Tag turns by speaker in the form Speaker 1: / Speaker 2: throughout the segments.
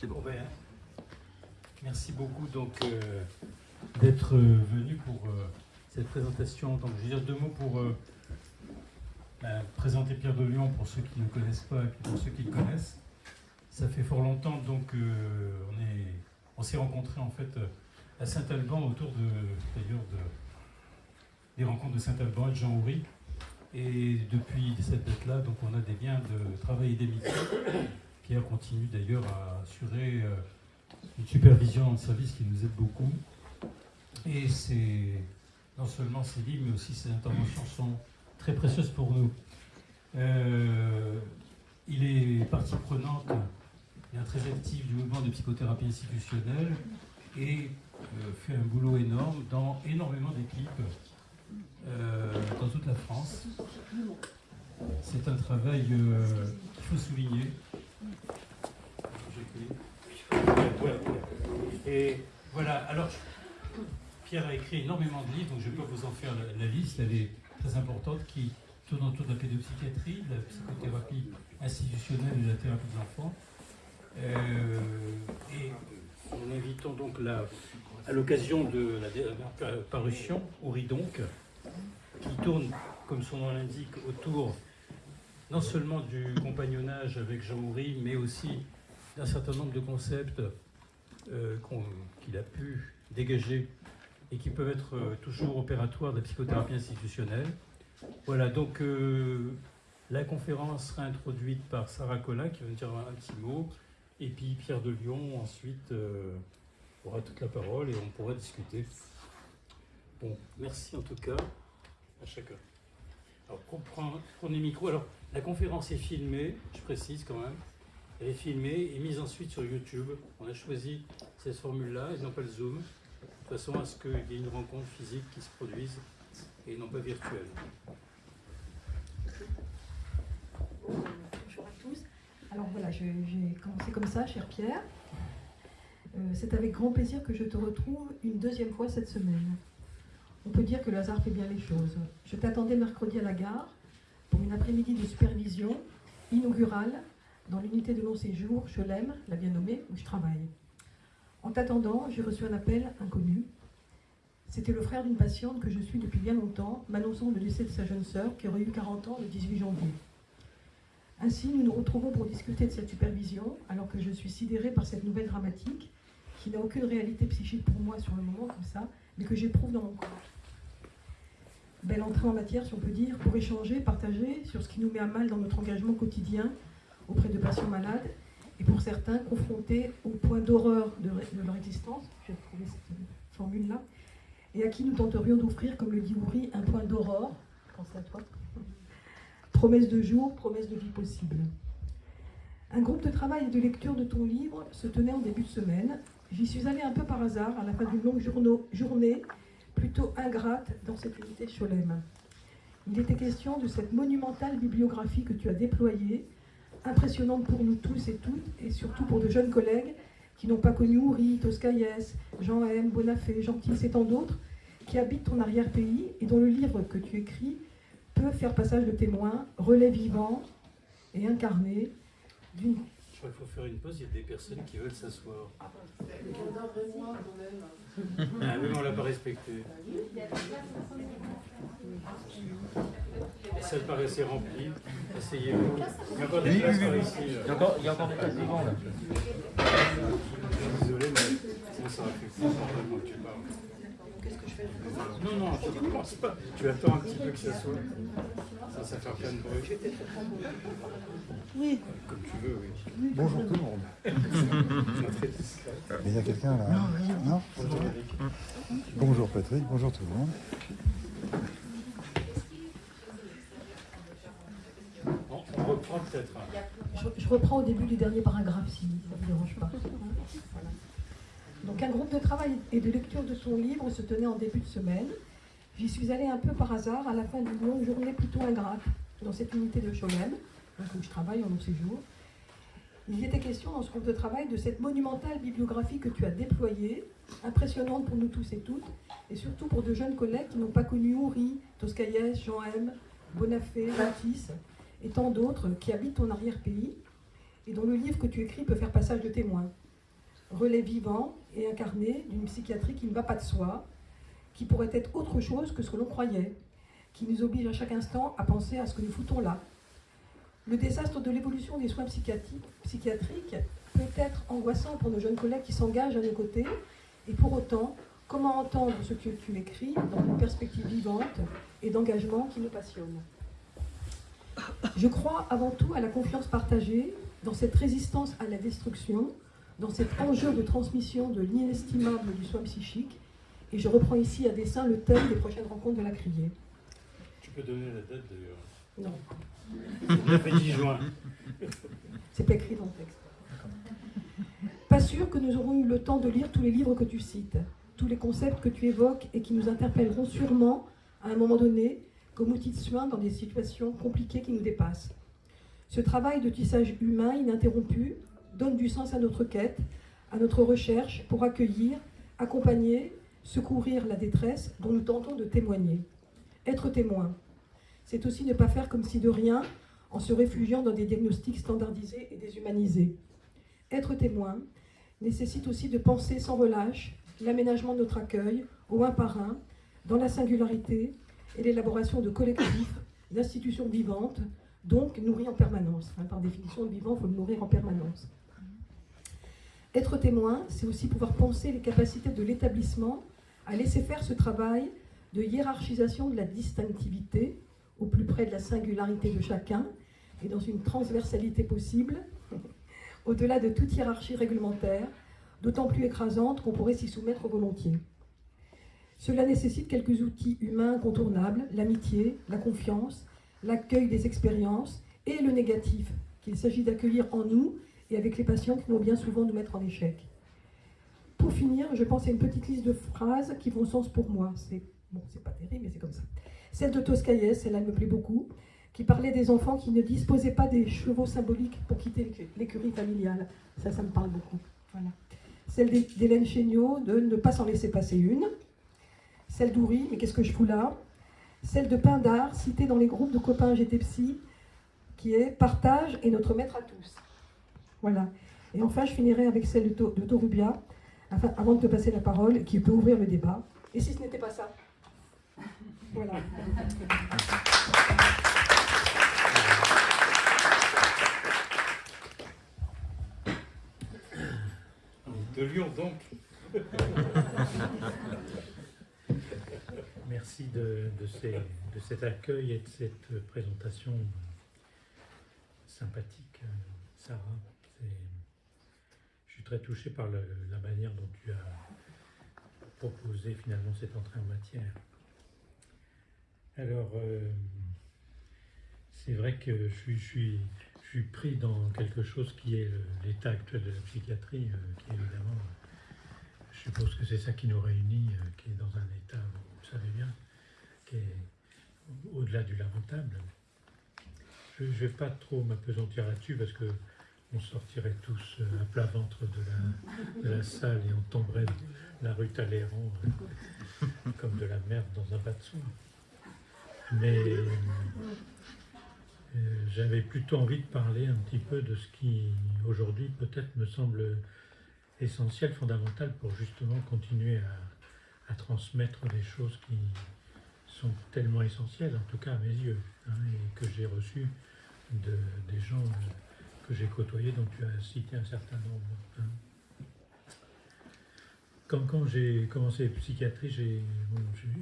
Speaker 1: C'est bon.
Speaker 2: Ben, merci beaucoup donc euh, d'être euh, venu pour euh, cette présentation. Donc, je vais dire deux mots pour ben, présenter Pierre de Lyon pour ceux qui ne connaissent pas et pour ceux qui le connaissent. Ça fait fort longtemps donc on est, on s'est rencontrés en fait à Saint-Alban autour d'ailleurs de, des rencontres de Saint-Alban et de Jean Houry. Et depuis cette date-là, donc on a des liens de travail et d'amitié. Pierre continue d'ailleurs à assurer euh, une supervision le service qui nous aide beaucoup. Et c'est non seulement ses livres, mais aussi ses interventions sont très précieuses pour nous. Euh, il est partie prenante, bien très actif du mouvement de psychothérapie institutionnelle et euh, fait un boulot énorme dans énormément d'équipes dans toute la France. C'est un travail qu'il faut souligner. Et voilà, alors Pierre a écrit énormément de livres, donc je peux vous en faire la, liste, elle est très importante, qui tourne autour de la pédopsychiatrie, de la psychothérapie institutionnelle et de la thérapie des enfants. Euh, et en invitant donc la, à l'occasion de la dernière parution, Ori donc, qui tourne, comme son nom l'indique, autour non seulement du compagnonnage avec Jean Houry, mais aussi d'un certain nombre de concepts euh, qu'il a pu dégager et qui peuvent être euh, toujours opératoires de la psychothérapie institutionnelle. Voilà, donc euh, la conférence sera introduite par Sarah Collin qui va nous dire un petit mot, et puis Pierre de Lyon ensuite aura toute la parole et on pourra discuter. Bon, merci en tout cas à chacun. Alors, pre- pre- prenez micro. Alors, la conférence est filmée, je précise quand même. Elle est filmée et mise ensuite sur YouTube. On a choisi cette formule-là et non pas le Zoom, de façon à ce qu'il y ait une rencontre physique qui se produise et non pas virtuelle.
Speaker 3: Bonjour à tous. Alors voilà, j'ai commencé comme ça, cher Pierre. Euh, C'est avec grand plaisir que je te retrouve une deuxième fois cette semaine. On peut dire que le hasard fait bien les choses. Je t'attendais mercredi à la gare pour une après-midi de supervision inaugurale dans l'unité de long séjour Chelem, la bien nommée, où je travaille. En t'attendant, j'ai reçu un appel inconnu. C'était le frère d'une patiente que je suis depuis bien longtemps, m'annonçant le décès de sa jeune sœur qui aurait eu 40 ans le 18 janvier. Ainsi, nous nous retrouvons pour discuter de cette supervision, alors que je suis sidérée par cette nouvelle dramatique, qui n'a aucune réalité psychique pour moi sur le moment, comme ça, mais que j'éprouve dans mon corps. Belle entrée en matière, si on peut dire, pour échanger, partager sur ce qui nous met à mal dans notre engagement quotidien auprès de patients malades, et pour certains, confrontés au point d'horreur de, leur existence, j'ai trouvé cette formule-là, et à qui nous tenterions d'offrir, comme le dit Ouri, un point d'aurore, pense à toi, Promesse de jour, promesse de vie possible. Un groupe de travail et de lecture de ton livre se tenait en début de semaine. J'y suis allée un peu par hasard à la fin d'une longue journée, plutôt ingrate dans cette unité Cholem. Il était question de cette monumentale bibliographie que tu as déployée, impressionnante pour nous tous et toutes, et surtout pour de jeunes collègues qui n'ont pas connu Ouri, Toscaïès, Jean M, Bonafé, Gentil et tant d'autres, qui habitent ton arrière-pays et dont le livre que tu écris peut faire passage de témoin, relais vivant et incarné d'une
Speaker 2: Je crois qu'il faut faire une pause, il y a des personnes qui veulent s'asseoir. Ah oui, mais on l'a pas respecté. La salle paraissait remplie. Asseyez-vous. Il y a encore des
Speaker 1: Oui,
Speaker 2: places
Speaker 1: oui,
Speaker 2: par ici.
Speaker 1: Il y a
Speaker 2: là.
Speaker 1: encore, il y a encore des places devant là.
Speaker 2: Désolé, mais sinon ça plus longtemps que tu parles.
Speaker 3: Qu'est-ce que je fais
Speaker 2: Non, non, tu ne commences pas. Tu attends un petit peu que ça soit. Ça, ça fait plein de bruit.
Speaker 3: Oui.
Speaker 2: Comme tu veux, oui.
Speaker 4: Bonjour tout le monde. Mais il y a quelqu'un là? Non,
Speaker 2: Bonjour, Eric.
Speaker 4: Bonjour Patrick, bonjour tout le monde.
Speaker 2: Bon, on reprend peut-être. hein.
Speaker 3: Je, je reprends au début du dernier paragraphe, si ça ne vous dérange pas. Donc un groupe de travail et de lecture de son livre se tenait en début de semaine. J'y suis allée un peu par hasard à la fin d'une longue journée plutôt ingrate dans cette unité de Cholem, où je travaille en long séjour. Il était question dans ce groupe de travail de cette monumentale bibliographie que tu as déployée, impressionnante pour nous tous et toutes, et surtout pour de jeunes collègues qui n'ont pas connu Houry, Toscaïès, Jean M, Bonafé, Matisse, et tant d'autres qui habitent ton arrière-pays, et dont le livre que tu écris peut faire passage de témoin. Relais vivant et incarné d'une psychiatrie qui ne va pas de soi, qui pourrait être autre chose que ce que l'on croyait, qui nous oblige à chaque instant à penser à ce que nous foutons là. Le désastre de l'évolution des soins psychiatriques peut être angoissant pour nos jeunes collègues qui s'engagent à nos côtés, et pour autant, comment entendre ce que tu écris dans une perspective vivante et d'engagement qui nous passionne? Je crois avant tout à la confiance partagée, dans cette résistance à la destruction, dans cet enjeu de transmission de l'inestimable du soin psychique, et je reprends ici à dessein le thème des prochaines rencontres de la criée.
Speaker 2: Tu peux donner la date d'ailleurs
Speaker 3: Non.
Speaker 2: Le 10 juin.
Speaker 3: C'est écrit dans le texte. Pas sûr que nous aurons eu le temps de lire tous les livres que tu cites, tous les concepts que tu évoques et qui nous interpelleront sûrement à un moment donné comme outil de soin dans des situations compliquées qui nous dépassent. Ce travail de tissage humain ininterrompu donne du sens à notre quête, à notre recherche pour accueillir, accompagner, secourir la détresse dont nous tentons de témoigner. Être témoin, c'est aussi ne pas faire comme si de rien en se réfugiant dans des diagnostics standardisés et déshumanisés. Être témoin nécessite aussi de penser sans relâche l'aménagement de notre accueil au un par un, dans la singularité et l'élaboration de collectifs, d'institutions vivantes, donc nourries en permanence. par définition, le vivant, il faut le nourrir en permanence. Être témoin, c'est aussi pouvoir penser les capacités de l'établissement à laisser faire ce travail de hiérarchisation de la distinctivité au plus près de la singularité de chacun et dans une transversalité possible, au-delà de toute hiérarchie réglementaire, d'autant plus écrasante qu'on pourrait s'y soumettre volontiers. Cela nécessite quelques outils humains incontournables, l'amitié, la confiance, l'accueil des expériences et le négatif, qu'il s'agit d'accueillir en nous et avec les patients qui vont bien souvent nous mettre en échec. Pour finir, je pense à une petite liste de phrases qui vont sens pour moi. C'est bon, pas terrible, mais c'est comme ça. Celle de Toscaïès, celle-là me plaît beaucoup, qui parlait des enfants qui ne disposaient pas des chevaux symboliques pour quitter l'écurie familiale. Ça, ça me parle beaucoup. Voilà. Celle d'Hélène Chéniaud, de ne pas s'en laisser passer une. Celle d'Oury, mais qu'est-ce que je fous là? Celle de Pindar, citée dans les groupes de copains GT Psy, qui est Partage est notre maître à tous. Voilà. Et enfin, je finirai avec celle de, de Torubia, avant de te passer la parole, qui peut ouvrir le débat. Et si ce n'était pas ça? Voilà.
Speaker 2: De Lyon donc.
Speaker 1: Merci de, de, cet accueil et de cette présentation sympathique, Sarah. Très touché par la manière dont tu as proposé finalement cette entrée en matière. Alors, euh, c'est vrai que je suis, je suis, pris dans quelque chose qui est l'état actuel de la psychiatrie, euh, qui évidemment, je suppose que c'est ça qui nous réunit, euh, qui est dans un état, vous savez bien, qui est au-delà du lamentable. Je ne vais pas trop m'apesantir là-dessus parce que on sortirait tous à plat ventre de la, salle et on tomberait la rue Talleyrand comme de la merde dans un bas de. Mais euh, j'avais plutôt envie de parler un petit peu de ce qui, aujourd'hui, peut-être me semble essentiel, fondamental pour justement continuer à, transmettre des choses qui sont tellement essentielles, en tout cas à mes yeux, hein, et que j'ai reçues de, des gens que j'ai côtoyés, dont tu as cité un certain nombre. Hein. Quand, j'ai commencé la psychiatrie,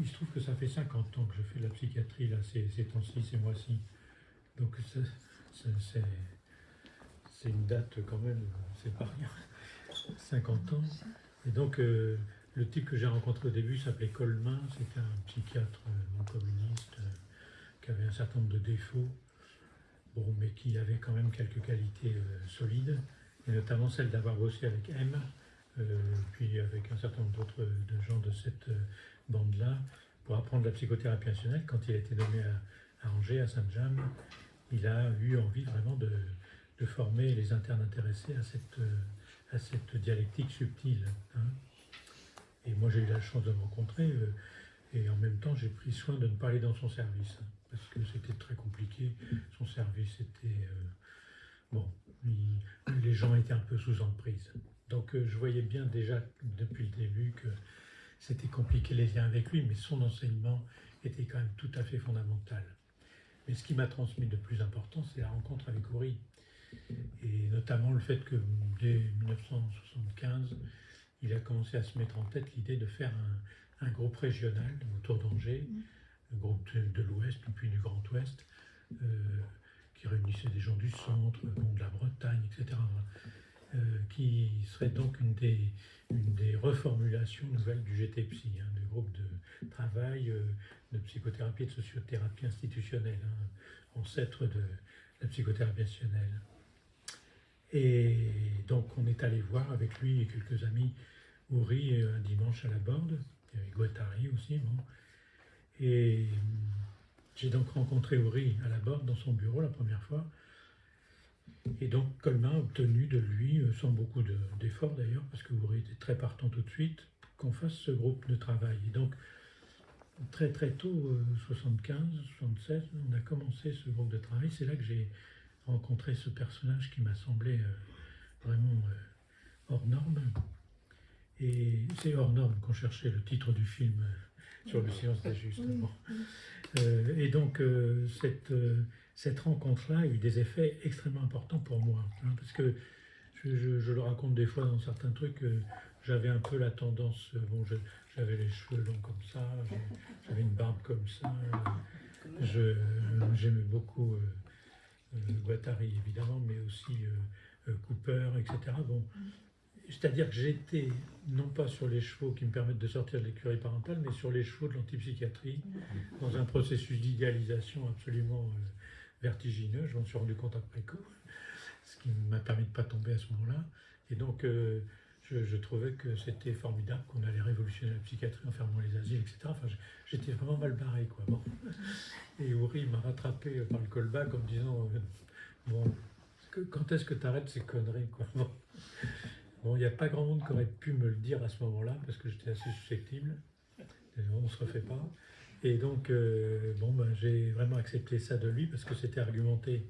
Speaker 1: il se trouve que ça fait 50 ans que je fais de la psychiatrie, là, ces, temps-ci, ces mois-ci. Donc c'est une date quand même, c'est pas rien. 50 ans. Et donc euh, le type que j'ai rencontré au début s'appelait Colmin, c'était un psychiatre non communiste euh, qui avait un certain nombre de défauts, mais qui avait quand même quelques qualités euh, solides, et notamment celle d'avoir bossé avec M, euh, puis avec un certain nombre d'autres de gens de cette euh, bande-là, pour apprendre la psychothérapie nationale. Quand il a été nommé à, Angers, à Saint-James, il a eu envie vraiment de, former les internes intéressés à cette, euh, à cette dialectique subtile. Hein. Et moi, j'ai eu la chance de me rencontrer, et en même temps, j'ai pris soin de ne pas aller dans son service, parce que c'était très compliqué. Son service était bon, il- les gens étaient un peu sous emprise. Donc euh, je voyais bien déjà depuis le début que c'était compliqué les liens avec lui, mais son enseignement était quand même tout à fait fondamental. Mais ce qui m'a transmis de plus important, c'est la rencontre avec Uri. Et notamment le fait que dès 1975, il a commencé à se mettre en tête l'idée de faire un, un groupe régional autour d'Angers, groupe de, l'Ouest, puis du Grand Ouest, euh, qui réunissait des gens du centre, de la Bretagne, etc. euh, qui serait donc une des, reformulations nouvelles du GTPSI, hein, du groupe de travail euh, de psychothérapie et de sociothérapie institutionnelle, hein, ancêtre de la psychothérapie institutionnelle. Et donc on est allé voir avec lui et quelques amis Uri euh, un dimanche à la Borde, il Guattari aussi. Et hum, j'ai donc rencontré Uri à la Borde dans son bureau la première fois. Et donc Colmin a obtenu de lui, euh, sans beaucoup de- d'efforts d'ailleurs, parce que Uri était très partant tout de suite, qu'on fasse ce groupe de travail. Et donc très très tôt, euh, 75, 76, on a commencé ce groupe de travail. C'est là que j'ai rencontré ce personnage qui m'a semblé euh, vraiment euh, hors norme. Et c'est hors norme qu'on cherchait le titre du film euh, sur le Bon.
Speaker 3: oui.
Speaker 1: Euh, et donc, euh, cette, euh, cette rencontre-là a eu des effets extrêmement importants pour moi. hein, parce que je, je- je le raconte des fois dans certains trucs, euh, j'avais un peu la tendance, bon, j'avais les cheveux longs comme ça, j'avais une barbe comme ça. J'aimais beaucoup Guattari, évidemment, mais aussi Cooper, etc. Bon, c'est-à-dire que j'étais non pas sur les chevaux qui me permettent de sortir de l'écurie parentale, mais sur les chevaux de l'antipsychiatrie, dans un processus d'idéalisation absolument euh, vertigineux. Je m'en suis rendu compte après coup, ce qui m'a permis de ne pas tomber à ce moment-là. Et donc, euh, je, je trouvais que c'était formidable qu'on allait révolutionner la psychiatrie en fermant les asiles, etc. Enfin, j'étais vraiment mal barré, quoi. Bon. Et Uri m'a rattrapé par le callback en me disant euh, Bon, quand est-ce que tu arrêtes ces conneries, quoi? Bon. Bon, il n'y a pas grand monde qui aurait pu me le dire à ce moment-là, parce que j'étais assez susceptible. On ne se refait pas. Et donc, euh, bon, ben, j'ai vraiment accepté ça de lui, parce que c'était argumenté.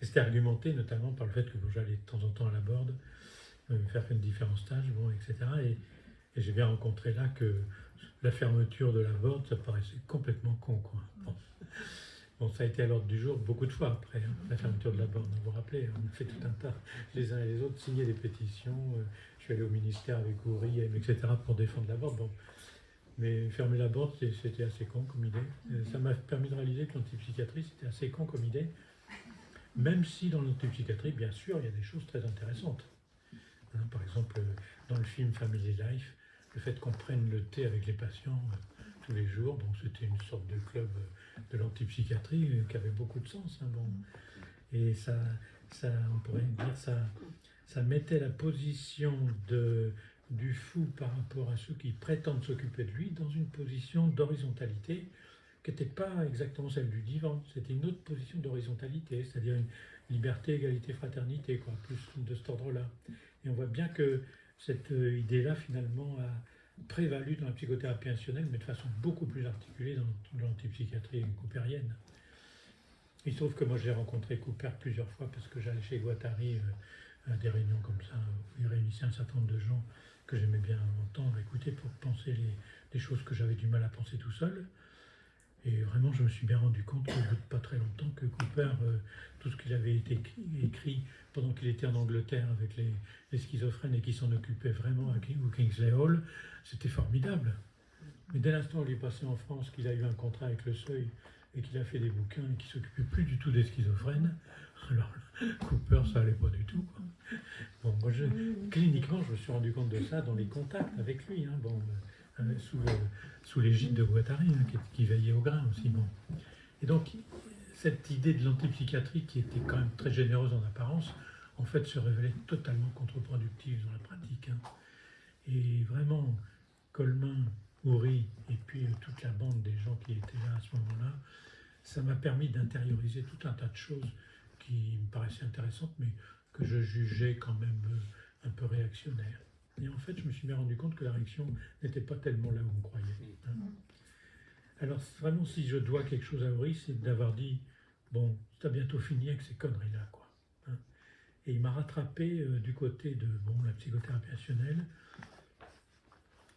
Speaker 1: C'était argumenté notamment par le fait que j'allais de temps en temps à la borde, euh, faire différents stages, bon, etc. Et, j'ai bien rencontré là que la fermeture de la borde, ça paraissait complètement con, quoi. Bon, ça a été à l'ordre du jour beaucoup de fois après, hein, la fermeture de la borne. Vous vous rappelez, on a fait tout un tas, les uns et les autres, signer des pétitions. euh, je suis allé au ministère avec Ouri, etc., pour défendre la borne. Bon. Mais fermer la borne, c'était assez con comme idée. Euh, Ça m'a permis de réaliser que l'antipsychiatrie, c'était assez con comme idée. Même si dans l'antipsychiatrie, bien sûr, il y a des choses très intéressantes. Hein, par exemple, dans le film Family Life, le fait qu'on prenne le thé avec les patients euh, tous les jours, donc c'était une sorte de club de l'antipsychiatrie euh, qui avait beaucoup de sens. hein, bon. Et ça, ça, on pourrait dire, ça, ça mettait la position de, du fou par rapport à ceux qui prétendent s'occuper de lui dans une position d'horizontalité qui n'était pas exactement celle du divan, c'était une autre position d'horizontalité, c'est-à-dire une liberté, égalité, fraternité, quoi, plus de cet ordre-là. Et on voit bien que cette euh, idée-là, finalement, a prévalu dans la psychothérapie institutionnelle, mais de façon beaucoup plus articulée dans l'antipsychiatrie coopérienne. Il se trouve que moi j'ai rencontré Cooper plusieurs fois parce que j'allais chez Guattari euh, à des réunions comme ça, où il réunissait un certain nombre de gens que j'aimais bien entendre, écouter pour penser les, les choses que j'avais du mal à penser tout seul. Et vraiment, je me suis bien rendu compte au bout de pas très longtemps que Cooper, euh, tout ce qu'il avait été écrit, pendant qu'il était en Angleterre avec les, les schizophrènes et qui s'en occupait vraiment à King- Kingsley Hall, c'était formidable. Mais dès l'instant où il est passé en France, qu'il a eu un contrat avec le Seuil et qu'il a fait des bouquins et qu'il s'occupait plus du tout des schizophrènes, alors Cooper, ça allait pas du tout. quoi. Bon, moi, je, cliniquement, je me suis rendu compte de ça dans les contacts avec lui, hein, bon, euh, sous, le- sous l'égide de Guattari, hein, qui, veillait au grain aussi. Et donc, cette idée de l'antipsychiatrie, qui était quand même très généreuse en apparence, en fait, se révélait totalement contre-productive dans la pratique. hein. Et vraiment, Colmin, Houry, et puis euh, toute la bande des gens qui étaient là à ce moment-là, ça m'a permis d'intérioriser tout un tas de choses qui me paraissaient intéressantes, mais que je jugeais quand même euh, un peu réactionnaires. Et en fait, je me suis bien rendu compte que la réaction n'était pas tellement là où on croyait. hein. Alors, vraiment, si je dois quelque chose à Houry, c'est d'avoir dit Bon, t'as bientôt fini avec ces conneries-là, quoi. hein. Et il m'a rattrapé euh, du côté de bon, la psychothérapie rationnelle.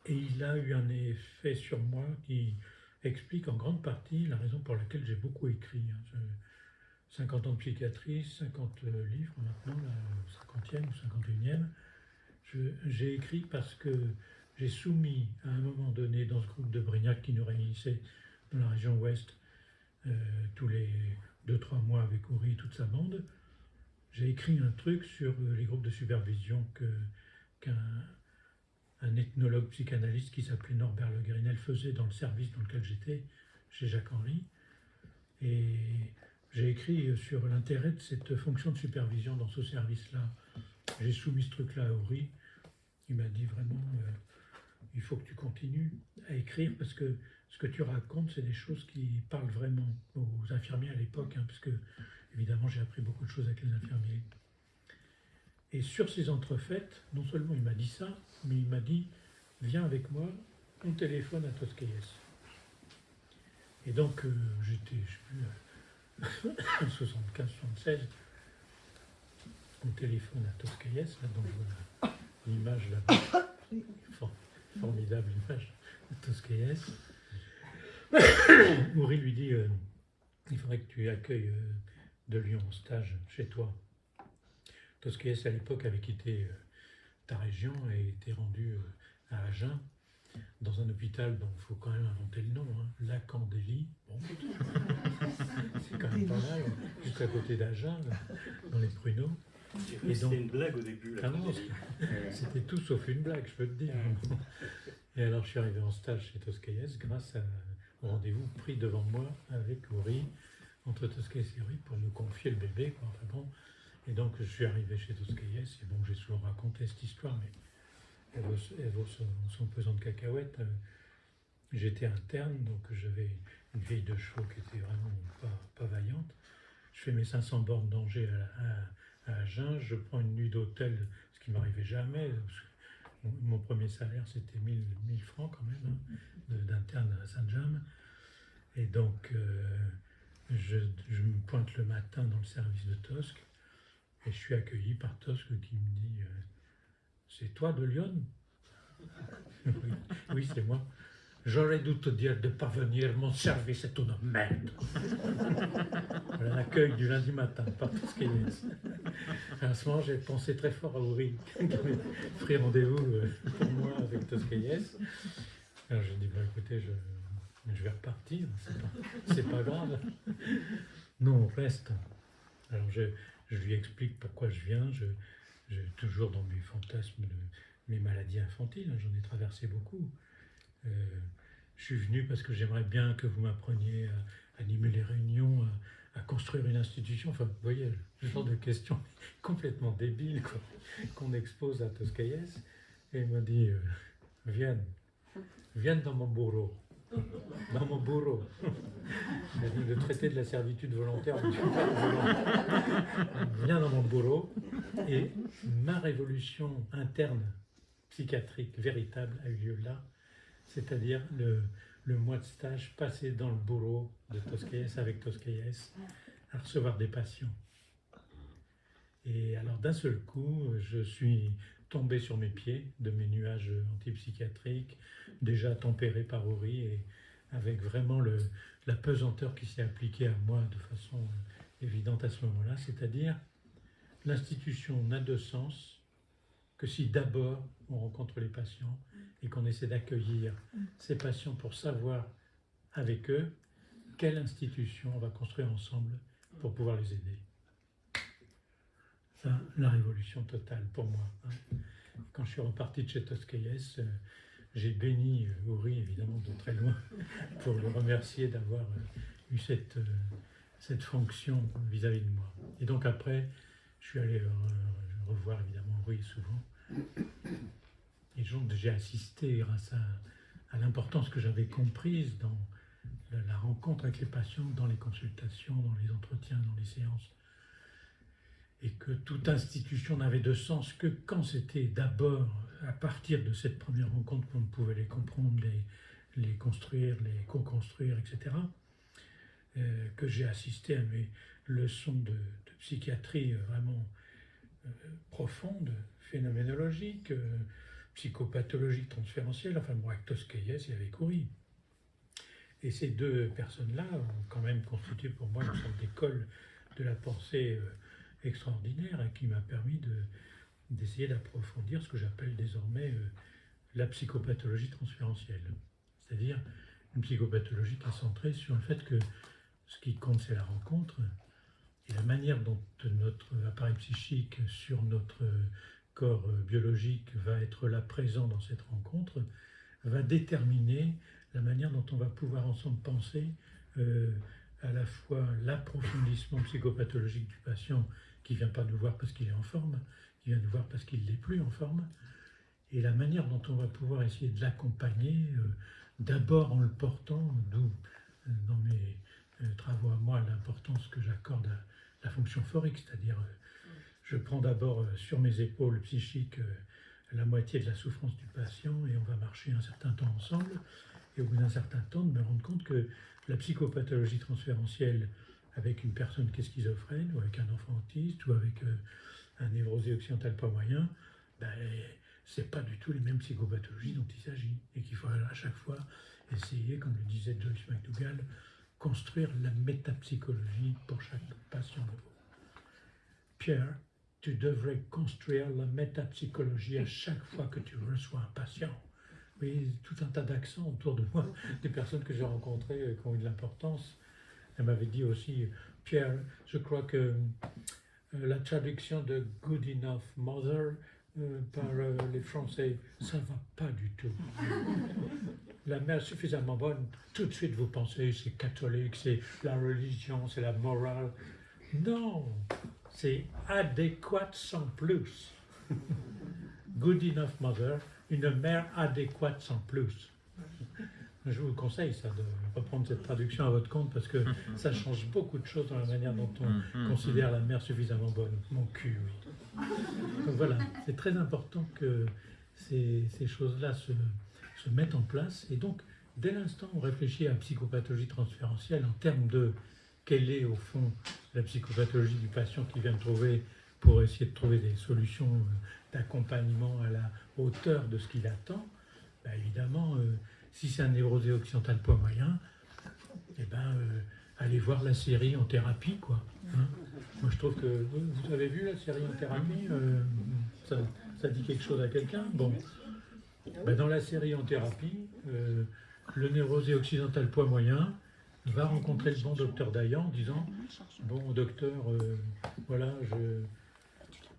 Speaker 1: Et il a eu un effet sur moi qui explique en grande partie la raison pour laquelle j'ai beaucoup écrit. hein. Je- 50 ans de psychiatrie, 50 livres maintenant, la 50e ou 51e. J'ai écrit parce que j'ai soumis à un moment donné dans ce groupe de Brignac qui nous réunissait dans la région ouest euh, tous les 2-3 mois avec Uri et toute sa bande, j'ai écrit un truc sur euh, les groupes de supervision qu'un un ethnologue psychanalyste qui s'appelait Norbert Le Grinel faisait dans le service dans lequel j'étais, chez Jacques Henry. Et j'ai écrit sur l'intérêt de cette fonction de supervision dans ce service-là. J'ai soumis ce truc-là à Uri. Il m'a dit vraiment, euh, il faut que tu continues à écrire parce que ce que tu racontes, c'est des choses qui parlent vraiment aux infirmiers à l'époque, hein, parce que évidemment j'ai appris beaucoup de choses avec les infirmiers. Et sur ces entrefaites, non seulement il m'a dit ça, mais il m'a dit Viens avec moi, on téléphone à Toscaïès. Et donc euh, j'étais, je sais plus, euh, 75, 76, on téléphone à Toscaïès, là donc voilà l'image là-bas, For- formidable image de Toscaïès. Moury lui dit euh, Il faudrait que tu accueilles euh, de Lyon en stage chez toi. Toscaïès, à l'époque, avait quitté euh, ta région et était rendu à Agen, dans un hôpital dont il faut quand même inventer le nom, hein, Lacandélie. Bon. C'est quand même pas mal, juste à côté d'Agen, là, dans les pruneaux.
Speaker 5: C'était une blague au début.
Speaker 1: Ah C'était tout sauf une blague, je peux te dire. Et alors, je suis arrivé en stage chez Toscaïès grâce à- au rendez-vous pris devant moi avec Uri, entre Toscaïès et Uri, pour nous confier le bébé. Quoi. Enfin bon. Et donc, je suis arrivé chez Toscaïès, et bon, j'ai souvent raconté cette histoire, mais elle vaut, elle vaut son, son pesant de cacahuètes. J'étais interne, donc j'avais une vieille de chevaux qui était vraiment pas, pas vaillante. Je fais mes 500 bornes d'Angers à, à, à Agen, je prends une nuit d'hôtel, ce qui m'arrivait jamais. Mon, premier salaire, c'était 1000, 1000 francs quand même, hein, d'interne à Saint-James. Et donc, euh, je, me pointe le matin dans le service de Tosque, et je suis accueilli par Tosque qui me dit euh, C'est toi de Lyon oui, c'est moi. J'aurais dû te dire de pas venir, mon service est une merde. Voilà l'accueil du lundi matin par Toscaïès. À ce moment, j'ai pensé très fort à Uri, qui avait pris rendez-vous euh, pour moi avec Toscaïès. Alors j'ai dit, bah, écoutez, je, je vais repartir, c'est pas, grave. Non, on reste. Alors je, je lui explique pourquoi je viens, je, je- toujours dans mes fantasmes de mes maladies infantiles, hein, j'en ai traversé beaucoup. Euh, je suis venu parce que j'aimerais bien que vous m'appreniez à animer les réunions, à, construire une institution. Enfin, vous voyez, le genre de questions complètement débiles qu'on expose à Toscaïès. Et il m'a dit, euh, viens, viens dans mon bureau. Dans mon bureau. Le traité de la servitude volontaire. Viens dans mon bureau. Et ma révolution interne, psychiatrique, véritable, a eu lieu là. C'est-à-dire le, le mois de stage passé dans le bureau de Toscaïès avec Toscaïès à recevoir des patients. Et alors d'un seul coup, je suis tombé sur mes pieds de mes nuages antipsychiatriques, déjà tempérés par Uri et avec vraiment le, la pesanteur qui s'est appliquée à moi de façon évidente à ce moment-là, c'est-à-dire l'institution n'a de sens que si d'abord on rencontre les patients et qu'on essaie d'accueillir ces patients pour savoir avec eux quelle institution on va construire ensemble pour pouvoir les aider. Ça, la révolution totale pour moi. hein. Quand je suis reparti de chez Toscaïès, euh, j'ai béni euh, Uri, évidemment, de très loin, pour le remercier d'avoir euh, eu cette, cette fonction vis-à-vis de moi. Et donc après, je suis allé revoir évidemment Uri souvent. Et j'ai assisté grâce à, l'importance que j'avais comprise dans la, rencontre avec les patients, dans les consultations, dans les entretiens, dans les séances. Et que toute institution n'avait de sens que quand c'était d'abord à partir de cette première rencontre qu'on pouvait les comprendre, les, construire, les co-construire, etc. euh, que j'ai assisté à mes leçons de, psychiatrie euh, vraiment profondes, phénoménologiques, euh, psychopathologiques, transférentielles, enfin bon, avec Toscaïès et avec Coury. Et ces deux personnes-là ont quand même constitué pour moi une sorte d'école de la pensée euh, extraordinaire et qui m'a permis de, d'essayer d'approfondir ce que j'appelle désormais euh, la psychopathologie transférentielle. C'est-à-dire une psychopathologie qui est centrée sur le fait que ce qui compte, c'est la rencontre et la manière dont notre appareil psychique sur notre corps euh, biologique va être là présent dans cette rencontre va déterminer la manière dont on va pouvoir ensemble penser euh, à la fois l'approfondissement psychopathologique du patient qui vient pas nous voir parce qu'il est en forme, qui vient nous voir parce qu'il n'est plus en forme, et la manière dont on va pouvoir essayer de l'accompagner, euh, d'abord en le portant, d'où dans mes travaux à moi l'importance que j'accorde à la fonction phorique, c'est-à-dire je prends d'abord sur mes épaules psychiques la moitié de la souffrance du patient et on va marcher un certain temps ensemble et au bout d'un certain temps de me rendre compte que la psychopathologie transférentielle avec une personne qui est schizophrène, ou avec un enfant autiste, ou avec euh, un névrosé occidental pas moyen, ben, c'est pas du tout les mêmes psychopathologies dont il s'agit. Et qu'il faut à chaque fois essayer, comme le disait Joyce McDougall, construire la métapsychologie pour chaque patient nouveau. Pierre, tu devrais construire la métapsychologie à chaque fois que tu reçois un patient oui, tout un tas d'accents autour de moi, des personnes que j'ai rencontrées euh, qui ont eu de l'importance. Elle m'avait dit aussi, Pierre, je crois que euh, la traduction de Good Enough Mother euh, par les Français, ça ne va pas du tout. La mère suffisamment bonne, tout de suite vous pensez c'est catholique, c'est la religion, c'est la morale. Non, c'est adéquate sans plus. Good Enough Mother, une mère adéquate sans plus. Je vous conseille ça, de reprendre cette traduction à votre compte parce que ça change beaucoup de choses dans la manière dont on considère la mère suffisamment bonne. Mon cul, oui. Donc voilà, c'est très important que ces, choses-là se, se, mettent en place. Et donc, dès l'instant où on réfléchit à la psychopathologie transférentielle en termes de quelle est au fond la psychopathologie du patient qui vient de trouver pour essayer de trouver des solutions euh, d'accompagnement à la hauteur de ce qu'il attend, ben évidemment, euh, si c'est un névrosé occidental poids moyen, eh ben, euh, allez voir la série en thérapie, quoi. Hein. Moi, je trouve que vous avez vu la série en thérapie, ça, dit quelque chose à quelqu'un? Bon, ben, dans la série en thérapie, le névrosé occidental poids moyen va rencontrer le bon docteur Dayan en disant Bon, docteur, voilà, je,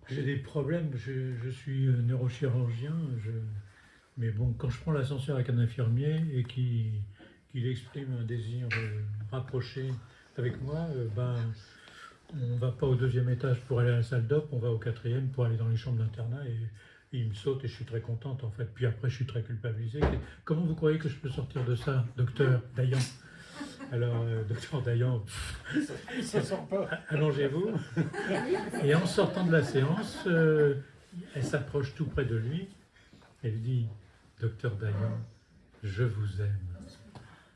Speaker 1: j'ai des problèmes, je, suis euh, neurochirurgien, mais bon, quand je prends l'ascenseur avec un infirmier et qu'il exprime un désir euh, rapproché avec moi, euh, ben, on ne va pas au deuxième étage pour aller à la salle d'op, on va au quatrième pour aller dans les chambres d'internat et, il me saute et je suis très contente en fait. Puis après, je suis très culpabilisée. Comment vous croyez que je peux sortir de ça, docteur Dayan? Alors, euh, docteur Dayan, allongez-vous. Et en sortant de la séance, euh, elle s'approche tout près de lui. Elle dit, docteur Dayan, je vous aime.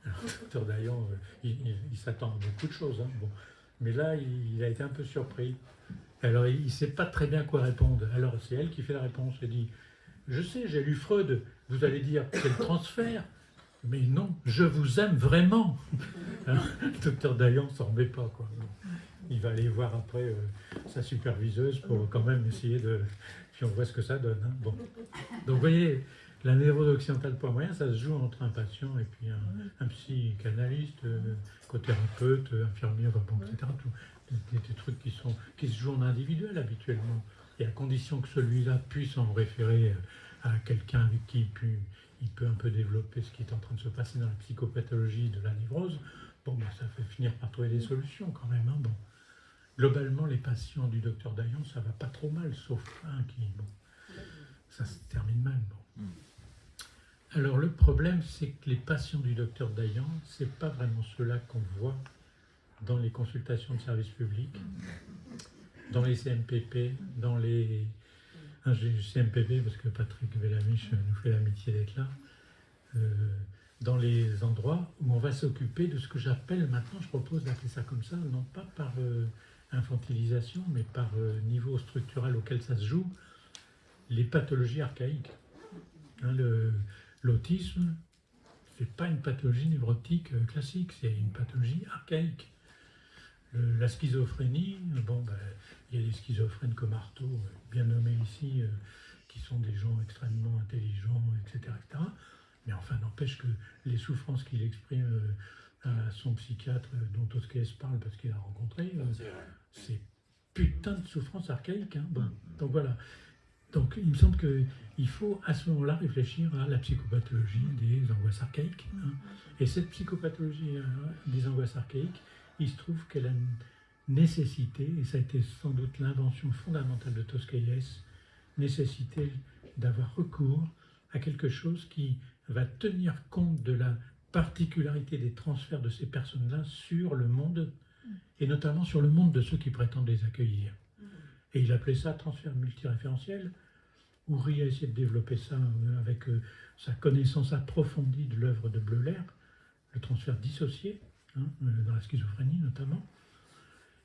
Speaker 1: Alors, docteur Dayan, euh, il, s'attend à beaucoup de choses. Hein, bon. Mais là, il, a été un peu surpris. Alors, il ne sait pas très bien quoi répondre. Alors, c'est elle qui fait la réponse. Elle dit, je sais, j'ai lu Freud. Vous allez dire, c'est le transfert. Mais non, je vous aime vraiment. Hein, le docteur Dayan s'en remet pas. Quoi. Il va aller voir après euh, sa superviseuse pour quand même essayer de... Puis on voit ce que ça donne. Hein. Bon. Donc vous voyez, la névrose occidentale point moyen, ça se joue entre un patient et puis un, psychanalyste, euh, cothérapeute, infirmier, bon, etc. Tout, des, trucs qui, sont, qui se jouent en individuel habituellement. Et à condition que celui-là puisse en référer à quelqu'un avec qui il peut, il peut un peu développer ce qui est en train de se passer dans la psychopathologie de la névrose, bon, ben, ça fait finir par trouver des solutions quand même. Hein. Globalement, les patients du docteur Dayan, ça va pas trop mal, sauf un qui, bon, ça se termine mal. Alors le problème, c'est que les patients du docteur Dayan, c'est pas vraiment ceux-là qu'on voit dans les consultations de service public, dans les CMPP, dans les j'ai du CMPP parce que Patrick Bellamiche nous fait l'amitié d'être là, euh, dans les endroits où on va s'occuper de ce que j'appelle maintenant, je propose d'appeler ça comme ça, non pas par euh, infantilisation, mais par euh, niveau structurel auquel ça se joue, les pathologies archaïques. Hein, L'autisme, c'est pas une pathologie névrotique classique, c'est une pathologie archaïque. La schizophrénie, bon, ben, il y a des schizophrènes comme Artaud, euh, bien nommés ici, euh, qui sont des gens extrêmement intelligents, etc. etc. Mais enfin, n'empêche que les souffrances qu'il exprime euh, à son psychiatre, dont Tosquès parle parce qu'il a rencontré,
Speaker 2: C'est
Speaker 1: putain de souffrance archaïque. hein. Bon, donc voilà. Donc il me semble qu'il faut à ce moment-là réfléchir à la psychopathologie des angoisses archaïques. hein. Et cette psychopathologie des angoisses archaïques, il se trouve qu'elle a une nécessité, et ça a été sans doute l'invention fondamentale de Toscaïès, nécessité d'avoir recours à quelque chose qui va tenir compte de la particularité des transferts de ces personnes-là sur le monde, et notamment sur le monde de ceux qui prétendent les accueillir. Et il appelait ça transfert multiréférentiel. Houry a essayé de développer ça euh, avec euh, sa connaissance approfondie de l'œuvre de Bleuler, le transfert dissocié, hein, euh, dans la schizophrénie notamment.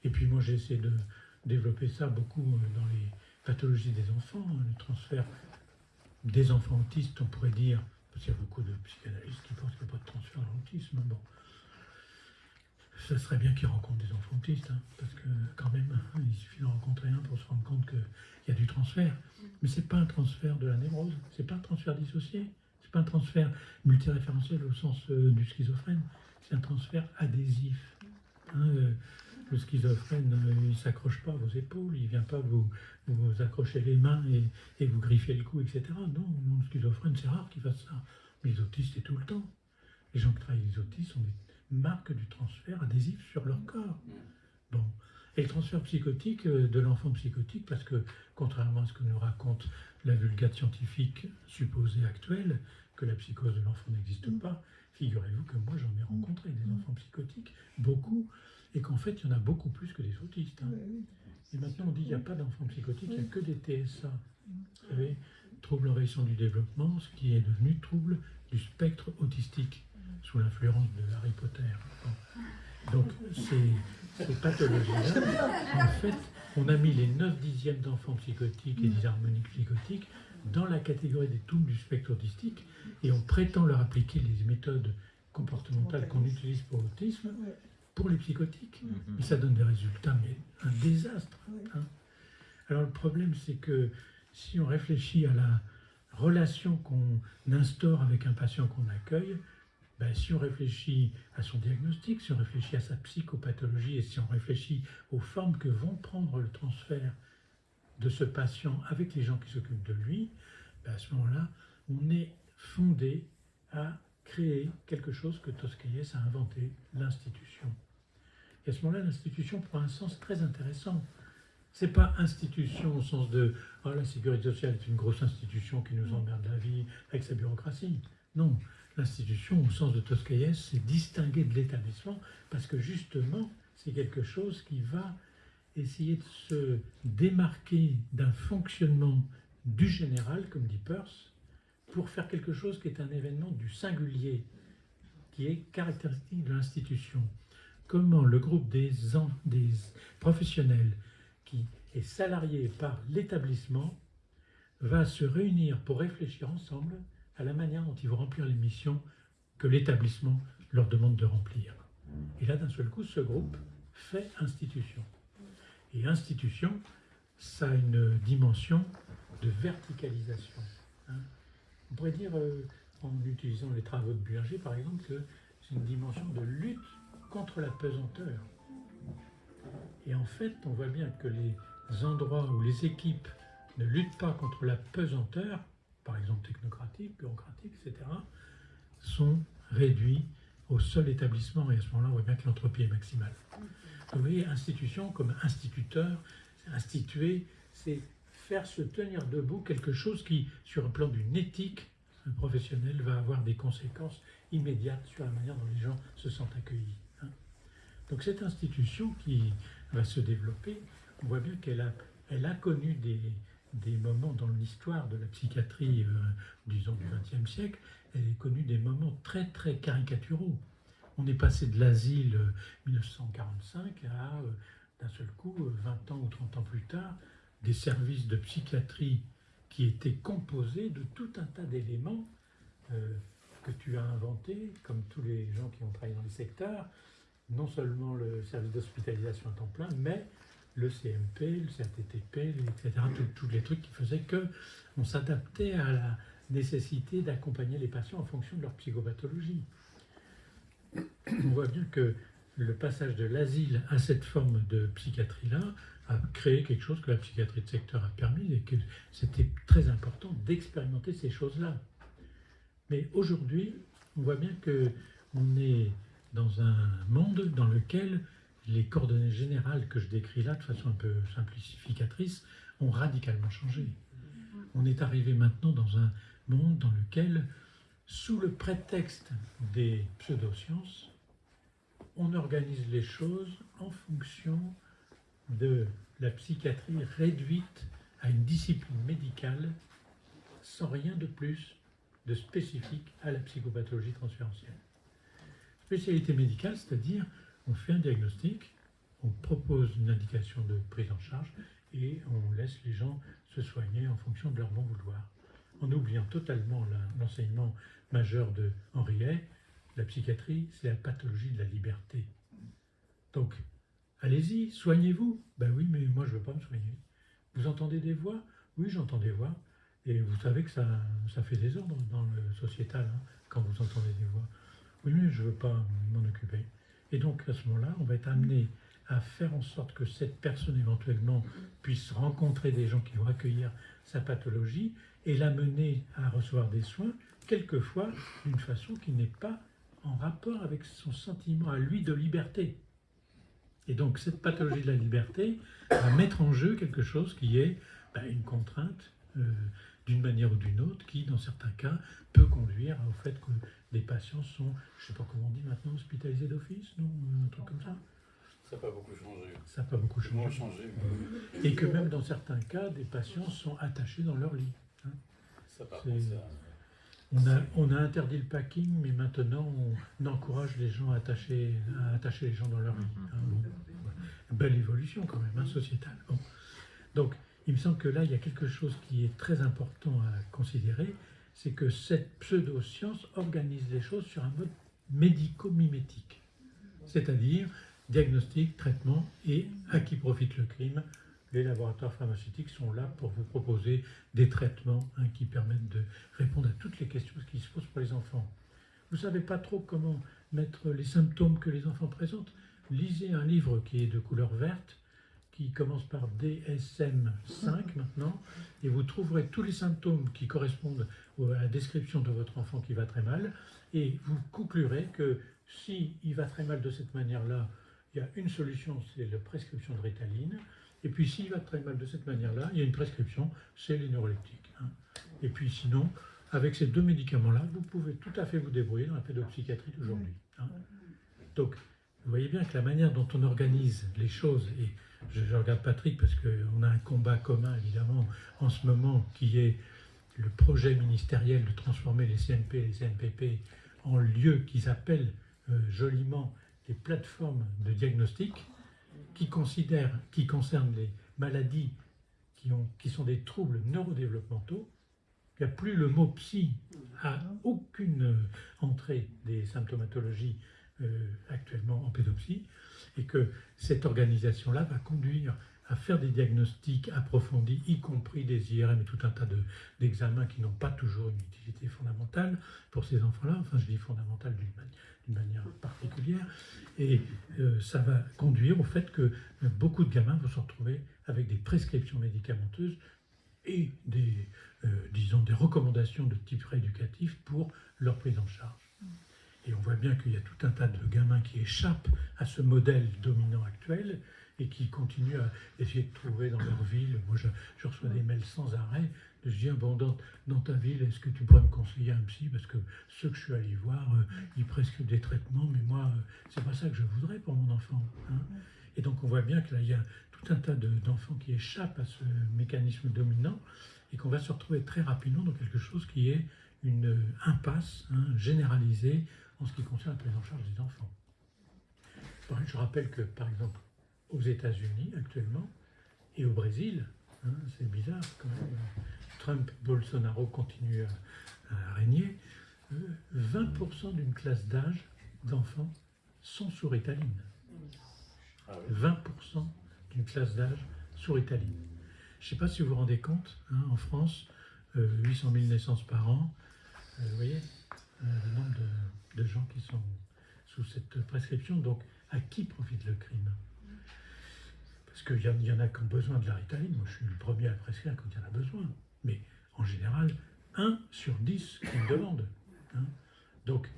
Speaker 1: Et puis moi j'ai essayé de développer ça beaucoup euh, dans les pathologies des enfants, hein, le transfert des enfants autistes, on pourrait dire, parce qu'il y a beaucoup de psychanalystes qui pensent qu'il n'y a pas de transfert dans l'autisme. Bon, ça serait bien qu'ils rencontrent des enfants autistes, hein, parce que quand même, hein, il suffit d'en rencontrer un pour se rendre compte qu'il y a du transfert. Mais c'est pas un transfert de la névrose, c'est pas un transfert dissocié, c'est pas un transfert multiréférentiel au sens euh, du schizophrène, c'est un transfert adhésif. Hein, euh, le schizophrène, euh, il s'accroche pas à vos épaules, il vient pas vous, vous accrocher les mains et, et vous griffer le cou, etc. Non, non, le schizophrène, c'est rare qu'il fasse ça. Mais les autistes, c'est tout le temps. Les gens qui travaillent avec les autistes ont des marques du transfert adhésif sur leur corps. Bon. Et le transfert psychotique euh, de l'enfant psychotique, parce que contrairement à ce que nous raconte la vulgate scientifique supposée actuelle, que la psychose de l'enfant n'existe pas, figurez-vous que moi j'en ai rencontré des enfants psychotiques, beaucoup, et qu'en fait il y en a beaucoup plus que des autistes. hein. Et maintenant on dit qu'il n'y a pas d'enfants psychotiques, il n'y a que des TSA. Vous savez, trouble envahissant du développement, ce qui est devenu trouble du spectre autistique, sous l'influence de Harry Potter. Bon. Donc ces, ces pathologies-là, en fait, on a mis les 9 dixièmes d'enfants psychotiques et disharmoniques psychotiques dans la catégorie des troubles du spectre autistique et on prétend leur appliquer les méthodes comportementales qu'on utilise pour l'autisme pour les psychotiques. Mais ça donne des résultats, mais un désastre. hein. Alors le problème, c'est que si on réfléchit à la relation qu'on instaure avec un patient qu'on accueille, ben, si on réfléchit à son diagnostic, si on réfléchit à sa psychopathologie et si on réfléchit aux formes que vont prendre le transfert de ce patient avec les gens qui s'occupent de lui, ben, à ce moment-là, on est fondé à créer quelque chose que Toscaïès a inventé, l'institution. Et à ce moment-là, l'institution prend un sens très intéressant. C'est pas institution au sens de oh, la sécurité sociale est une grosse institution qui nous emmerde la vie avec sa bureaucratie. Non, l'institution au sens de Toscaïès, c'est distinguer de l'établissement parce que justement, c'est quelque chose qui va essayer de se démarquer d'un fonctionnement du général, comme dit Peirce, pour faire quelque chose qui est un événement du singulier, qui est caractéristique de l'institution. Comment le groupe des, professionnels qui est salarié par l'établissement va se réunir pour réfléchir ensemble à la manière dont ils vont remplir les missions que l'établissement leur demande de remplir. Et là, d'un seul coup, ce groupe fait institution. Et institution, ça a une dimension de verticalisation. hein. On pourrait dire, euh, en utilisant les travaux de Burger, par exemple, que c'est une dimension de lutte contre la pesanteur. Et en fait, on voit bien que les endroits où les équipes ne luttent pas contre la pesanteur, par exemple technocratique, bureaucratique, etc., sont réduits au seul établissement. Et à ce moment-là, on voit bien que l'entropie est maximale. Vous voyez, institution comme instituteur, instituer, c'est faire se tenir debout quelque chose qui, sur un plan d'une éthique professionnelle, va avoir des conséquences immédiates sur la manière dont les gens se sentent accueillis. Donc cette institution qui va se développer, on voit bien qu'elle a, connu des, moments dans l'histoire de la psychiatrie, euh, disons, du XXe siècle, elle a connu des moments très très caricaturaux. On est passé de l'asile euh, 1945 à, euh, d'un seul coup, 20 ans ou 30 ans plus tard, des services de psychiatrie qui étaient composés de tout un tas d'éléments euh, que tu as inventés, comme tous les gens qui ont travaillé dans les secteurs, non seulement le service d'hospitalisation à temps plein, mais le CMP, le CRTTP, etc., tous les trucs qui faisaient que on s'adaptait à la nécessité d'accompagner les patients en fonction de leur psychopathologie. On voit bien que le passage de l'asile à cette forme de psychiatrie-là a créé quelque chose que la psychiatrie de secteur a permis et que c'était très important d'expérimenter ces choses-là. Mais aujourd'hui, on voit bien que on est dans un monde dans lequel les coordonnées générales que je décris là de façon un peu simplificatrice ont radicalement changé. On est arrivé maintenant dans un monde dans lequel, sous le prétexte des pseudosciences, on organise les choses en fonction de la psychiatrie réduite à une discipline médicale sans rien de plus de spécifique à la psychopathologie transférentielle. Spécialité médicale, c'est-à-dire on fait un diagnostic, on propose une indication de prise en charge et on laisse les gens se soigner en fonction de leur bon vouloir. En oubliant totalement l'enseignement majeur de Henriet, la psychiatrie, c'est la pathologie de la liberté. Donc, allez-y, soignez-vous. Ben oui, mais moi je ne veux pas me soigner. Vous entendez des voix? Oui, j'entends des voix. Et vous savez que ça, ça fait désordre dans le sociétal hein, quand vous entendez des voix. Oui, mais je ne veux pas m'en occuper. Et donc à ce moment-là, on va être amené à faire en sorte que cette personne éventuellement puisse rencontrer des gens qui vont accueillir sa pathologie et l'amener à recevoir des soins, quelquefois d'une façon qui n'est pas en rapport avec son sentiment à lui de liberté. Et donc cette pathologie de la liberté va mettre en jeu quelque chose qui est ben, une contrainte euh, d'une manière ou d'une autre, qui dans certains cas peut conduire au fait que des patients sont, je ne sais pas comment on dit maintenant, hospitalisés d'office, non Un truc comme ça
Speaker 5: ça n'a pas beaucoup changé.
Speaker 1: Ça n'a pas beaucoup changé. Et que même dans certains cas, des patients sont attachés dans leur lit. Hein.
Speaker 5: Ça,
Speaker 1: on a, on a, interdit le packing, mais maintenant on encourage les gens à attacher, à attacher les gens dans leur lit. Hein. Belle évolution quand même, hein, sociétale. Donc, il me semble que là, il y a quelque chose qui est très important à considérer, c'est que cette pseudo-science organise les choses sur un mode médico-mimétique. C'est-à-dire diagnostic, traitement et à qui profite le crime les laboratoires pharmaceutiques sont là pour vous proposer des traitements hein, qui permettent de répondre à toutes les questions qui se posent pour les enfants. Vous ne savez pas trop comment mettre les symptômes que les enfants présentent Lisez un livre qui est de couleur verte, qui commence par DSM5 maintenant, et vous trouverez tous les symptômes qui correspondent à la description de votre enfant qui va très mal, et vous conclurez que si il va très mal de cette manière-là, il y a une solution, c'est la prescription de Ritaline, et puis s'il va très mal de cette manière-là, il y a une prescription, c'est les neuroleptiques. Hein. Et puis sinon, avec ces deux médicaments-là, vous pouvez tout à fait vous débrouiller dans la pédopsychiatrie d'aujourd'hui. Hein. Donc, vous voyez bien que la manière dont on organise les choses, et je, regarde Patrick parce qu'on a un combat commun évidemment en ce moment qui est le projet ministériel de transformer les CNP et les CNPP en lieux qu'ils appellent euh, joliment les plateformes de diagnostic, qui, considèrent, qui concernent les maladies qui, qui sont des troubles neurodéveloppementaux. Il n'y a plus le mot psy à aucune entrée des symptomatologies euh, actuellement en pédopsie, et que cette organisation-là va conduire à faire des diagnostics approfondis, y compris des IRM et tout un tas d'examens qui n'ont pas toujours une utilité fondamentale pour ces enfants-là, enfin je dis fondamentale d'une manière particulière, et euh, ça va conduire au fait que beaucoup de gamins vont se retrouver avec des prescriptions médicamenteuses et des, euh, disons, des recommandations de type rééducatif pour leur prise en charge. Et on voit bien qu'il y a tout un tas de gamins qui échappent à ce modèle dominant actuel et qui continuent à essayer de trouver dans leur ville. Moi, je, reçois des mails sans arrêt. Je dis, bon, dans, ta ville, est-ce que tu pourrais me conseiller un psy? Parce que ceux que je suis allé voir, euh, ils prescrivent des traitements, mais moi, euh, c'est pas ça que je voudrais pour mon enfant. Hein. Et donc, on voit bien que là, il y a tout un tas d'enfants qui échappent à ce mécanisme dominant et qu'on va se retrouver très rapidement dans quelque chose qui est une impasse hein, généralisée en ce qui concerne la prise en charge des enfants. Je rappelle que, par exemple, aux États-Unis actuellement et au Brésil. hein, c'est bizarre quand même. Trump, Bolsonaro continuent à, à régner. Euh, 20% d'une classe d'âge d'enfants sont sous Ritaline.
Speaker 5: Ah oui.
Speaker 1: 20% d'une classe d'âge sous Ritaline. Je ne sais pas si vous vous rendez compte, hein, en France, euh, 800 000 naissances par an. Euh, vous voyez euh, le nombre de, de gens qui sont sous cette prescription. Donc, à qui profite le crime? Parce qu'il y, y en a qui ont besoin de la Ritaline. Moi, je suis le premier à prescrire quand il y en a besoin. Mais en général, 1 sur 10 qui me demandent. hein. Donc,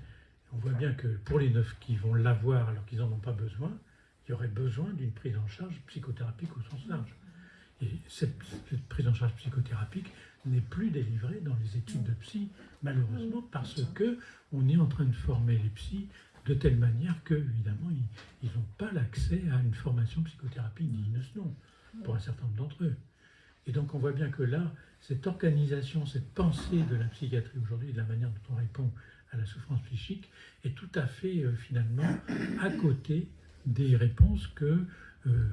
Speaker 1: on voit bien que pour les neufs qui vont l'avoir alors qu'ils n'en ont pas besoin, il y aurait besoin d'une prise en charge psychothérapique au sens large. Et cette, cette prise en charge psychothérapique n'est plus délivrée dans les études de psy, malheureusement, parce que on est en train de former les psys de telle manière que, évidemment, ils n'ont pas l'accès à une formation psychothérapie digne de ce nom, pour un certain nombre d'entre eux. Et donc on voit bien que là, cette organisation, cette pensée de la psychiatrie aujourd'hui, de la manière dont on répond à la souffrance psychique, est tout à fait euh, finalement à côté des réponses que euh,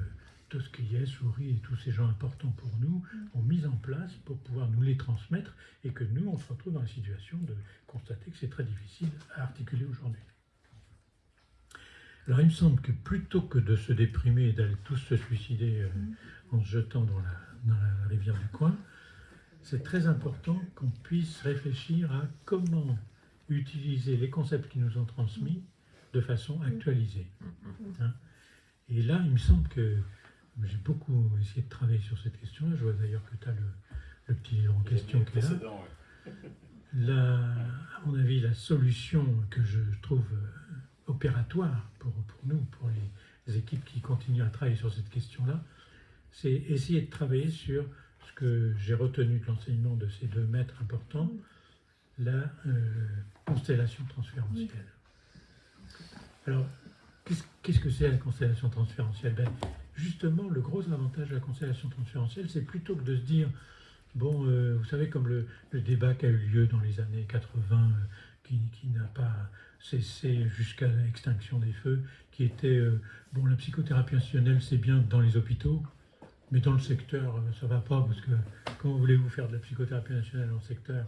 Speaker 1: Tosquillet, Souris et tous ces gens importants pour nous ont mis en place pour pouvoir nous les transmettre et que nous, on se retrouve dans la situation de constater que c'est très difficile à articuler aujourd'hui. Alors il me semble que plutôt que de se déprimer et d'aller tous se suicider euh, en se jetant dans la, dans la rivière du coin, c'est très important qu'on puisse réfléchir à comment utiliser les concepts qui nous ont transmis de façon actualisée. Hein. Et là, il me semble que j'ai beaucoup essayé de travailler sur cette question-là. Je vois d'ailleurs que tu as le, le petit livre en question qui est là.
Speaker 5: Ouais.
Speaker 1: La, à mon avis, la solution que je trouve euh, opératoire pour, pour nous, pour les équipes qui continuent à travailler sur cette question-là, c'est essayer de travailler sur ce que j'ai retenu de l'enseignement de ces deux maîtres importants, la euh, constellation transférentielle. Alors, qu'est-ce qu'est-ce que c'est la constellation transférentielle? Ben, Justement, le gros avantage de la constellation transférentielle, c'est plutôt que de se dire, bon, euh, vous savez, comme le, débat qui a eu lieu dans les années 80, euh, qui, n'a pas cessé jusqu'à l'extinction des feux, qui était, euh, bon, la psychothérapie institutionnelle, c'est bien dans les hôpitaux, mais dans le secteur, ça va pas, parce que comment voulez-vous faire de la psychothérapie nationale en secteur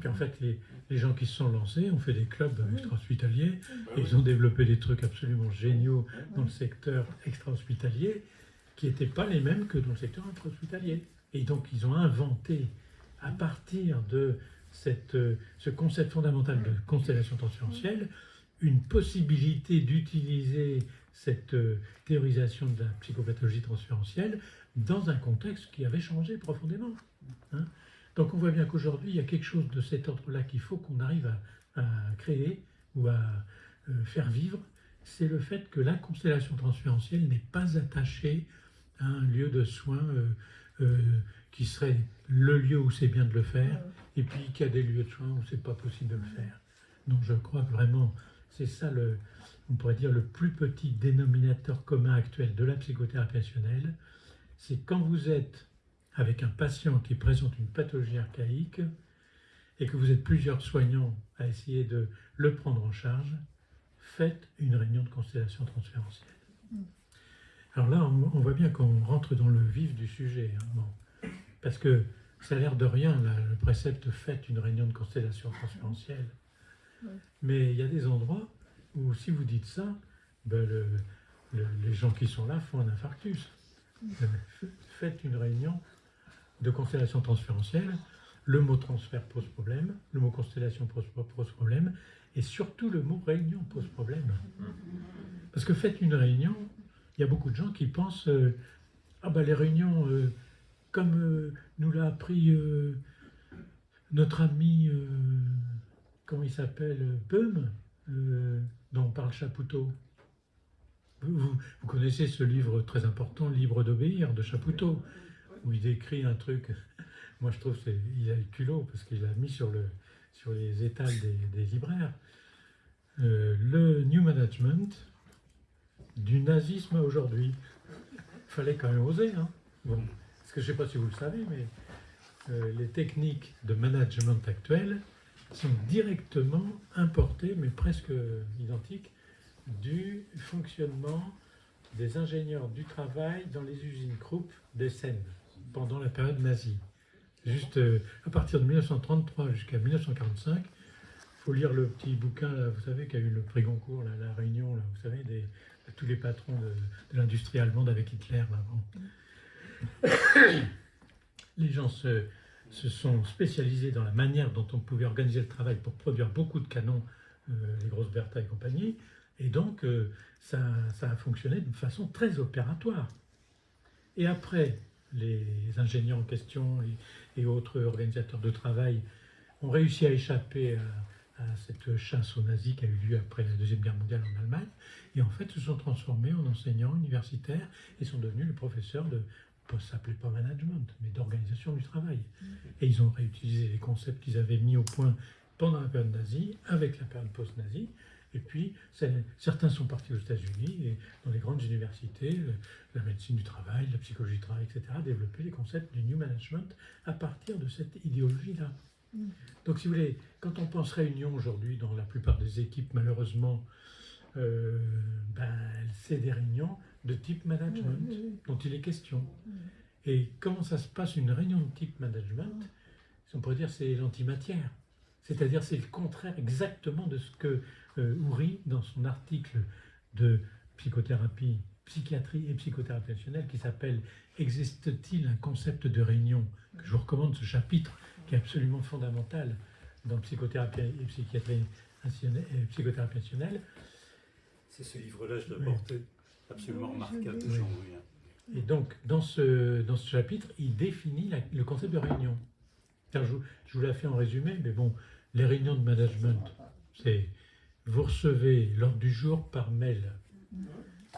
Speaker 1: Puis en fait, les, les gens qui se sont lancés ont fait des clubs extra-hospitaliers,
Speaker 5: Bah
Speaker 1: et
Speaker 5: oui.
Speaker 1: ils ont développé des trucs absolument géniaux dans le secteur extra-hospitalier, qui n'étaient pas les mêmes que dans le secteur intra-hospitalier. Et donc, ils ont inventé, à partir de cette, euh, ce concept fondamental de constellation transférentielle, une possibilité d'utiliser cette euh, théorisation de la psychopathologie transférentielle dans un contexte qui avait changé profondément. hein. Donc on voit bien qu'aujourd'hui, il y a quelque chose de cet ordre-là qu'il faut qu'on arrive à, à créer ou à euh, faire vivre, c'est le fait que la constellation transférentielle n'est pas attachée à un lieu de soins euh, euh, qui serait le lieu où c'est bien de le faire, et puis qu'il y a des lieux de soins où c'est pas possible de le faire. Donc je crois que vraiment, c'est ça le, on pourrait dire le plus petit dénominateur commun actuel de la psychothérapie rationnelle, c'est quand vous êtes avec un patient qui présente une pathologie archaïque et que vous êtes plusieurs soignants à essayer de le prendre en charge, faites une réunion de constellation transférentielle. Alors là, on, on voit bien qu'on rentre dans le vif du sujet. hein, bon. Parce que ça a l'air de rien, là, le précepte faites une réunion de constellation transférentielle. Mais il y a des endroits où si vous dites ça, ben, le- le- les gens qui sont là font un infarctus. Euh, Faites une réunion de constellation transférentielle. Le mot transfert pose problème, le mot constellation pose, problème, et surtout le mot réunion pose problème. Parce que faites une réunion, il y a beaucoup de gens qui pensent euh, Ah ben les réunions, euh, comme euh, nous l'a appris notre ami, comment il s'appelle, Beum, dont parle Chapoutot. Vous, vous- vous connaissez ce livre très important, Libre d'obéir, de Chapoutot, où il décrit un truc. Moi, je trouve qu'il a le culot parce qu'il a mis sur, le, sur les étals des, des libraires euh, le New Management du nazisme à aujourd'hui. fallait quand même oser. Hein bon. Parce que je ne sais pas si vous le savez, mais euh, les techniques de management actuelles sont directement importées, mais presque identiques, du fonctionnement des ingénieurs du travail dans les usines Krupp d'Essen pendant la période nazie. Juste euh, à partir de 1933 jusqu'à 1945, il faut lire le petit bouquin, vous savez, qui a eu le prix Goncourt, la réunion, vous savez, de tous les patrons de, l'industrie allemande avec Hitler. Là. Les gens se, sont spécialisés dans la manière dont on pouvait organiser le travail pour produire beaucoup de canons, euh, les grosses Bertha et compagnie, et donc euh, ça, ça a fonctionné de façon très opératoire. Et après, les ingénieurs en question et, et autres organisateurs de travail ont réussi à échapper à, à cette chasse aux nazis qui a eu lieu après la Deuxième Guerre mondiale en Allemagne, et en fait se sont transformés en enseignants universitaires et sont devenus le professeur de, ça s'appelait pas management, mais d'organisation du travail. Et ils ont réutilisé les concepts qu'ils avaient mis au point pendant la période nazie, avec la période post-nazie, et puis, certains sont partis aux États-Unis et dans les grandes universités, euh, la médecine du travail, la psychologie du travail, etc., développer les concepts du New Management à partir de cette idéologie-là.
Speaker 3: Mm.
Speaker 1: Donc, si vous voulez, quand on pense réunion aujourd'hui, dans la plupart des équipes, malheureusement, euh, ben, c'est des réunions de type management dont il est question.
Speaker 3: Mm.
Speaker 1: Et comment ça se passe une réunion de type management On pourrait dire c'est l'antimatière. C'est-à-dire c'est le contraire exactement de ce que euh, Houry, dans son article de psychothérapie, psychiatrie et psychothérapie rationnelle, qui s'appelle Existe-t-il un concept de réunion? Que je vous recommande ce chapitre qui est absolument fondamental dans psychothérapie et psychiatrie et psychothérapie rationnelle,
Speaker 2: C'est ce livre-là, je l'ai porté, absolument remarquable de Jean.
Speaker 1: Et donc, dans ce, dans ce chapitre, il définit la- le concept de réunion. Car je, je vous l'ai fait en résumé, mais bon, les réunions de management, c'est vous recevez l'ordre du jour par mail.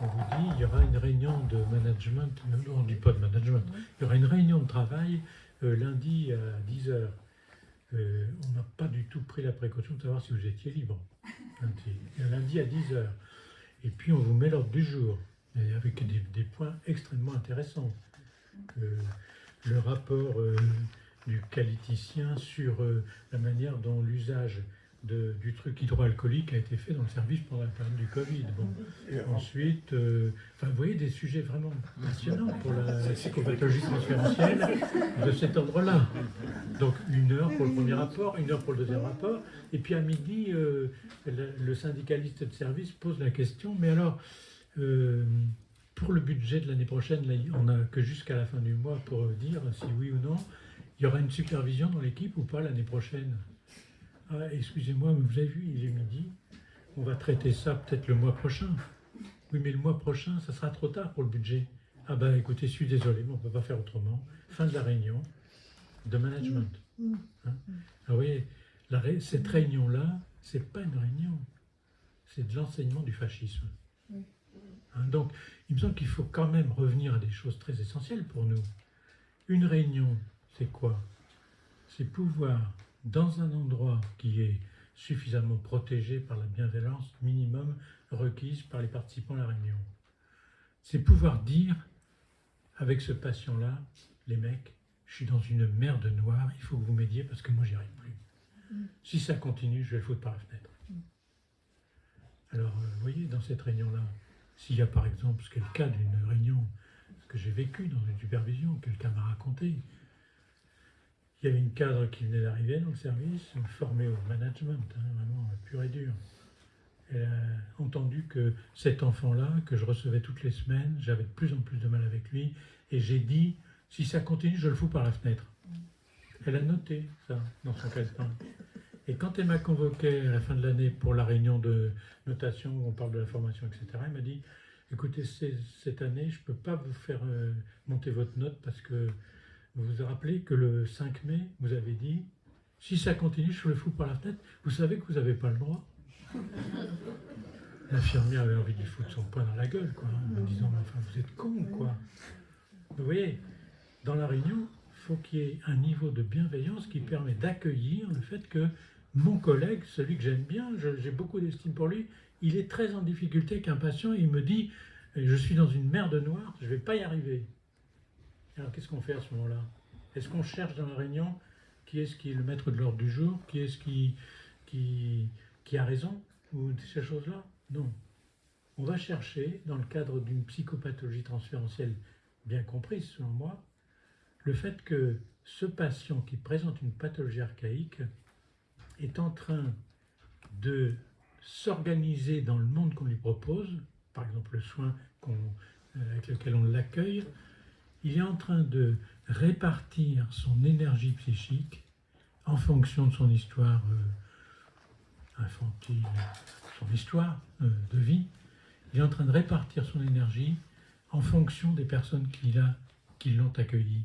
Speaker 1: On vous dit, il y aura une réunion de management, on ne dit pas de management, il y aura une réunion de travail euh, lundi à 10h. on n'a pas du tout pris la précaution de savoir si vous étiez libre. Lundi, lundi à 10h. Et puis on vous met l'ordre du jour, avec des, points extrêmement intéressants. Euh, le rapport euh, du qualiticien sur euh, la manière dont l'usage de- du truc hydroalcoolique a été fait dans le service pendant la période du Covid. Bon. Ensuite, euh, enfin, vous voyez des sujets vraiment passionnants pour la psychopathologie transférentielle de cet ordre-là. Donc une heure pour le premier rapport, une heure pour le deuxième rapport, et puis à midi, euh, le, le syndicaliste de service pose la question, mais alors, euh, pour le budget de l'année prochaine, là, on n'a que jusqu'à la fin du mois pour dire si oui ou non, il y aura une supervision dans l'équipe ou pas l'année prochaine? Ah, excusez-moi, mais vous avez vu, il est midi, on va traiter ça peut-être le mois prochain. Oui, mais le mois prochain, ça sera trop tard pour le budget. Ah ben écoutez, je suis désolé, mais on ne peut pas faire autrement. Fin de la réunion de management.
Speaker 3: Mm.
Speaker 1: Hein? Ah oui, la ré- cette réunion-là, c'est pas une réunion, c'est de l'enseignement du fascisme. Hein, donc, il me semble qu'il faut quand même revenir à des choses très essentielles pour nous. Une réunion, c'est quoi? C'est pouvoir, dans un endroit qui est suffisamment protégé par la bienveillance minimum requise par les participants à la réunion, c'est pouvoir dire avec ce patient-là, les mecs, je suis dans une merde noire, il faut que vous m'aidiez parce que moi j'y arrive plus. Si ça continue, je vais le foutre par la fenêtre. Alors, euh, vous voyez, dans cette réunion-là, s'il y a par exemple, ce qui est le cas d'une réunion que j'ai vécue dans une supervision, quelqu'un m'a raconté, il y avait une cadre qui venait d'arriver dans le service, formée au management, hein, vraiment pur et dur. Elle a entendu que cet enfant-là, que je recevais toutes les semaines, j'avais de plus en plus de mal avec lui, et j'ai dit, si ça continue, je le fous par la fenêtre. Elle a noté ça dans son calepin. Et quand elle m'a convoqué à la fin de l'année pour la réunion de notation où on parle de la formation, etc., elle m'a dit, écoutez, cette année, je ne peux pas vous faire euh, monter votre note parce que vous vous rappelez que le 5 mai, vous avez dit, si ça continue, je le fous par la fenêtre. Vous savez que vous n'avez pas le droit. L'infirmière avait envie de lui foutre son poing dans la gueule, quoi, en disant, mais enfin, vous êtes con, quoi. Vous voyez, dans la réunion, il faut qu'il y ait un niveau de bienveillance qui permet d'accueillir le fait que mon collègue, celui que j'aime bien, j'ai beaucoup d'estime pour lui, il est très en difficulté qu'un patient, il me dit, je suis dans une merde noire, je ne vais pas y arriver. Alors qu'est-ce qu'on fait à ce moment-là? Est-ce qu'on cherche dans la réunion qui est-ce qui est le maître de l'ordre du jour Qui est-ce qui, qui, qui a raison Ou ces choses-là? Non. on va chercher, dans le cadre d'une psychopathologie transférentielle bien comprise selon moi, le fait que ce patient qui présente une pathologie archaïque est en train de s'organiser dans le monde qu'on lui propose, par exemple le soin euh, avec lequel on l'accueille, il est en train de répartir son énergie psychique en fonction de son histoire euh, infantile, son histoire euh, de vie. Il est en train de répartir son énergie en fonction des personnes qui l'ont accueilli.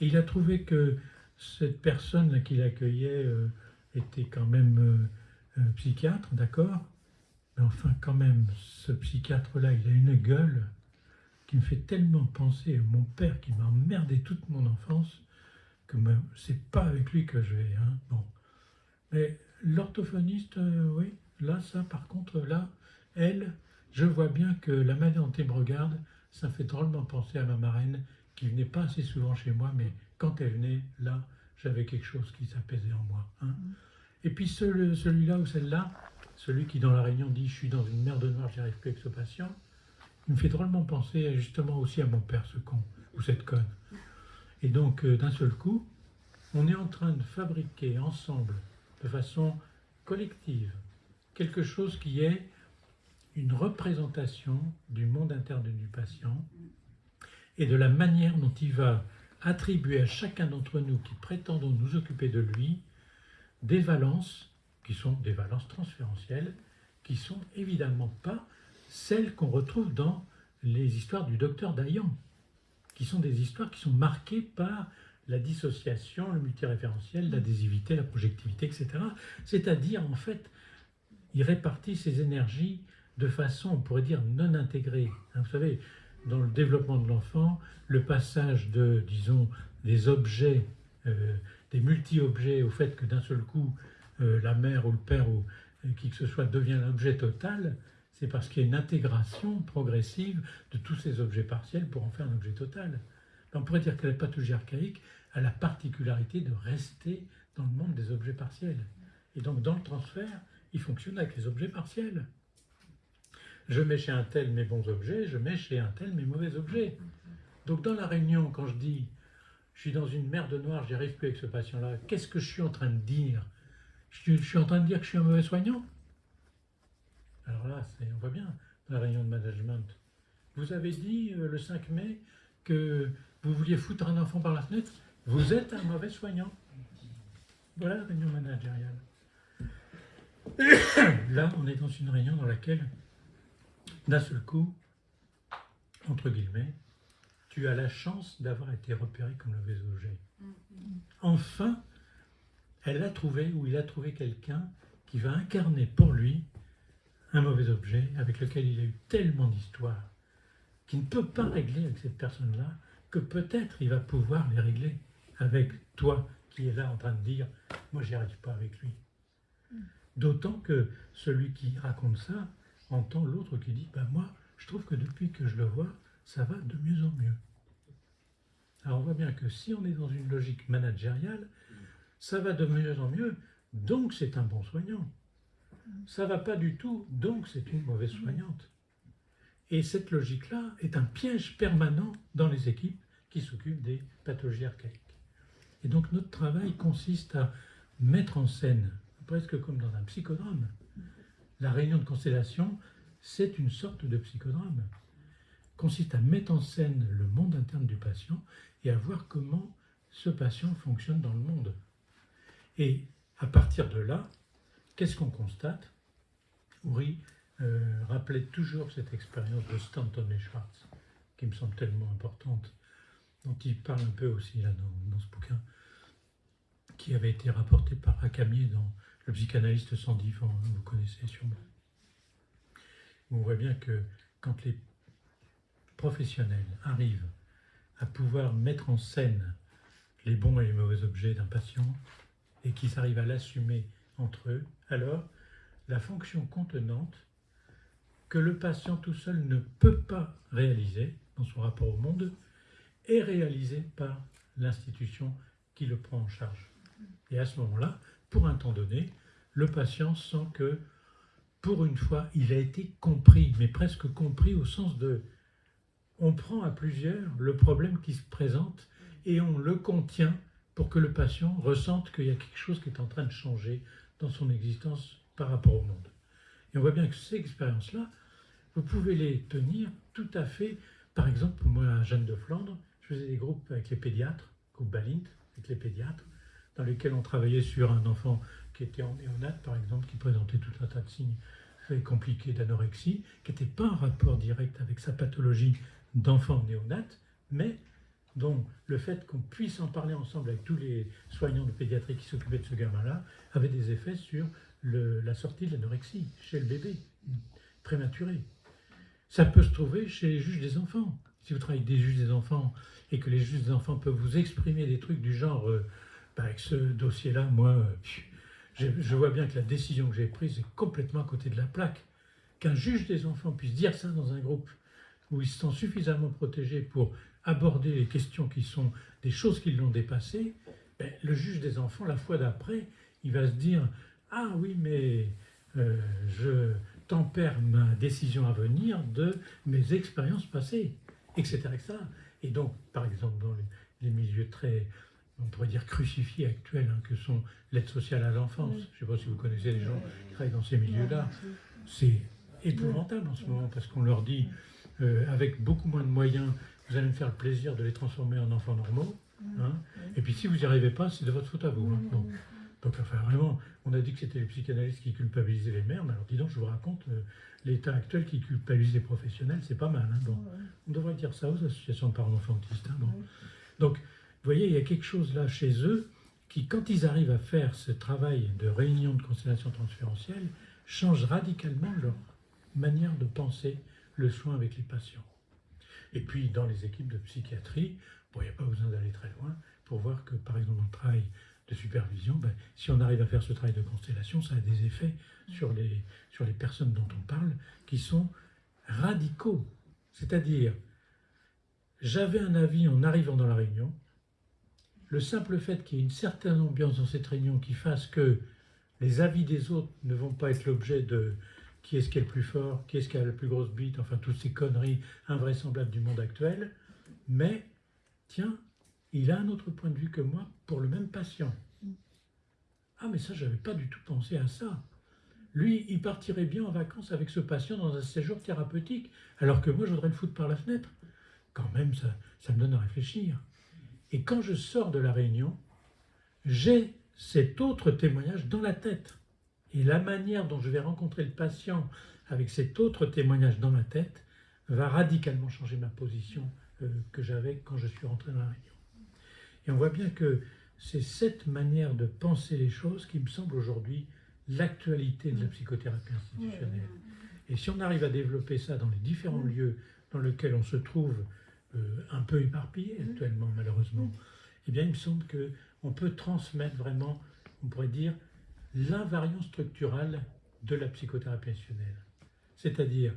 Speaker 1: Et il a trouvé que cette personne qu'il accueillait euh, était quand même psychiatre, d'accord? Mais enfin, quand même, ce psychiatre-là, il a une gueule qui me fait tellement penser à mon père qui m'a emmerdé toute mon enfance que c'est pas avec lui que je vais. Hein. Bon. Mais l'orthophoniste, euh, oui, là, ça, par contre, là, elle, je vois bien que la manière dont elle me regarde, ça fait drôlement penser à ma marraine qui venait pas assez souvent chez moi, mais quand elle venait, là, j'avais quelque chose qui s'apaisait en moi. Hein. Mm. Et puis celui-là ou celle-là, celui qui dans la réunion dit « je suis dans une merde noire, j'y arrive plus avec ce patient », me fait drôlement penser justement aussi à mon père, ce con, ou cette conne. Et donc, euh, d'un seul coup, on est en train de fabriquer ensemble, de façon collective, quelque chose qui est une représentation du monde interne du patient et de la manière dont il va attribuer à chacun d'entre nous qui prétendons nous occuper de lui des valences qui sont des valences transférentielles, qui sont évidemment pas celles qu'on retrouve dans les histoires du docteur Dayan, qui sont des histoires qui sont marquées par la dissociation, le multiréférentiel, l'adhésivité, la projectivité, etc. C'est-à-dire, en fait, il répartit ses énergies de façon, on pourrait dire, non intégrée. Hein, vous savez, dans le développement de l'enfant, le passage de, disons, des objets, euh, des multi-objets, au fait que d'un seul coup, euh, la mère ou le père ou euh, qui que ce soit devient l'objet total, c'est parce qu'il y a une intégration progressive de tous ces objets partiels pour en faire un objet total. On pourrait dire que la pathologie archaïque a la particularité de rester dans le monde des objets partiels. Et donc dans le transfert, il fonctionne avec les objets partiels. Je mets chez un tel mes bons objets, je mets chez un tel mes mauvais objets. Donc dans la réunion, quand je dis je suis dans une merde noire, j'y arrive plus avec ce patient-là, qu'est-ce que je suis en train de dire? Je suis en train de dire que je suis un mauvais soignant? Alors là, on voit bien dans la réunion de management. Vous avez dit euh, le 5 mai que vous vouliez foutre un enfant par la fenêtre. Vous êtes un mauvais soignant. Voilà la réunion managériale. Là, on est dans une réunion dans laquelle, d'un seul coup, entre guillemets, tu as la chance d'avoir été repéré comme le objet. Enfin, elle a trouvé, ou il a trouvé quelqu'un qui va incarner pour lui un mauvais objet avec lequel il a eu tellement d'histoires qu'il ne peut pas régler avec cette personne-là, que peut-être il va pouvoir les régler avec toi qui est là en train de dire « moi j'y arrive pas avec lui D'autant que celui qui raconte ça entend l'autre qui dit bah, moi je trouve que depuis que je le vois, ça va de mieux en mieux ». Alors on voit bien que si on est dans une logique managériale, ça va de mieux en mieux, donc c'est un bon soignant ça va pas du tout, donc c'est une mauvaise soignante. Et cette logique-là est un piège permanent dans les équipes qui s'occupent des pathologies archaïques. Et donc notre travail consiste à mettre en scène, presque comme dans un psychodrame, la réunion de constellation, c'est une sorte de psychodrame, consiste à mettre en scène le monde interne du patient et à voir comment ce patient fonctionne dans le monde. Et à partir de là, Qu'est-ce qu'on constate? Uri euh, rappelait toujours cette expérience de Stanton et Schwartz, qui me semble tellement importante, dont il parle un peu aussi là dans, ce bouquin, qui avait été rapporté par Racamier dans Le psychanalyste sans divan, hein, vous connaissez sûrement. On voit bien que quand les professionnels arrivent à pouvoir mettre en scène les bons et les mauvais objets d'un patient, et qu'ils arrivent à l'assumer entre eux, alors la fonction contenante que le patient tout seul ne peut pas réaliser dans son rapport au monde est réalisée par l'institution qui le prend en charge. Et à ce moment-là, pour un temps donné, le patient sent que pour une fois, il a été compris, mais presque compris au sens de on prend à plusieurs le problème qui se présente et on le contient pour que le patient ressente qu'il y a quelque chose qui est en train de changer dans son existence par rapport au monde. Et on voit bien que ces expériences-là, vous pouvez les tenir tout à fait. Par exemple, moi, à Jeanne de Flandre, je faisais des groupes avec les pédiatres, groupe Balint, avec les pédiatres, dans lesquels on travaillait sur un enfant qui était en néonate, par exemple, qui présentait tout un tas de signes compliqués d'anorexie, qui n'était pas en rapport direct avec sa pathologie d'enfant néonate, mais dont le fait qu'on puisse en parler ensemble avec tous les soignants de pédiatrie qui s'occupaient de ce gamin-là avait des effets sur la sortie de l'anorexie chez le bébé prématuré. Ça peut se trouver chez les juges des enfants. Si vous travaillez avec des juges des enfants et que les juges des enfants peuvent vous exprimer des trucs du genre, euh, bah, avec ce dossier-là, moi, euh, je, vois bien que la décision que j'ai prise est complètement à côté de la plaque. Qu'un juge des enfants puisse dire ça dans un groupe où ils se sentent suffisamment protégés pour aborder les questions qui sont des choses qui l'ont dépassé, ben, le juge des enfants, la fois d'après, il va se dire Ah oui, mais euh, je tempère ma décision à venir de mes expériences passées, etc. etc. Et donc, par exemple, dans les, les milieux très, on pourrait dire, crucifiés actuels, hein, que sont l'aide sociale à l'enfance, je ne sais pas si vous connaissez les gens qui travaillent dans ces milieux-là, c'est épouvantable en ce moment parce qu'on leur dit, euh, avec beaucoup moins de moyens, vous allez me faire le plaisir de les transformer en enfants normaux. hein. Et puis si vous n'y arrivez pas, c'est de votre faute à vous. hein. Bon. Donc enfin vraiment, on a dit que c'était les psychanalystes qui culpabilisaient les mères, mais alors dis donc, je vous raconte, euh, l'état actuel qui culpabilise les professionnels, c'est pas mal. hein. Bon. On devrait dire ça aux associations de parents enfantistes. hein, bon. Donc, vous voyez, il y a quelque chose là chez eux qui, quand ils arrivent à faire ce travail de réunion de constellation transférentielle, change radicalement leur manière de penser le soin avec les patients. Et puis, dans les équipes de psychiatrie, bon, il n'y a pas besoin d'aller très loin pour voir que, par exemple, dans le travail de supervision, ben, si on arrive à faire ce travail de constellation, ça a des effets sur les, sur les personnes dont on parle qui sont radicaux. C'est-à-dire, j'avais un avis en arrivant dans la réunion, le simple fait qu'il y ait une certaine ambiance dans cette réunion qui fasse que les avis des autres ne vont pas être l'objet de qui est-ce qui est le plus fort, qui est-ce qui a la plus grosse bite, enfin toutes ces conneries invraisemblables du monde actuel, mais tiens, il a un autre point de vue que moi pour le même patient. Ah mais ça, j'avais pas du tout pensé à ça. Lui, il partirait bien en vacances avec ce patient dans un séjour thérapeutique, alors que moi, je voudrais le foutre par la fenêtre. Quand même, ça me donne à réfléchir. Et quand je sors de la réunion, j'ai cet autre témoignage dans la tête. Et la manière dont je vais rencontrer le patient avec cet autre témoignage dans ma tête va radicalement changer ma position euh, que j'avais quand je suis rentré dans la réunion. Et on voit bien que c'est cette manière de penser les choses qui me semble aujourd'hui l'actualité de la psychothérapie institutionnelle. Et si on arrive à développer ça dans les différents lieux dans lesquels on se trouve euh, un peu éparpillé actuellement, malheureusement, eh bien, il me semble qu'on peut transmettre vraiment, on pourrait dire, l'invariant structurale de la psychothérapie institutionnelle. C'est-à-dire,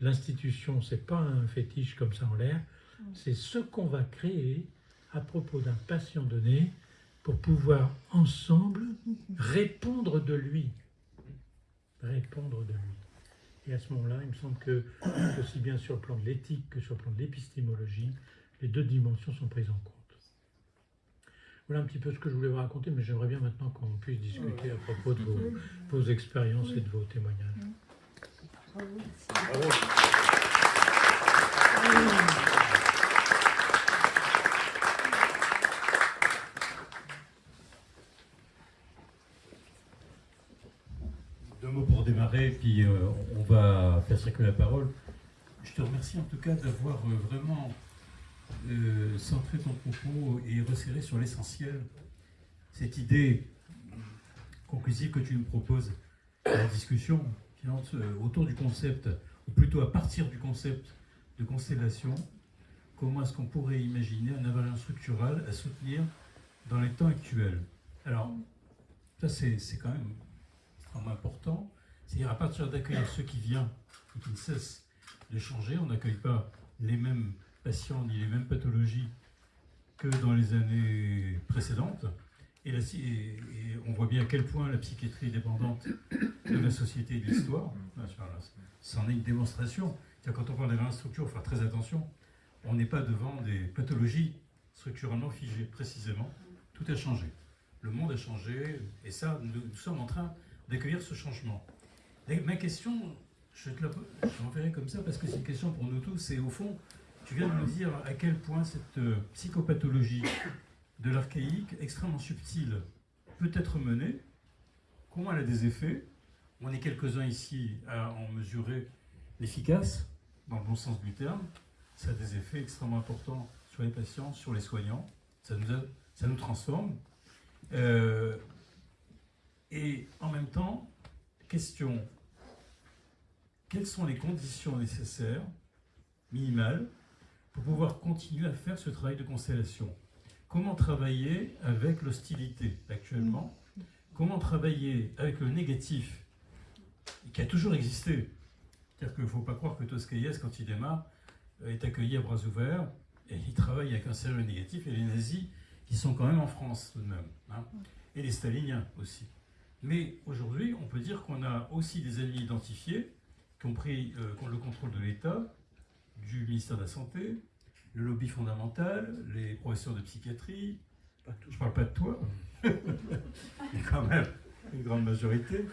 Speaker 1: l'institution, c'est pas un fétiche comme ça en l'air, c'est ce qu'on va créer à propos d'un patient donné pour pouvoir ensemble répondre de lui. Répondre de lui. Et à ce moment-là, il me semble que, aussi bien sur le plan de l'éthique que sur le plan de l'épistémologie, les deux dimensions sont prises en compte. Voilà un petit peu ce que je voulais vous raconter, mais j'aimerais bien maintenant qu'on puisse discuter à propos de vos, vos expériences et de vos témoignages.
Speaker 5: Bravo.
Speaker 2: Deux mots pour démarrer, puis euh, on va faire circuler la parole. Je te remercie en tout cas d'avoir euh, vraiment euh, centré ton propos et resserré sur l'essentiel. Cette idée conclusive que tu nous proposes à la discussion, euh, autour du concept, ou plutôt à partir du concept de constellation, comment est-ce qu'on pourrait imaginer un invariant structural à soutenir dans les temps actuels? Alors, ça c'est quand même extrêmement important. C'est-à-dire à partir d'accueillir ceux qui viennent et qui ne cessent de changer, on n'accueille pas les mêmes patients ni les mêmes pathologies que dans les années précédentes. Et, la- et- on voit bien à quel point la psychiatrie est dépendante de la société et de l'histoire. C'en est une démonstration. C'est-à-dire, Quand on parle des structures, il faut faire très attention. On n'est pas devant des pathologies structurellement figées, précisément. Tout a changé. Le monde a changé, et ça, nous, sommes en train d'accueillir ce changement. Ma question, je te la- je comme ça parce que c'est une question pour nous tous, c'est au fond, tu viens de nous dire à quel point cette euh, psychopathologie de l'archaïque, extrêmement subtile, peut être menée, comment elle a des effets? On est quelques-uns ici à en mesurer l'efficace, dans le bon sens du terme. Ça a des effets extrêmement importants sur les patients, sur les soignants. Ça nous, ça nous transforme. Euh, et en même temps, question, quelles sont les conditions nécessaires, minimales, pour pouvoir continuer à faire ce travail de constellation. Comment travailler avec l'hostilité actuellement? Comment travailler avec le négatif qui a toujours existé? C'est-à-dire qu'il ne faut pas croire que Toscaïès, quand il démarre, euh, est accueilli à bras ouverts et il travaille avec un sérieux négatif et les nazis qui sont quand même en France tout de même, hein, et les staliniens aussi. Mais aujourd'hui, on peut dire qu'on a aussi des ennemis identifiés qui ont pris euh, le contrôle de l'État, du ministère de la Santé, le lobby fondamental, les professeurs de psychiatrie. Je ne parle pas de toi, mais quand même une grande majorité,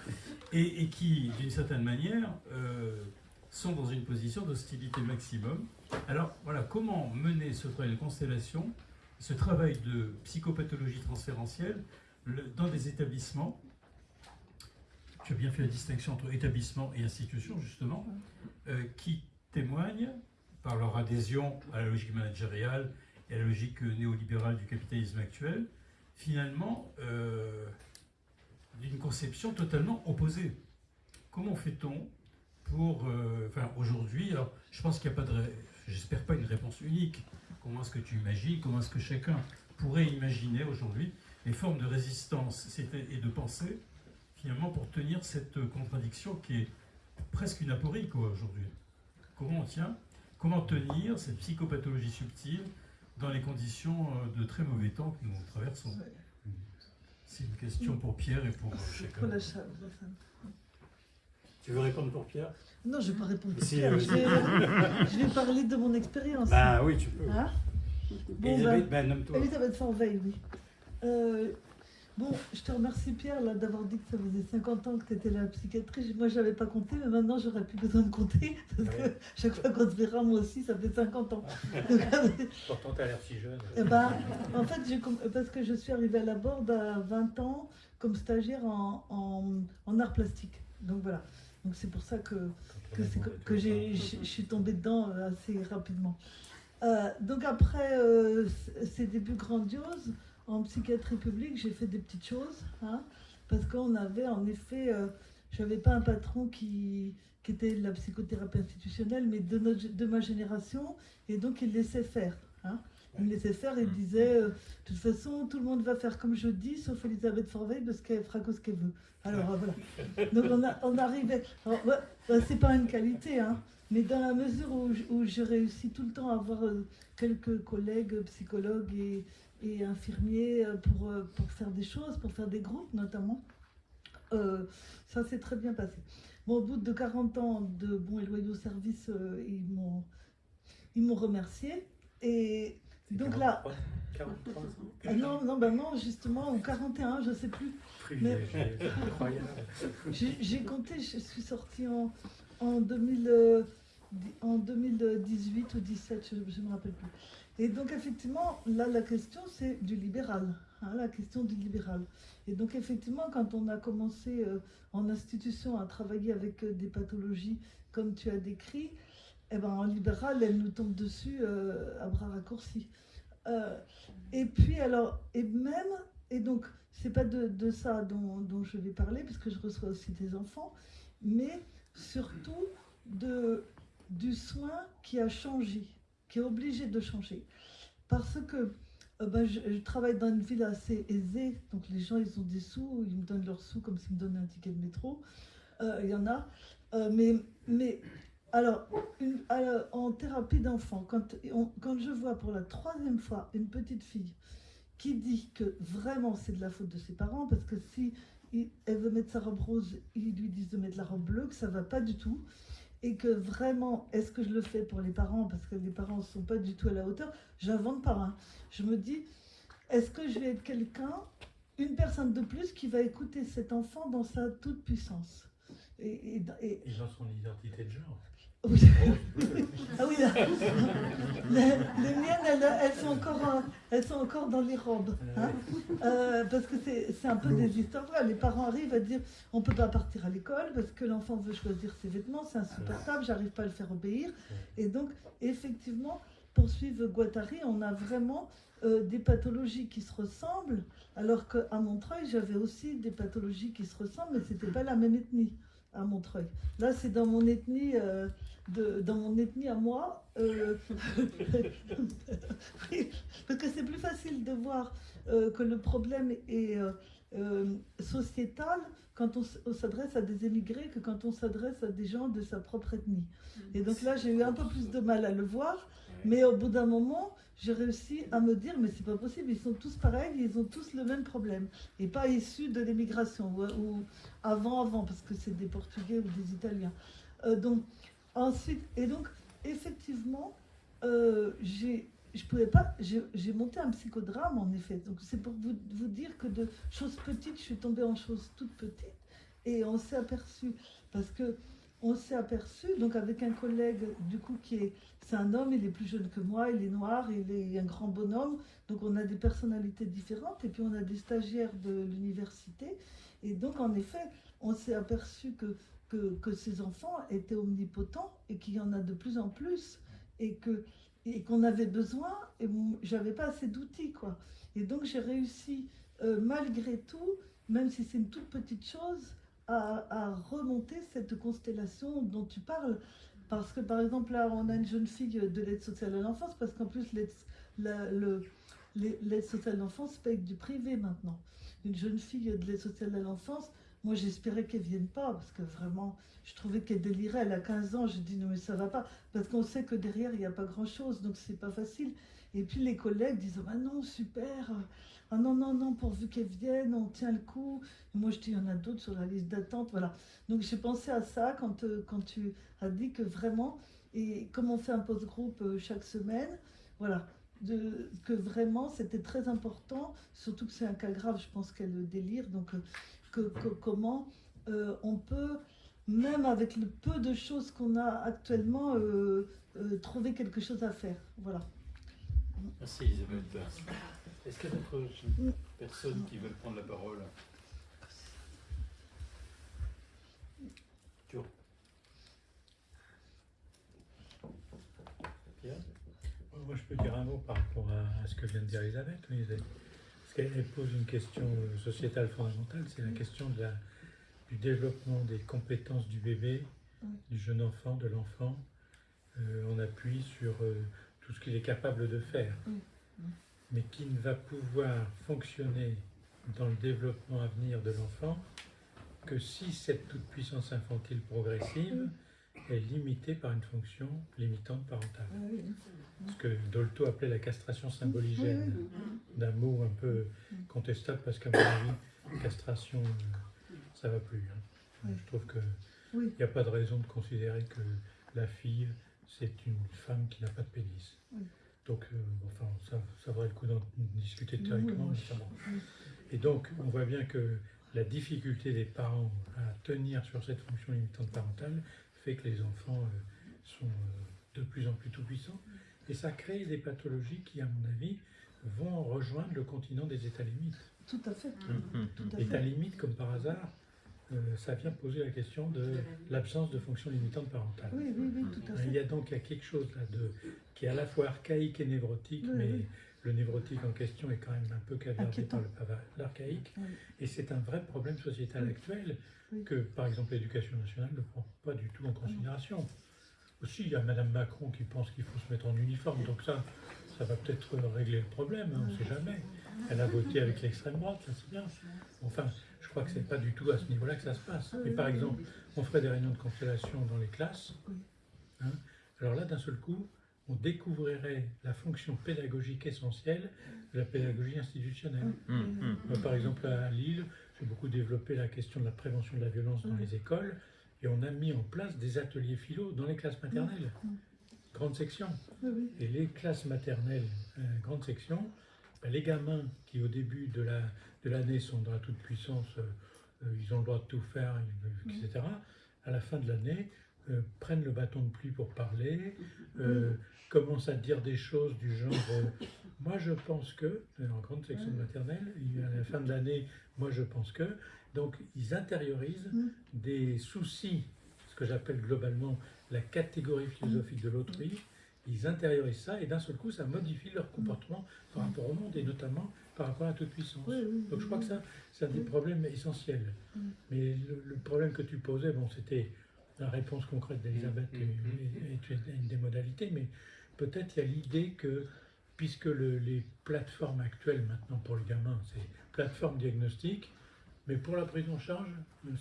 Speaker 2: et, et qui, d'une certaine manière, euh, sont dans une position d'hostilité maximum. Alors voilà, comment mener ce travail de constellation, ce travail de psychopathologie transférentielle le- dans des établissements? Tu as bien fait la distinction entre établissement et institution, justement, euh, qui témoignent, par leur adhésion à la logique managériale et à la logique euh, néolibérale du capitalisme actuel, finalement, euh, d'une conception totalement opposée. Comment fait-on pour... euh, enfin, aujourd'hui, je pense qu'il n'y a pas de... J'espère pas une réponse unique. Comment est-ce que tu imagines Comment est-ce que chacun pourrait imaginer aujourd'hui les formes de résistance et de pensée finalement pour tenir cette contradiction qui est presque une aporie quoi aujourd'hui? Comment on tient Comment tenir cette psychopathologie subtile dans les conditions euh, de très mauvais temps que nous traversons? C'est une question pour Pierre et pour euh,
Speaker 6: Pour
Speaker 2: chacun.
Speaker 6: la cha- la femme.
Speaker 5: Tu veux répondre pour Pierre?
Speaker 6: Non, je ne vais pas répondre pour
Speaker 5: Si,
Speaker 6: Pierre.
Speaker 5: euh,
Speaker 6: Je vais, je vais parler de mon expérience.
Speaker 5: Bah oui, tu peux.
Speaker 6: Hein? Bon,
Speaker 5: Elisabeth,
Speaker 6: ben,
Speaker 5: ben, nomme-toi.
Speaker 6: Elisabeth Forveille, oui. Euh, bon, je te remercie Pierre d'avoir dit que ça faisait 50 ans que tu étais là à la psychiatrie. Moi, je n'avais pas compté, mais maintenant, j'aurais plus besoin de compter. Parce que chaque fois qu'on se verra, moi aussi, ça fait 50 ans. Donc,
Speaker 5: Pourtant, t'as l'air si jeune.
Speaker 6: Eh ben, en fait, parce que je suis arrivée à la Borde à 20 ans comme stagiaire en, en, en art plastique. Donc voilà. Donc c'est pour ça que, que, que, je suis tombée dedans euh, assez rapidement. Euh, donc après euh, ces débuts grandioses en psychiatrie publique, j'ai fait des petites choses. hein, parce qu'on avait en effet, euh, je n'avais pas un patron qui, qui était de la psychothérapie institutionnelle, mais de, notre, de ma génération, et donc il laissait faire. hein. Il laissait faire et il disait, euh, de toute façon, tout le monde va faire comme je dis, sauf Elisabeth Forveille, parce qu'elle fera ce qu'elle veut. Alors euh, voilà. Donc on, a, on arrivait. Bah, c'est pas une qualité, hein, mais dans la mesure où, où je réussis tout le temps à avoir euh, quelques collègues psychologues et, et infirmiers euh, pour, euh, pour faire des choses, pour faire des groupes notamment, euh, ça s'est très bien passé. Bon, au bout de 40 ans de bons et loyaux services, euh, ils m'ont ils m'ont remercié. Et donc là,
Speaker 5: 43 ans.
Speaker 6: ah non, non, ben non, justement, ou 41, je sais plus.
Speaker 5: Incroyable.
Speaker 6: J'ai compté, je suis sortie en, en, 2000, euh, en 2018 ou 17, je ne me rappelle plus. Et donc, effectivement, là, la question, c'est du libéral. hein, la question du libéral. Et donc, effectivement, quand on a commencé euh, en institution à travailler avec euh, des pathologies comme tu as décrit, eh ben, en libéral, elle nous tombe dessus euh, à bras raccourcis. Et puis, alors, et même, et donc, c'est pas de, ça dont, dont je vais parler, puisque je reçois aussi des enfants, mais surtout de, du soin qui a changé, qui est obligé de changer. Parce que ben, je, travaille dans une ville assez aisée, donc les gens, ils ont des sous, ils me donnent leurs sous comme s'ils me donnaient un ticket de métro. Euh, Il y en a. Euh, mais, mais alors, en thérapie d'enfant, quand, quand je vois pour la troisième fois une petite fille qui dit que vraiment c'est de la faute de ses parents, parce que si elle veut mettre sa robe rose, ils lui disent de mettre la robe bleue, que ça va pas du tout, et que vraiment, est-ce que je le fais pour les parents, parce que les parents ne sont pas du tout à la hauteur, j'invente pas. hein. Je me dis, est-ce que je vais être quelqu'un, une personne de plus qui va écouter cet enfant dans sa toute puissance et, et- et-
Speaker 1: Et dans son identité de genre.
Speaker 6: Oui. Ah oui, là. les, les miennes, elles, elles sont encore, euh, elles sont encore dans les robes. hein. Euh, parce que c'est un peu des histoires. vraies. Les parents arrivent à dire on ne peut pas partir à l'école parce que l'enfant veut choisir ses vêtements, c'est insupportable, j'arrive pas à le faire obéir. Et donc, effectivement, pour suivre Guattari, on a vraiment euh, des pathologies qui se ressemblent, alors qu'à Montreuil, j'avais aussi des pathologies qui se ressemblent, mais c'était pas la même ethnie à Montreuil. Là, c'est dans mon ethnie, euh, de, dans mon ethnie à moi. euh, parce que c'est plus facile de voir euh, que le problème est sociétal quand on, s'adresse à des émigrés que quand on s'adresse à des gens de sa propre ethnie. Et donc là, j'ai eu un peu plus de mal à le voir, mais au bout d'un moment, j'ai réussi à me dire, mais c'est pas possible, ils sont tous pareils, ils ont tous le même problème, et pas issus de l'immigration, ou, avant, avant, parce que c'est des Portugais ou des Italiens. Euh, donc, ensuite, et donc, effectivement, euh, j'ai, je pouvais pas, j'ai monté un psychodrame en effet. Donc, c'est pour vous, vous dire que de choses petites, je suis tombée en choses toutes petites, et on s'est aperçu, parce que on s'est aperçu, donc avec un collègue, du coup, qui est, c'est un homme, il est plus jeune que moi, il est noir, il est un grand bonhomme, donc on a des personnalités différentes, et puis on a des stagiaires de l'université, et donc en effet, on s'est aperçu que, que, que ces enfants étaient omnipotents, et qu'il y en a de plus en plus, et que et qu'on avait besoin, et j'avais pas assez d'outils, quoi. Et donc j'ai réussi, euh, malgré tout, même si c'est une toute petite chose, à, remonter cette constellation dont tu parles. Parce que, par exemple, là, on a une jeune fille de l'aide sociale à l'enfance, parce qu'en plus, l'aide sociale à l'enfance paye du privé maintenant. Une jeune fille de l'aide sociale à l'enfance, moi, j'espérais qu'elle vienne pas, parce que vraiment, je trouvais qu'elle délirait. Elle a 15 ans, j'ai dit non, mais ça va pas, parce qu'on sait que derrière, il n'y a pas grand-chose, donc c'est pas facile. Et puis les collègues disent ah non, super, ah non, non, non, pourvu qu'elle vienne, on tient le coup. Moi, je dis il y en a d'autres sur la liste d'attente, voilà. Donc j'ai pensé à ça quand, euh, quand tu as dit que vraiment, et comme on fait un post-groupe euh, chaque semaine, voilà, que vraiment c'était très important, surtout que c'est un cas grave, je pense qu'elle délire, donc euh, que, comment on peut, même avec le peu de choses qu'on a actuellement, trouver quelque chose à faire. Voilà.
Speaker 2: Merci Isabelle. Est-ce qu'il y a d'autres personnes qui veulent prendre la parole. Pierre
Speaker 1: Moi, je peux dire un mot par rapport à, ce que vient de dire Elisabeth. Parce qu'elle elle pose une question euh, sociétale fondamentale, c'est la question de la- du développement des compétences du bébé, du jeune enfant, de l'enfant. Euh, on appuie sur euh, tout ce qu'il est capable de faire. Mais qui ne va pouvoir fonctionner dans le développement à venir de l'enfant que si cette toute-puissance infantile progressive est limitée par une fonction limitante parentale ce que Dolto appelait la castration symboligène, d'un mot un peu contestable parce qu'à mon avis, castration, ça va plus. hein. Je trouve qu'il n'y a pas de raison de considérer que la fille, c'est une femme qui n'a pas de pénis. Donc, euh, enfin, ça, ça vaudrait le coup d'en discuter théoriquement.
Speaker 6: oui,
Speaker 1: mais ça va.
Speaker 6: oui.
Speaker 1: Et donc, on voit bien que la difficulté des parents à tenir sur cette fonction limitante parentale fait que les enfants euh, sont euh, de plus en plus tout-puissants. Et ça crée des pathologies qui, à mon avis, vont rejoindre le continent des états limites.
Speaker 6: Tout à fait. Tout à
Speaker 1: États
Speaker 6: fait.
Speaker 1: limites, comme par hasard, euh, ça vient poser la question de l'absence de fonction limitante parentale.
Speaker 6: Oui, oui, oui, tout à
Speaker 1: Il y
Speaker 6: fait.
Speaker 1: a donc il y a quelque chose là de, qui est à la fois archaïque et névrotique,
Speaker 6: Oui,
Speaker 1: mais
Speaker 6: oui.
Speaker 1: le névrotique en question est quand même un peu caviardé
Speaker 6: Inquiétant.
Speaker 1: par l'archaïque.
Speaker 6: Oui.
Speaker 1: Et c'est un vrai problème sociétal
Speaker 6: Oui.
Speaker 1: actuel
Speaker 6: Oui.
Speaker 1: que, par exemple, l'éducation nationale ne prend pas du tout en considération. Aussi, il y a Madame Macron qui pense qu'il faut se mettre en uniforme, donc ça, ça va peut-être régler le problème, hein, on ne sait jamais. Elle a voté avec l'extrême droite, ça c'est bien. Enfin, je crois que c'est pas du tout à ce niveau-là que ça se passe. Mais par exemple, on ferait des réunions de constellation dans les classes. Hein. alors là, d'un seul coup, on découvrirait la fonction pédagogique essentielle de la pédagogie institutionnelle.
Speaker 6: Hum,
Speaker 1: Moi, par exemple, à Lille, j'ai beaucoup développé la question de la prévention de la violence dans les écoles et on a mis en place des ateliers philo dans les classes maternelles, grande section. Et les classes maternelles, euh, grande section, les gamins qui au début de la de l'année sont dans la toute-puissance, euh, euh, ils ont le droit de tout faire, etc., à la fin de l'année, euh, prennent le bâton de pluie pour parler, euh, commencent à dire des choses du genre Moi je pense que, en grande section de maternelle, à la fin de l'année, moi je pense que. Donc ils intériorisent
Speaker 6: Mm.
Speaker 1: des soucis, ce que j'appelle globalement la catégorie philosophique de l'autrui. Ils intériorisent ça et d'un seul coup ça modifie leur comportement par rapport au monde et notamment par rapport à toute puissance.
Speaker 6: Oui, oui,
Speaker 1: Donc je crois que ça, c'est un des
Speaker 6: Mm.
Speaker 1: problèmes essentiels.
Speaker 6: Mm.
Speaker 1: Mais le, le problème que tu posais, bon, c'était la réponse concrète d'Elisabeth
Speaker 5: Mm,
Speaker 1: et, et- et tu es une des modalités, mais peut-être il y a l'idée que, puisque le- les plateformes actuelles maintenant pour les gamins, c'est plateforme diagnostic, mais pour la prise en charge,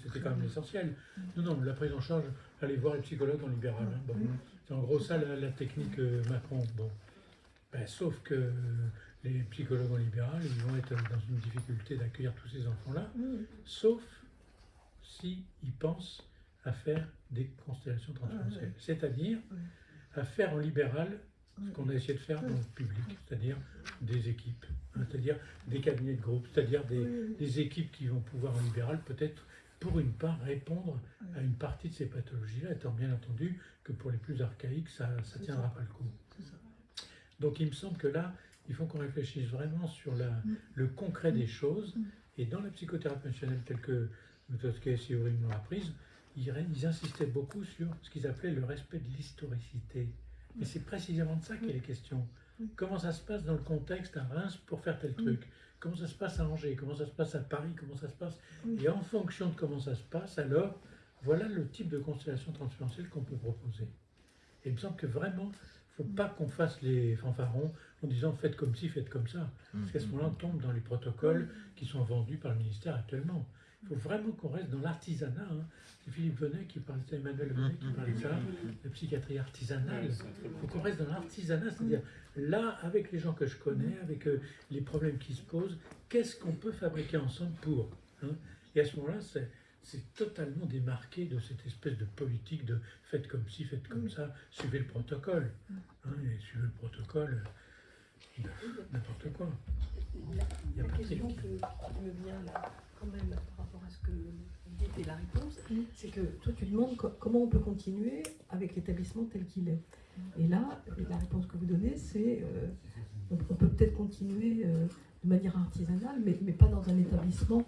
Speaker 1: c'était quand même l'essentiel. Non, non, la prise en charge, aller voir les psychologues en libéral. hein, bon. C'est en gros ça la, la technique euh, Macron. Bon. Ben, sauf que euh, les psychologues en libéral, ils vont être dans une difficulté d'accueillir tous ces enfants-là, sauf s'ils pensent à faire des constellations transférentielles.
Speaker 6: Ah.
Speaker 1: C'est-à-dire à faire en libéral ce qu'on a essayé de faire dans le public, c'est-à-dire des équipes, hein, c'est-à-dire des cabinets de groupe, c'est-à-dire des équipes qui vont pouvoir en libéral peut-être pour une part répondre à une partie de ces pathologies-là, étant bien entendu que pour les plus archaïques, ça ne tiendra
Speaker 6: ça.
Speaker 1: pas le coup. Donc il me semble que là, il faut qu'on réfléchisse vraiment sur la,
Speaker 6: Mm.
Speaker 1: le concret des choses.
Speaker 6: Mm.
Speaker 1: Et dans la psychothérapie fonctionnelle telle que Mutowski et Siouri l'ont apprise, ils, ils insistaient beaucoup sur ce qu'ils appelaient le respect de l'historicité. Et c'est précisément de ça qu'il est question.
Speaker 6: Mm.
Speaker 1: Comment ça se passe dans le contexte à Reims pour faire tel
Speaker 6: Mm.
Speaker 1: truc? Comment ça se passe à Angers? Comment ça se passe à Paris? Comment ça se passe?
Speaker 6: Oui.
Speaker 1: Et en fonction de comment ça se passe, alors, voilà le type de constellation transférentielle qu'on peut proposer. Et il me semble que vraiment, il ne faut pas qu'on fasse les fanfarons en disant faites comme ci, faites comme ça. Parce qu'à ce moment-là, on tombe dans les protocoles qui sont vendus par le ministère actuellement. Il faut vraiment qu'on reste dans l'artisanat. hein. C'est Philippe Venet qui parlait, c'est Emmanuel Venet qui parlait de ça, la psychiatrie artisanale. Il faut qu'on reste dans l'artisanat, c'est-à-dire là, avec les gens que je connais, avec euh, les problèmes qui se posent, qu'est-ce qu'on peut fabriquer ensemble pour hein Et à ce moment-là, c'est, totalement démarqué de cette espèce de politique de faites comme ci, faites comme ça, suivez le protocole. hein, et suivez le protocole, euh, n'importe quoi.
Speaker 7: La, la question qui me vient là, quand même, rapport à ce que vous dites et la réponse,
Speaker 3: c'est que toi tu demandes co- comment on peut continuer avec l'établissement tel qu'il est. Et là, la réponse que vous donnez, c'est euh, on, on peut peut-être continuer euh, de manière artisanale, mais, mais pas dans un établissement,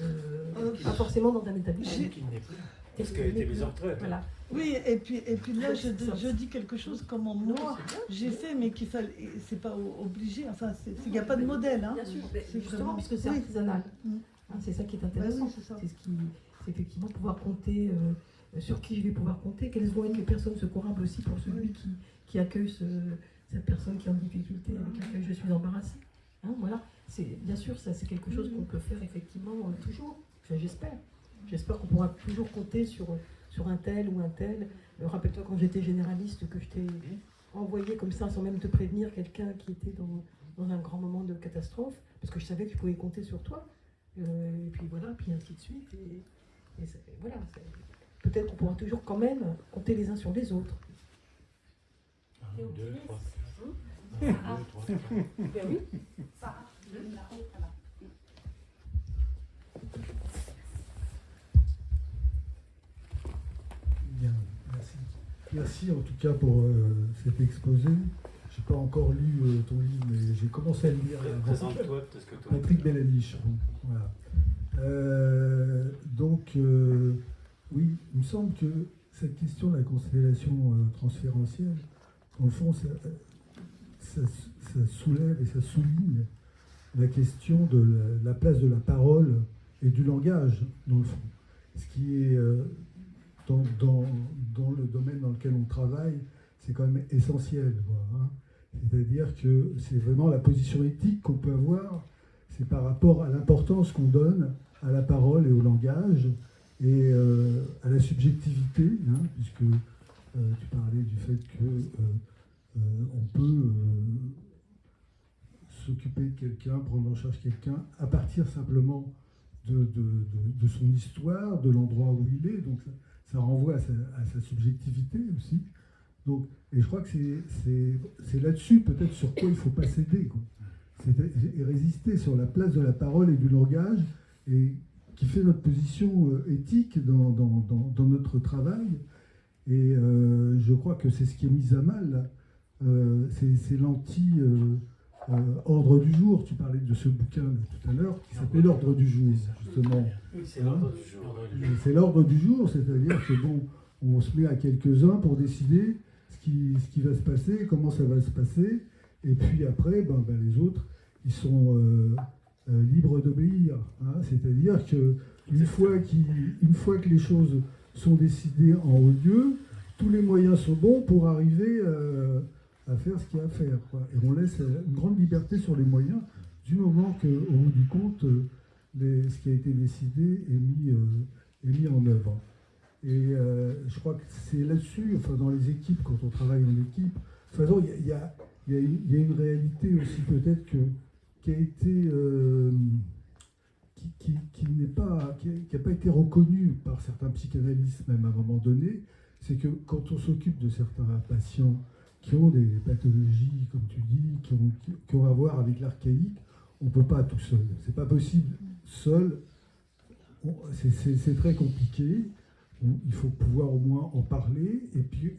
Speaker 3: euh,
Speaker 6: Euh,
Speaker 3: pas forcément dans un établissement.
Speaker 6: J'ai-
Speaker 5: Qui n'est plus.
Speaker 3: Et-
Speaker 5: Parce qu'elle était
Speaker 3: mais-
Speaker 5: mise en retraite.
Speaker 3: Voilà.
Speaker 6: Oui, et puis, et puis là, je,
Speaker 3: Ça-
Speaker 6: je dis quelque chose comment moi j'ai fait, mais qu'il fallait, c'est pas obligé, enfin, il n'y a pas de modèle. Hein.
Speaker 3: Bien sûr, mais justement,
Speaker 6: vraiment-
Speaker 3: puisque c'est
Speaker 6: oui.
Speaker 3: artisanal.
Speaker 6: Mm.
Speaker 3: Hein, c'est ça qui est
Speaker 6: Bah
Speaker 3: intéressant.
Speaker 6: oui, c'est ça.
Speaker 3: c'est ce qui, c'est effectivement pouvoir compter euh, sur qui je vais pouvoir compter, quelles vont être les personnes secourables aussi pour celui qui, qui accueille ce- cette personne qui est en difficulté, avec laquelle je suis embarrassée. Hein, voilà, c'est bien sûr ça, c'est quelque chose qu'on peut faire effectivement euh, toujours. Enfin, j'espère. J'espère qu'on pourra toujours compter sur sur un tel ou un tel. Euh, Rappelle-toi quand j'étais généraliste que je t'ai envoyé comme ça sans même te prévenir quelqu'un qui était dans, dans un grand moment de catastrophe, parce que je savais que je pouvais compter sur toi. Euh, et puis voilà, puis ainsi de suite. Et, et voilà, peut-être qu'on pourra toujours quand même compter les uns sur les autres.
Speaker 1: Un, deux, trois, quatre. Un, deux, trois, quatre.
Speaker 7: Ben oui. Sarah, là-haut, là-bas.
Speaker 8: Bien, merci. Merci en tout cas pour euh, cet exposé. Pas encore lu euh, ton livre, mais j'ai commencé à le lire.
Speaker 5: Présente-toi, parce que toi.
Speaker 8: Patrick Bellaniche. voilà. Euh, donc, euh, oui, il me semble que cette question de la constellation transférentielle, au fond, ça, ça- ça soulève et ça souligne la question de la, la place de la parole et du langage, dans le fond. Ce qui est dans, dans- dans le domaine dans lequel on travaille, c'est quand même essentiel. quoi, hein. C'est-à-dire que c'est vraiment la position éthique qu'on peut avoir, c'est par rapport à l'importance qu'on donne à la parole et au langage et euh, à la subjectivité, hein, puisque euh, tu parlais du fait que euh, on peut s'occuper de quelqu'un, prendre en charge quelqu'un, à partir simplement de, son histoire, de l'endroit où il est. Donc ça, renvoie à sa subjectivité aussi. Donc, et je crois que c'est- là-dessus peut-être sur quoi il ne faut pas céder. quoi. C'est et résister sur la place de la parole et du langage, et qui fait notre position euh, éthique dans, dans- dans- dans notre travail. Et euh, je crois que c'est ce qui est mis à mal. Euh, c'est l'anti-ordre du jour. Tu parlais de ce bouquin tout à l'heure qui s'appelait L'ordre du jour, justement.
Speaker 2: Oui, c'est l'ordre du jour.
Speaker 8: C'est l'ordre du jour, c'est-à-dire que bon, on se met à quelques-uns pour décider qui, ce qui va se passer, comment ça va se passer, et puis après, ben, ben, les autres, ils sont euh, euh, libres d'obéir. hein. C'est-à-dire que une fois, une fois que les choses sont décidées en haut lieu, tous les moyens sont bons pour arriver euh, à faire ce qu'il y a à faire. quoi. Et on laisse une grande liberté sur les moyens du moment qu'au bout du compte, les- ce qui a été décidé est mis, est mis en œuvre. Et euh, je crois que c'est là-dessus, enfin dans les équipes, quand on travaille en équipe, il y a, une- réalité aussi peut-être qui a été, euh, qui, n'est pas, qui a- qui a pas été reconnue par certains psychanalystes même à un moment donné, c'est que quand on s'occupe de certains patients qui ont des pathologies, comme tu dis, qui ont, à voir avec l'archaïque, on ne peut pas tout seul. C'est pas possible seul. C'est très compliqué. Il faut pouvoir au moins en parler. Et puis,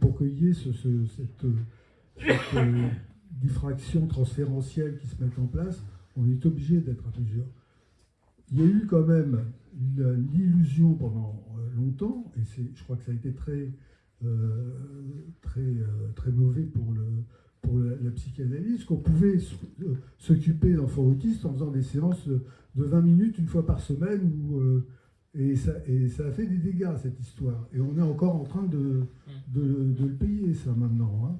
Speaker 8: pour qu'il y ait ce- ce- cette, cette, euh, diffraction transférentielle qui se mette en place, on est obligé d'être à plusieurs. Il y a eu quand même l'illusion pendant euh, longtemps, et je crois que ça a été très, euh, très, euh, très mauvais pour, le, pour la, psychanalyse, qu'on pouvait euh, s'occuper d'enfants autistes en faisant des séances de, de 20 minutes une fois par semaine, euh, et, ça, et ça a fait des dégâts, cette histoire. Et on est encore en train de, de, le payer, ça, maintenant. hein.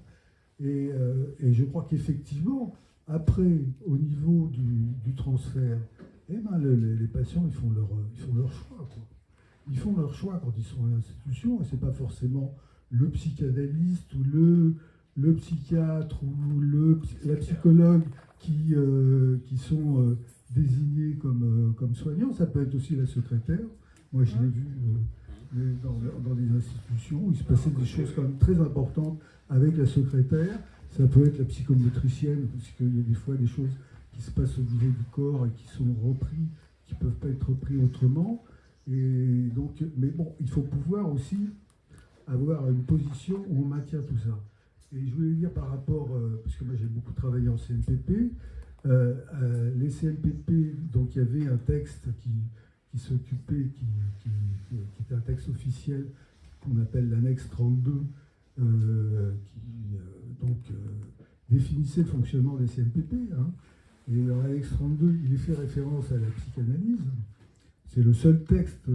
Speaker 8: Et, euh, et je crois qu'effectivement, après, au niveau du, du transfert, eh ben, le- les, patients, ils font leur, ils font leur choix. quoi. Ils font leur choix quand ils sont à l'institution, et c'est pas forcément le psychanalyste ou le, le psychiatre ou le, la psychologue qui, euh, qui sont euh, désignés comme, comme soignants. Ça peut être aussi la secrétaire. Moi, je l'ai vu euh, dans, des institutions où il se passait des choses quand même très importantes avec la secrétaire. Ça peut être la psychomotricienne, parce qu'il y a des fois des choses qui se passent au niveau du corps et qui sont repris, qui ne peuvent pas être repris autrement. Et donc, mais bon, il faut pouvoir aussi avoir une position où on maintient tout ça. Et je voulais dire par rapport, euh, parce que moi j'ai beaucoup travaillé en CNPP, euh, les CNPP, donc il y avait un texte qui, qui s'occupait, qui, qui- qui- était un texte officiel qu'on appelle l'annexe 32, euh, qui euh, donc euh, définissait le fonctionnement des CNPP. hein. Et dans l'annexe 32, il est fait référence à la psychanalyse. C'est le seul texte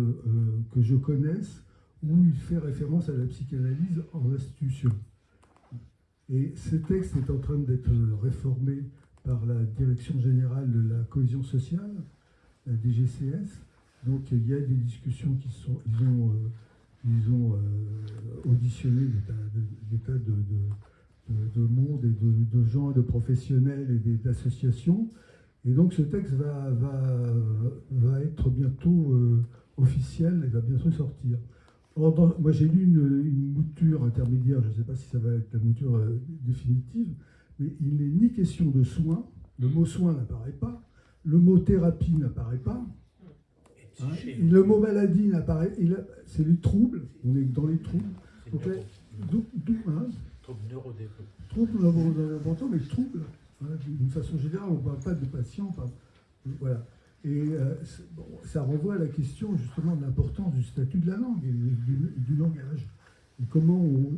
Speaker 8: que je connaisse où il fait référence à la psychanalyse en institution. Et ce texte est en train d'être réformé par la Direction générale de la cohésion sociale, la DGCS. Donc il y a des discussions qui sont, ils ont, euh, ils ont euh, auditionné des tas de, monde et de, de gens, de professionnels et d'associations. Et donc ce texte va, va, va être bientôt euh, officiel et va bientôt sortir. Or, moi j'ai lu une, mouture intermédiaire, je ne sais pas si ça va être la mouture définitive, mais il n'est ni question de soins, le mot soin n'apparaît pas, le mot thérapie n'apparaît pas, hein, le mot maladie n'apparaît, là, c'est les troubles, on est dans les troubles, donc,
Speaker 5: neuro-
Speaker 8: d'où- d'où, hein,
Speaker 5: trouble
Speaker 8: l'important, mais troubles. hein, D'une façon générale, on ne parle pas de patients. pas- voilà. Et euh, bon, ça renvoie à la question justement de l'importance du statut de la langue et du, du langage. Et comment on,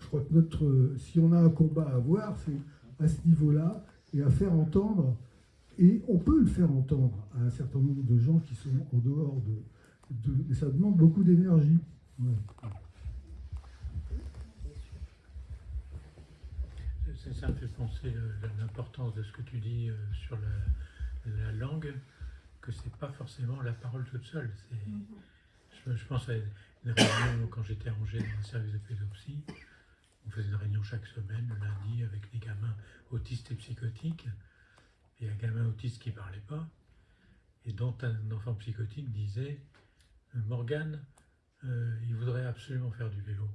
Speaker 8: je crois que notre, si on a un combat à avoir, c'est à ce niveau-là et à faire entendre. Et on peut le faire entendre à un certain nombre de gens qui sont en dehors de. de ça demande beaucoup d'énergie. Ouais.
Speaker 1: Ça, me fait penser le- l'importance de ce que tu dis euh, sur la, la langue, que c'est pas forcément la parole toute seule. Je pense à une réunion quand j'étais rangé dans un service de pédopsie, on faisait une réunion chaque semaine, le lundi, avec des gamins autistes et psychotiques, et un gamin autiste qui ne parlait pas, et dont un enfant psychotique disait euh, Morgane, euh, il voudrait absolument faire du vélo.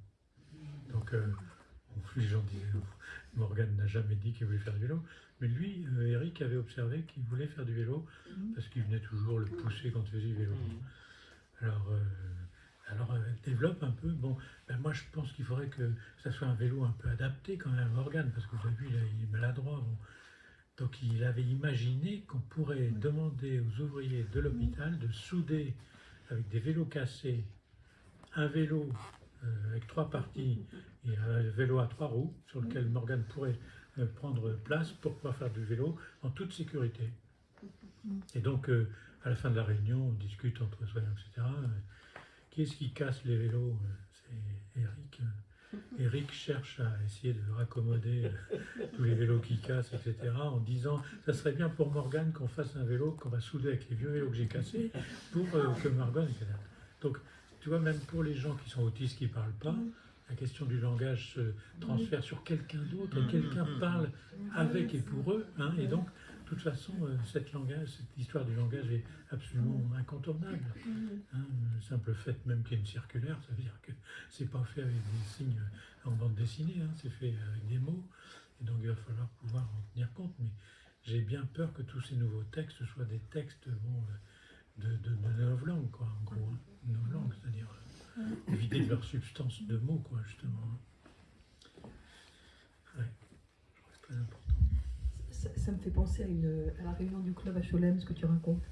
Speaker 1: Donc euh, les gens disaient Morgane n'a jamais dit qu'il voulait faire du vélo, mais lui, euh, Eric avait observé qu'il voulait faire du vélo parce qu'il venait toujours le pousser quand il faisait du vélo. Alors, euh, alors euh, développe un peu. Bon, ben moi je pense qu'il faudrait que ça soit un vélo un peu adapté quand même à Morgane, parce que vous avez vu, il, est maladroit. bon. Donc il avait imaginé qu'on pourrait demander aux ouvriers de l'hôpital de souder avec des vélos cassés un vélo euh, avec trois parties et un vélo à trois roues sur lequel Morgane pourrait euh, prendre place pour pouvoir faire du vélo en toute sécurité. Et donc, euh, à la fin de la réunion, on discute entre soignants, etc. Qui est-ce qui casse les vélos? C'est Eric. Eric cherche à essayer de raccommoder euh, tous les vélos qui cassent, etc. En disant, ça serait bien pour Morgane qu'on fasse un vélo qu'on va souder avec les vieux vélos que j'ai cassés pour euh, que Morgane, etc. Donc, tu vois, même pour les gens qui sont autistes, qui ne parlent pas, la question du langage se transfère sur quelqu'un d'autre, et quelqu'un parle avec et pour eux, hein, et donc, de toute façon, euh, cette, langage, cette histoire du langage est absolument incontournable. Hein, le simple fait même qu'il y ait une circulaire, ça veut dire que c'est pas fait avec des signes en bande dessinée, hein, c'est fait avec des mots, et donc il va falloir pouvoir en tenir compte. Mais j'ai bien peur que tous ces nouveaux textes soient des textes bon, euh, de, de, quoi, en gros. Hein, novlangue, c'est-à-dire euh, de leur substance de mots, quoi, justement. Ouais, je très important.
Speaker 3: Ça, me fait penser à, la réunion du club à Cholem, ce que tu racontes.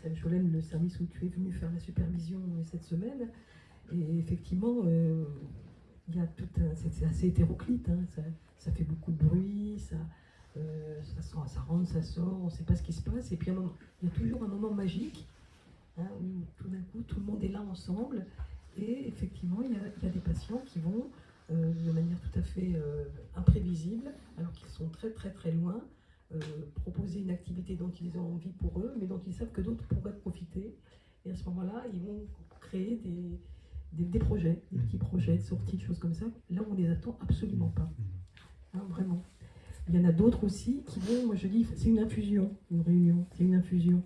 Speaker 3: C'est à Cholem, le service où tu es venu faire la supervision cette semaine. Et effectivement, euh, y a tout c'est assez hétéroclite. hein, Ça, fait beaucoup de bruit, ça, euh, rentre, ça sort, on ne sait pas ce qui se passe. Et puis il y a toujours un moment magique hein, où tout d'un coup tout le monde est là ensemble. Et effectivement, il y a, des patients qui vont euh, de manière tout à fait imprévisible, alors qu'ils sont très très très loin, proposer une activité dont ils ont envie pour eux, mais dont ils savent que d'autres pourraient profiter. Et à ce moment-là, ils vont créer des, des, des projets, des petits projets de sortie, de choses comme ça. Là, on les attend absolument pas. Hein, vraiment. Il y en a d'autres aussi qui vont, moi je dis, c'est une infusion, une réunion, c'est une infusion.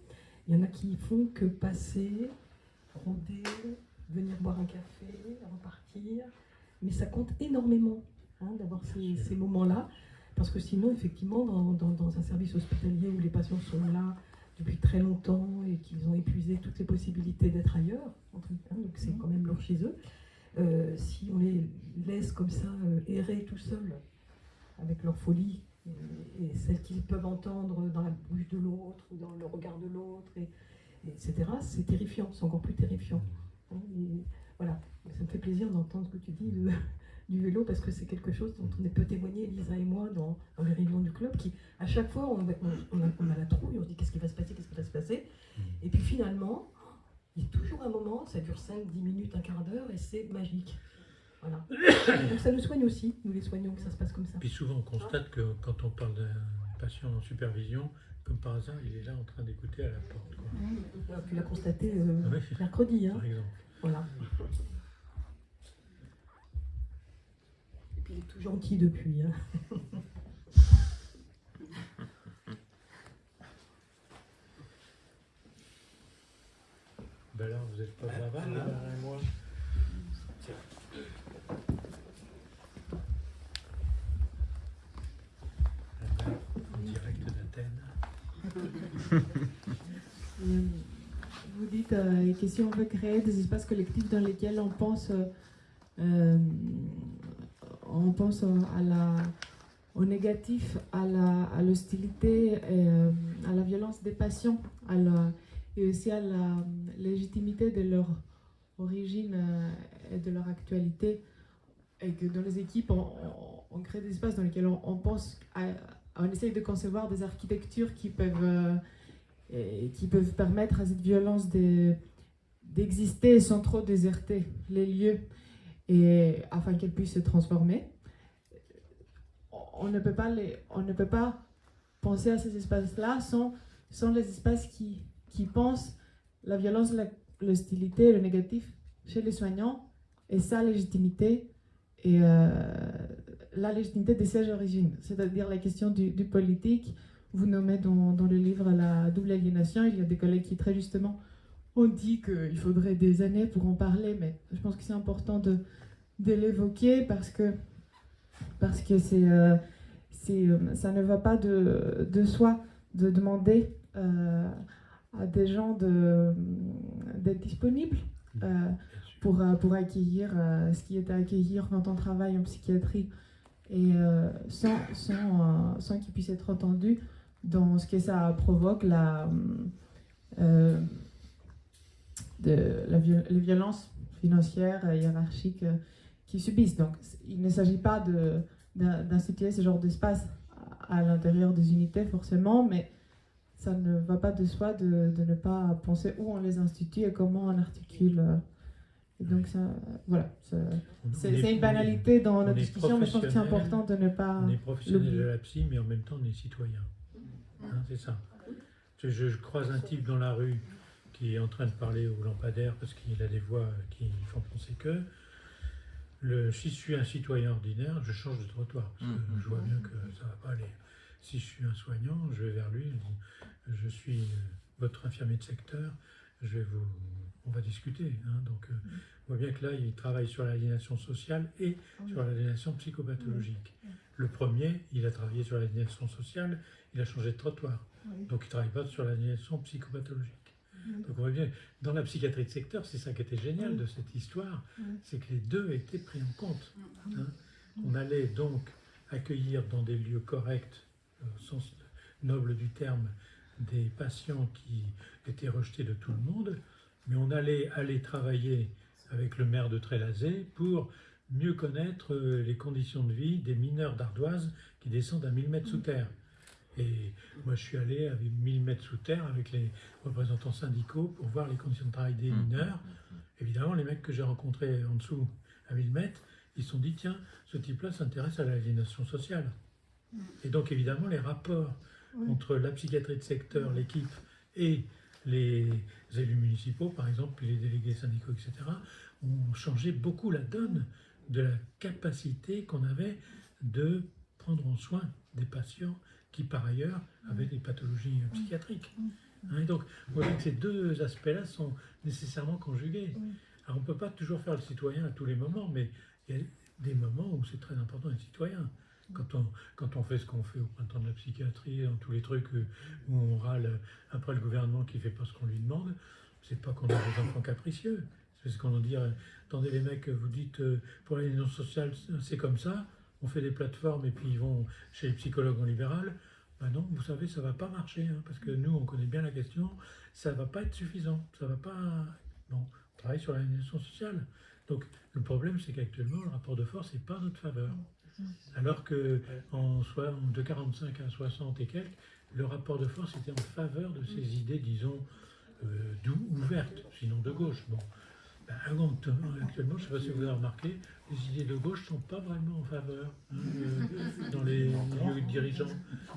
Speaker 3: Il y en a qui font que passer, rôder, venir boire un café, repartir. Mais ça compte énormément hein, d'avoir ces, ces moments-là. Parce que sinon, effectivement, dans, dans- dans un service hospitalier où les patients sont là depuis très longtemps et qu'ils ont épuisé toutes les possibilités d'être ailleurs, entre- hein, donc c'est quand même lourd chez eux, euh, si on les laisse comme ça euh, errer tout seuls avec leur folie et, et celle qu'ils peuvent entendre dans la bouche de l'autre ou dans le regard de l'autre, et, et etc., c'est terrifiant, c'est encore plus terrifiant. hein, et voilà, ça me fait plaisir d'entendre ce que tu dis de- du vélo parce que c'est quelque chose dont on peut témoigner, Lisa et moi, dans, dans les réunions du club, qui à chaque fois on, a, on a la trouille, on se dit qu'est-ce qui va se passer, qu'est-ce qui va se passer, et puis finalement, il y a toujours un moment, ça dure 5, 10 minutes, un quart d'heure, et c'est magique. Voilà. Donc ça nous soigne aussi, nous les soignons, que ça se passe comme ça.
Speaker 1: Puis souvent, on constate que quand on parle d'un patient en supervision, comme par hasard, il est là en train d'écouter à la porte, quoi.
Speaker 3: Tu l'as constaté euh,
Speaker 1: Ouais.
Speaker 3: mercredi, hein.
Speaker 1: par exemple.
Speaker 3: Voilà. Et puis il est tout gentil depuis. hein.
Speaker 1: Ben alors, vous n'êtes pas bavard,
Speaker 5: Alain.
Speaker 1: Alain et moi Alain, En direct d'Athènes.
Speaker 9: Euh, Vous dites euh, que si on veut créer des espaces collectifs dans lesquels on pense, euh, euh, on pense à au négatif, à à l'hostilité, et, euh, à la violence des patients, à la- et aussi à la légitimité de leur origine euh, et de leur actualité, et que dans les équipes, on, crée des espaces dans lesquels on, pense, à, on essaye de concevoir des architectures qui peuvent euh, permettre à cette violence de- d'exister sans trop déserter les lieux afin qu'elle puisse se transformer. On ne peut pas, penser à ces espaces-là sans, les espaces qui, pensent la violence, l'hostilité, le négatif chez les soignants et sa légitimité et, euh, la légitimité des sièges d'origine, c'est-à-dire la question du, du politique. Vous nommez dans, dans, le livre la double aliénation. Il y a des collègues qui très justement ont dit qu'il faudrait des années pour en parler, mais je pense que c'est important de, de l'évoquer parce que parce que c'est euh, euh, ça ne va pas de, de soi de demander euh, à des gens d'être disponibles euh, pour, pour accueillir ce qui est à accueillir quand on travaille en psychiatrie et sans, sans, sans qu'ils puissent être entendus dans ce que ça provoque, la, euh, de, la les violences financières, euh, hiérarchiques euh, qu'ils subissent. Donc il ne s'agit pas d'instituer ce genre d'espace à, l'intérieur des unités forcément, mais ça ne va pas de soi de, de, ne pas penser où on les institue et comment on articule. euh, Et donc, ça, voilà, c'est une banalité dans notre discussion, mais je pense que c'est important de ne pas.
Speaker 1: On est professionnel de la psy, mais en même temps, on est citoyen. Hein, c'est ça. Je, je, croise un type dans la rue qui est en train de parler au lampadaire parce qu'il a des voix qui font penser que. Le, si je suis un citoyen ordinaire, je change de trottoir parce que je vois bien que ça va pas aller. Si je suis un soignant, je vais vers lui, je dis Je suis votre infirmier de secteur, je vais vous, on va discuter. Hein, donc, euh, on voit bien que là, il travaille sur l'aliénation sociale et sur l'aliénation psychopathologique. Le premier, il a travaillé sur l'aliénation sociale, il a changé de trottoir. Donc, il ne travaille pas sur l'aliénation psychopathologique.
Speaker 3: Oui.
Speaker 1: Donc, on voit bien, dans la psychiatrie de secteur, c'est ça qui était génial de cette histoire,
Speaker 3: Oui.
Speaker 1: c'est que les deux étaient pris en compte. hein. On allait donc accueillir dans des lieux corrects, au sens noble du terme, des patients qui étaient rejetés de tout le monde, mais on allait aller travailler avec le maire de Trélazé pour mieux connaître euh, les conditions de vie des mineurs d'ardoise qui descendent à 1000 mètres sous terre. Et moi, je suis allé à 1000 mètres sous terre avec les représentants syndicaux pour voir les conditions de travail des mineurs. Évidemment, les mecs que j'ai rencontrés en dessous à 1000 mètres, ils se sont dit, tiens, ce type-là s'intéresse à l'aliénation sociale. Et donc, évidemment, les rapports entre la psychiatrie de secteur, l'équipe et les élus municipaux, par exemple, puis les délégués syndicaux, etc., ont changé beaucoup la donne de la capacité qu'on avait de prendre en soin des patients qui, par ailleurs, avaient des pathologies euh, psychiatriques. Hein, donc, vous voyez que ces deux aspects-là sont nécessairement conjugués. Alors, on ne peut pas toujours faire le citoyen à tous les moments, mais il y a des moments où c'est très important d'être citoyen. Quand on, quand on fait ce qu'on fait au printemps de la psychiatrie, dans tous les trucs euh, où on râle après le gouvernement qui ne fait pas ce qu'on lui demande, c'est pas qu'on a des enfants capricieux. C'est ce qu'on va dire. Attendez, les mecs, vous dites euh, pour l'union sociale, c'est comme ça. On fait des plateformes et puis ils vont chez les psychologues en libéral. Ben non, vous savez, ça va pas marcher hein, parce que nous, on connaît bien la question. Ça va pas être suffisant. Ça va pas. Bon, on travaille sur l'aliénation sociale. Donc le problème, c'est qu'actuellement, le rapport de force n'est pas en notre faveur. Alors que en soit de 45 à 60 et quelques, le rapport de force était en faveur de ces idées, disons, euh, ouvertes, sinon de gauche. Bon. Ben, actuellement, je ne sais pas si vous avez remarqué, les idées de gauche ne sont pas vraiment en faveur hein, euh, dans les milieux dirigeants.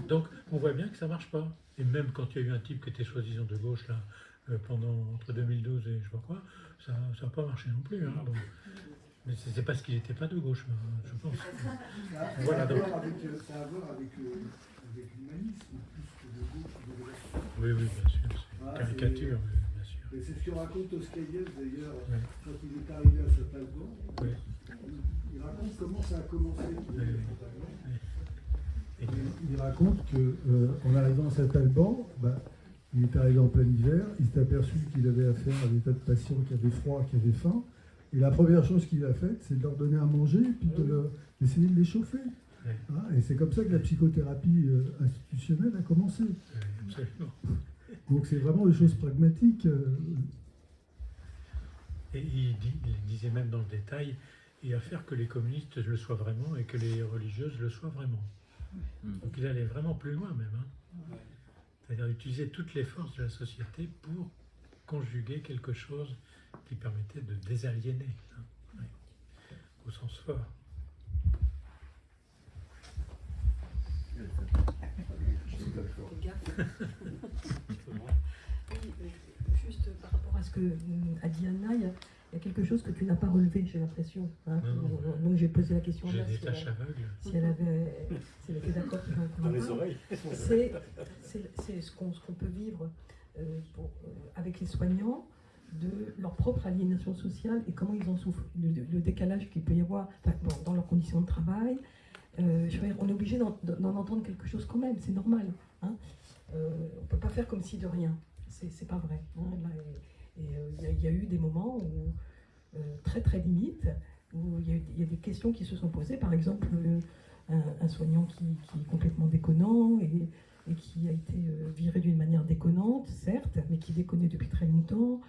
Speaker 1: Donc, on voit bien que ça ne marche pas. Et même quand il y a eu un type qui était soi-disant de gauche, là, euh, pendant entre 2012 et je sais pas quoi, ça n'a pas marché non plus. hein. Donc, mais c'est parce qu'il n'était pas de gauche, euh, je pense.
Speaker 8: Ça a
Speaker 1: Voilà,
Speaker 8: à
Speaker 1: donc.
Speaker 8: voir avec, ça a à voir avec, euh, avec l'humanisme, plus que de gauche ou de.
Speaker 1: Oui, oui, bien sûr. C'est
Speaker 8: Ah,
Speaker 1: une caricature.
Speaker 8: Et c'est ce que raconte Oscaïev d'ailleurs, quand il est arrivé à Saint-Alban.
Speaker 1: Oui.
Speaker 8: Il raconte comment ça a commencé.
Speaker 1: Oui,
Speaker 8: Il raconte que euh, arrivant à Saint-Alban, bah, il est arrivé en plein hiver, il s'est aperçu qu'il avait affaire à des tas de patients qui avaient froid, qui avaient faim. Et la première chose qu'il a faite, c'est de leur donner à manger et puis d'essayer de les chauffer. Hein, et c'est comme ça que la psychothérapie euh, institutionnelle a commencé.
Speaker 1: Absolument.
Speaker 8: Donc c'est vraiment des choses pragmatiques. euh,
Speaker 1: Et il, dit- il disait même dans le détail, et à faire que les communistes le soient vraiment et que les religieuses le soient vraiment. Donc il allait vraiment plus loin même. hein. C'est-à-dire utiliser toutes les forces de la société pour conjuguer quelque chose qui permettait de désaliéner, hein. Au sens fort.
Speaker 7: À euh, a dit Anna, il y a-
Speaker 3: il y a quelque chose que tu n'as pas relevé, j'ai l'impression. hein. Donc, j'ai posé la question à
Speaker 1: J'ai
Speaker 3: Anna,
Speaker 1: des
Speaker 3: si elle-
Speaker 1: aveugles.
Speaker 3: si elle avait, si elle était d'accord
Speaker 5: Dans les oreilles.
Speaker 3: c'est c'est- c'est ce qu'on ce qu'on peut vivre euh, pour- euh, avec les soignants de leur propre aliénation sociale et comment ils en souffrent, le, le décalage qu'il peut y avoir enfin, bon, dans leurs conditions de travail. Euh, je veux dire, on est obligé d'en d'en entendre quelque chose quand même, c'est normal. Hein. Euh, on ne peut pas faire comme si de rien, c'est c'est pas vrai. hein. Là, et euh, il y, a- eu des moments où, euh, très très limites, où il y, a des questions qui se sont posées, par exemple euh, un, soignant qui, est complètement déconnant et, qui a été viré d'une manière déconnante, certes, mais qui déconnait depuis très longtemps,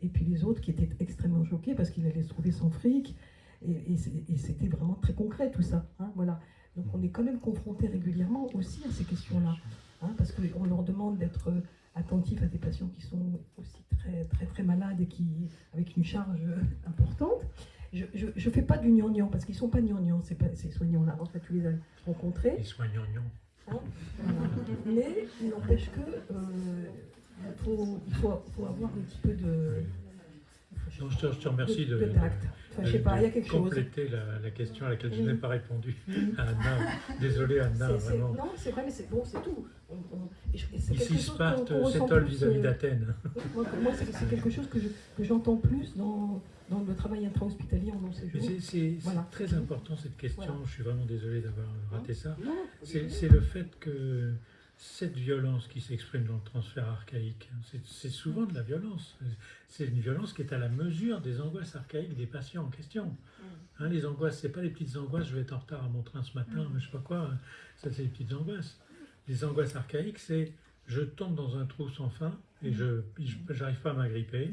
Speaker 3: et puis les autres qui étaient extrêmement choqués parce qu'il allait se trouver sans fric, et c'était vraiment très concret tout ça. hein, voilà. Donc on est quand même confronté régulièrement aussi à ces questions-là, hein, parce qu'on leur demande d'être attentifs à des patients qui sont aussi très très très malades et qui avec une charge importante. Je ne fais pas du gnangnan parce qu'ils sont pas gnangnans ces, ces soignants-là. En fait, tu les as rencontrés.
Speaker 1: Les soignants, non.
Speaker 3: Hein, voilà. Mais il n'empêche que euh, il faut, il faut, faut avoir un petit peu de,
Speaker 1: Non, je, te, je te remercie de,
Speaker 3: de tact. Enfin, je sais
Speaker 1: de-
Speaker 3: pas, il y a
Speaker 1: de
Speaker 3: quelque chose.
Speaker 1: compléter la, la question à laquelle je n'ai pas répondu.
Speaker 3: Oui.
Speaker 1: à Anna, désolé Anna, vraiment.
Speaker 3: non, c'est vrai, mais c'est bon, c'est tout. On- on- et je- et c'est quelque
Speaker 1: Ici, Sparte s'étole vis-à-vis
Speaker 3: euh,
Speaker 1: d'Athènes.
Speaker 3: Moi, moi, c'est quelque chose que je- que j'entends plus dans, dans le travail intra-hospitalier en séjour.
Speaker 1: c'est-
Speaker 3: Voilà.
Speaker 1: très important cette question,
Speaker 3: Voilà.
Speaker 1: je suis vraiment désolé d'avoir raté ça.
Speaker 3: Non,
Speaker 1: C'est c'est le fait que cette violence qui s'exprime dans le transfert archaïque, hein, c'est- souvent de la violence. C'est une violence qui est à la mesure des angoisses archaïques des patients en question. Hein, les angoisses, c'est pas les petites angoisses, je vais être en retard à mon train ce matin, je sais pas quoi, hein. ça c'est les petites angoisses. Les angoisses archaïques, c'est je tombe dans un trou sans fin et je j'arrive pas à m'agripper,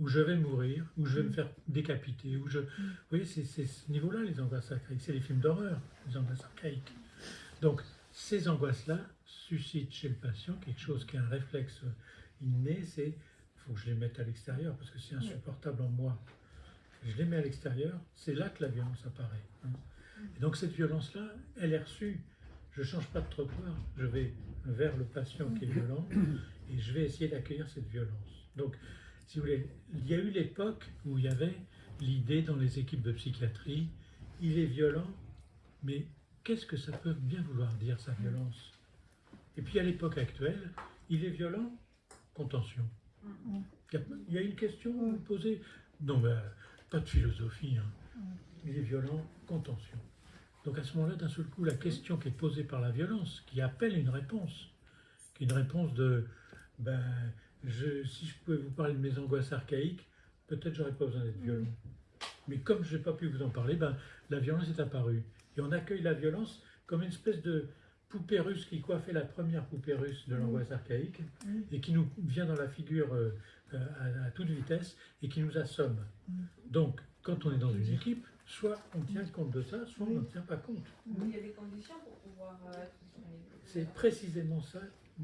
Speaker 1: ou je vais mourir, ou je vais me faire décapiter, ou je... Vous voyez, c'est c'est ce niveau-là les angoisses archaïques, c'est les films d'horreur, les angoisses archaïques. Donc, ces angoisses-là suscitent chez le patient quelque chose qui est un réflexe inné, c'est il faut que je les mette à l'extérieur parce que c'est insupportable en moi. Je les mets à l'extérieur, c'est là que la violence apparaît. hein. Et donc cette violence-là, elle est reçue. Je ne change pas de trottoir, je vais vers le patient qui est violent et je vais essayer d'accueillir cette violence. Donc, si vous voulez, il y a eu l'époque où il y avait l'idée dans les équipes de psychiatrie, il est violent, mais qu'est-ce que ça peut bien vouloir dire, sa violence? Et puis à l'époque actuelle, il est violent, contention. Il y a, il y a une question posée Non, mais euh, pas de philosophie. hein. Il est violent, contention. Donc à ce moment-là, d'un seul coup, la question qui est posée par la violence, qui appelle une réponse, qui est une réponse de ben, je, si je pouvais vous parler de mes angoisses archaïques, peut-être j'aurais pas besoin d'être violent. Mais comme je n'ai pas pu vous en parler, ben, la violence est apparue. Et on accueille la violence comme une espèce de poupée russe qui coiffait la première poupée russe de l'angoisse archaïque et qui nous vient dans la figure euh, euh, à, à toute vitesse et qui nous assomme. Donc, quand on est dans une équipe, soit on tient compte de ça, soit on ne tient pas compte.
Speaker 10: Il y a des conditions pour pouvoir euh.
Speaker 1: C'est précisément ça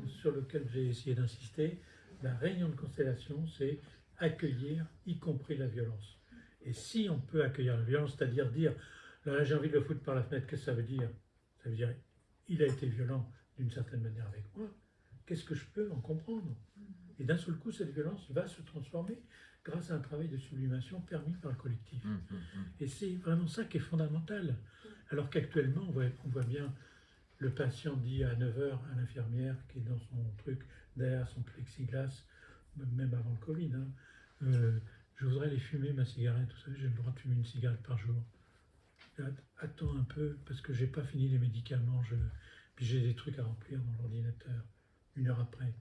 Speaker 1: sur lequel j'ai essayé d'insister. La réunion de constellation, c'est accueillir, y compris la violence. Et si on peut accueillir la violence, c'est-à-dire dire, là j'ai envie de le foutre par la fenêtre, qu'est-ce que ça veut dire? Ça veut dire, il a été violent d'une certaine manière avec moi. Qu'est-ce que je peux en comprendre? Et d'un seul coup, cette violence va se transformer grâce à un travail de sublimation permis par le collectif. Et c'est vraiment ça qui est fondamental. Alors qu'actuellement, on voit, on voit bien le patient dit à 9h à l'infirmière qui est dans son truc, derrière son plexiglas, même avant le Covid, hein, euh, je voudrais aller fumer ma cigarette, vous savez, j'ai le droit de fumer une cigarette par jour. Att- Attends un peu, parce que j'ai pas fini les médicaments, je... puis j'ai des trucs à remplir dans l'ordinateur, une heure après.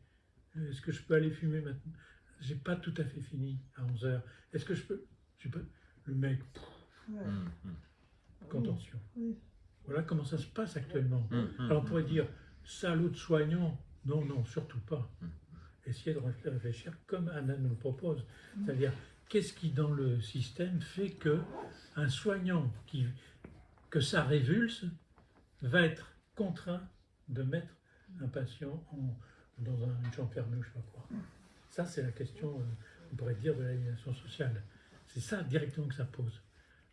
Speaker 1: Est-ce que je peux aller fumer maintenant? J'ai pas tout à fait fini à 11h. Est-ce que je peux, je peux Le mec, pff,
Speaker 6: Ouais.
Speaker 1: contention.
Speaker 6: Oui.
Speaker 1: Voilà comment ça se passe actuellement.
Speaker 11: Hum, hum,
Speaker 1: Alors on pourrait dire, salaud de soignant. Non, non, surtout pas. Essayez de réfl- réfléchir comme Anna nous le propose. C'est-à-dire, qu'est-ce qui dans le système fait que un soignant qui, que ça révulse va être contraint de mettre un patient en- dans un- une chambre fermée ou je sais pas quoi? Ça, c'est la question, euh, on pourrait dire, de l'aliénation sociale. C'est ça directement que ça pose.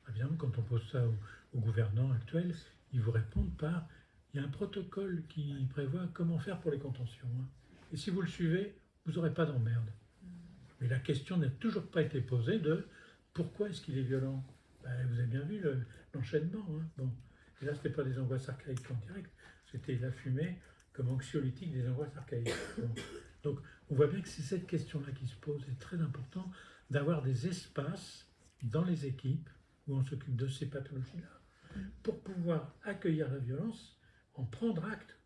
Speaker 1: Évidemment, quand on pose ça aux, aux gouvernants actuels, ils vous répondent par il y a un protocole qui prévoit comment faire pour les contentions. hein. Et si vous le suivez, vous n'aurez pas d'emmerde. Mais la question n'a toujours pas été posée de Pourquoi est-ce qu'il est violent Ben, Vous avez bien vu le- l'enchaînement. hein. Bon. Et là, ce n'était pas des angoisses archaïques en direct, c'était la fumée comme anxiolytique des angoisses archaïques. Donc, on voit bien que c'est cette question-là qui se pose. C'est très important d'avoir des espaces dans les équipes où on s'occupe de ces pathologies-là pour pouvoir accueillir la violence, en prendre acte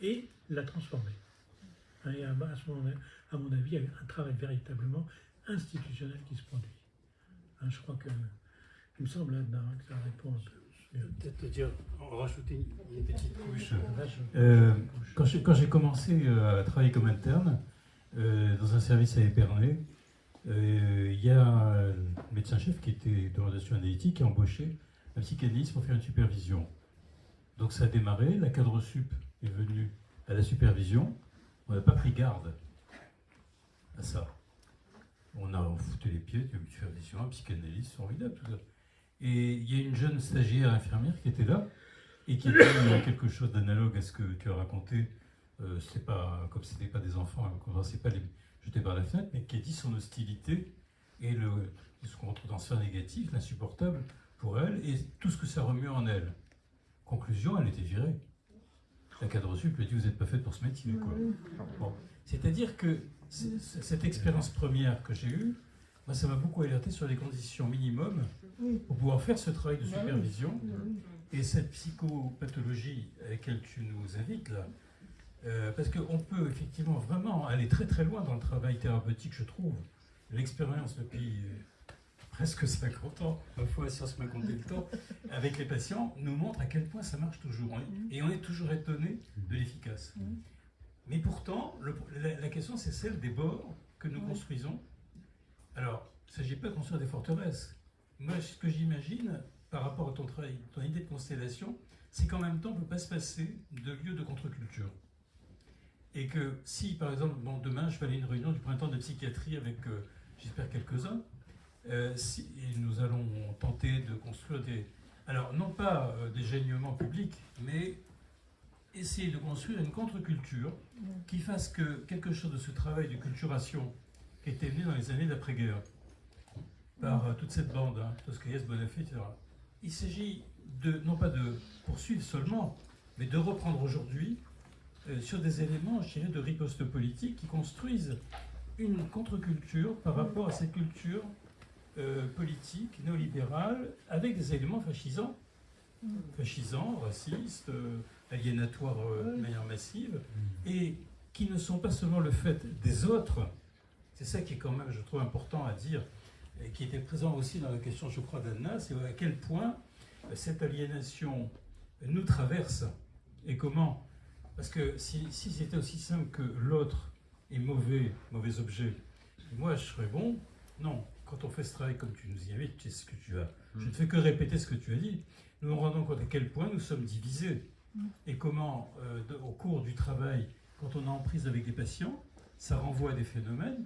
Speaker 1: et la transformer. Hein, Et à, à ce moment, à mon avis, il y a un travail véritablement institutionnel qui se produit. Hein, je crois que, il me semble là-dedans hein, que ça répond un peu.
Speaker 2: Peut-être te dire, rajouter une, petite couche.
Speaker 1: Là,
Speaker 2: Euh,
Speaker 1: couche.
Speaker 2: quand j'ai commencé euh, à travailler comme interne euh, dans un service à Épernay, euh, il y a un médecin-chef qui était d'orientation analytique qui a embauché un psychanalyste pour faire une supervision. Donc ça a démarré, la cadre sup est venue à la supervision, on n'a pas pris garde à ça. On a foutu les pieds, une supervision, un psychanalyste, formidable, tout ça. Et il y a une jeune stagiaire infirmière qui était là et qui euh, quelque chose d'analogue à ce que tu as raconté. Euh, c'est pas comme c'était pas des enfants, hein, ne sait pas les jeter par la fenêtre, mais qui a dit son hostilité et le ce qu'on retrouve dans l'insupportable pour elle et tout ce que ça remue en elle. Conclusion, elle était virée. La cadre sup lui a dit vous n'êtes pas faite pour ce métier. Quoi. Bon. C'est-à-dire que cette expérience première que j'ai eue, moi, ça m'a beaucoup alerté sur les conditions minimum pour pouvoir faire ce travail de
Speaker 6: Bah
Speaker 2: supervision.
Speaker 6: Oui.
Speaker 2: Et cette psychopathologie à laquelle tu nous invites là, euh, parce qu'on peut effectivement vraiment aller très très loin dans le travail thérapeutique, je trouve. L'expérience depuis presque 50 ans, ma foi, si on se m'a compté le temps, avec les patients, nous montre à quel point ça marche toujours. Est- Et on est toujours étonné de l'efficace. Mais pourtant, le- la, la question c'est celle des bords que nous construisons. Alors, il ne s'agit pas de construire des forteresses. Moi, ce que j'imagine, par rapport à ton travail, ton idée de constellation, c'est qu'en même temps, on ne peut pas se passer de lieu de contre-culture. Et que si, par exemple, bon, demain, je vais aller à une réunion du printemps de psychiatrie avec, euh, j'espère, quelques-uns, euh, si, et nous allons tenter de construire des... Alors, non pas euh, des gênements publics, mais essayer de construire une contre-culture qui fasse que quelque chose de ce travail de culturation qui était venu dans les années d'après-guerre, par euh, toute cette bande, hein, Toscaïès, Bonafé, etc. Il s'agit de, non pas de poursuivre seulement, mais de reprendre aujourd'hui sur des éléments, je dirais, de riposte politique qui construisent une contre-culture par rapport à cette culture euh, politique néolibérale avec des éléments fascisants, fascisants, racistes, euh, aliénatoires euh, de manière massive, et qui ne sont pas seulement le fait des autres, c'est ça qui est quand même, je trouve, important à dire, et qui était présent aussi dans la question, je crois, d'Anna, c'est à quel point euh, cette aliénation nous traverse et comment. Parce que si, si c'était aussi simple que l'autre est mauvais, mauvais objet, moi je serais bon, non. Quand on fait ce travail comme tu nous y invites, tu sais ce que tu as. Je ne fais que répéter ce que tu as dit. Nous nous rendons compte à quel point nous sommes divisés et comment, euh, de- au cours du travail, quand on est en prise avec des patients, ça renvoie à des phénomènes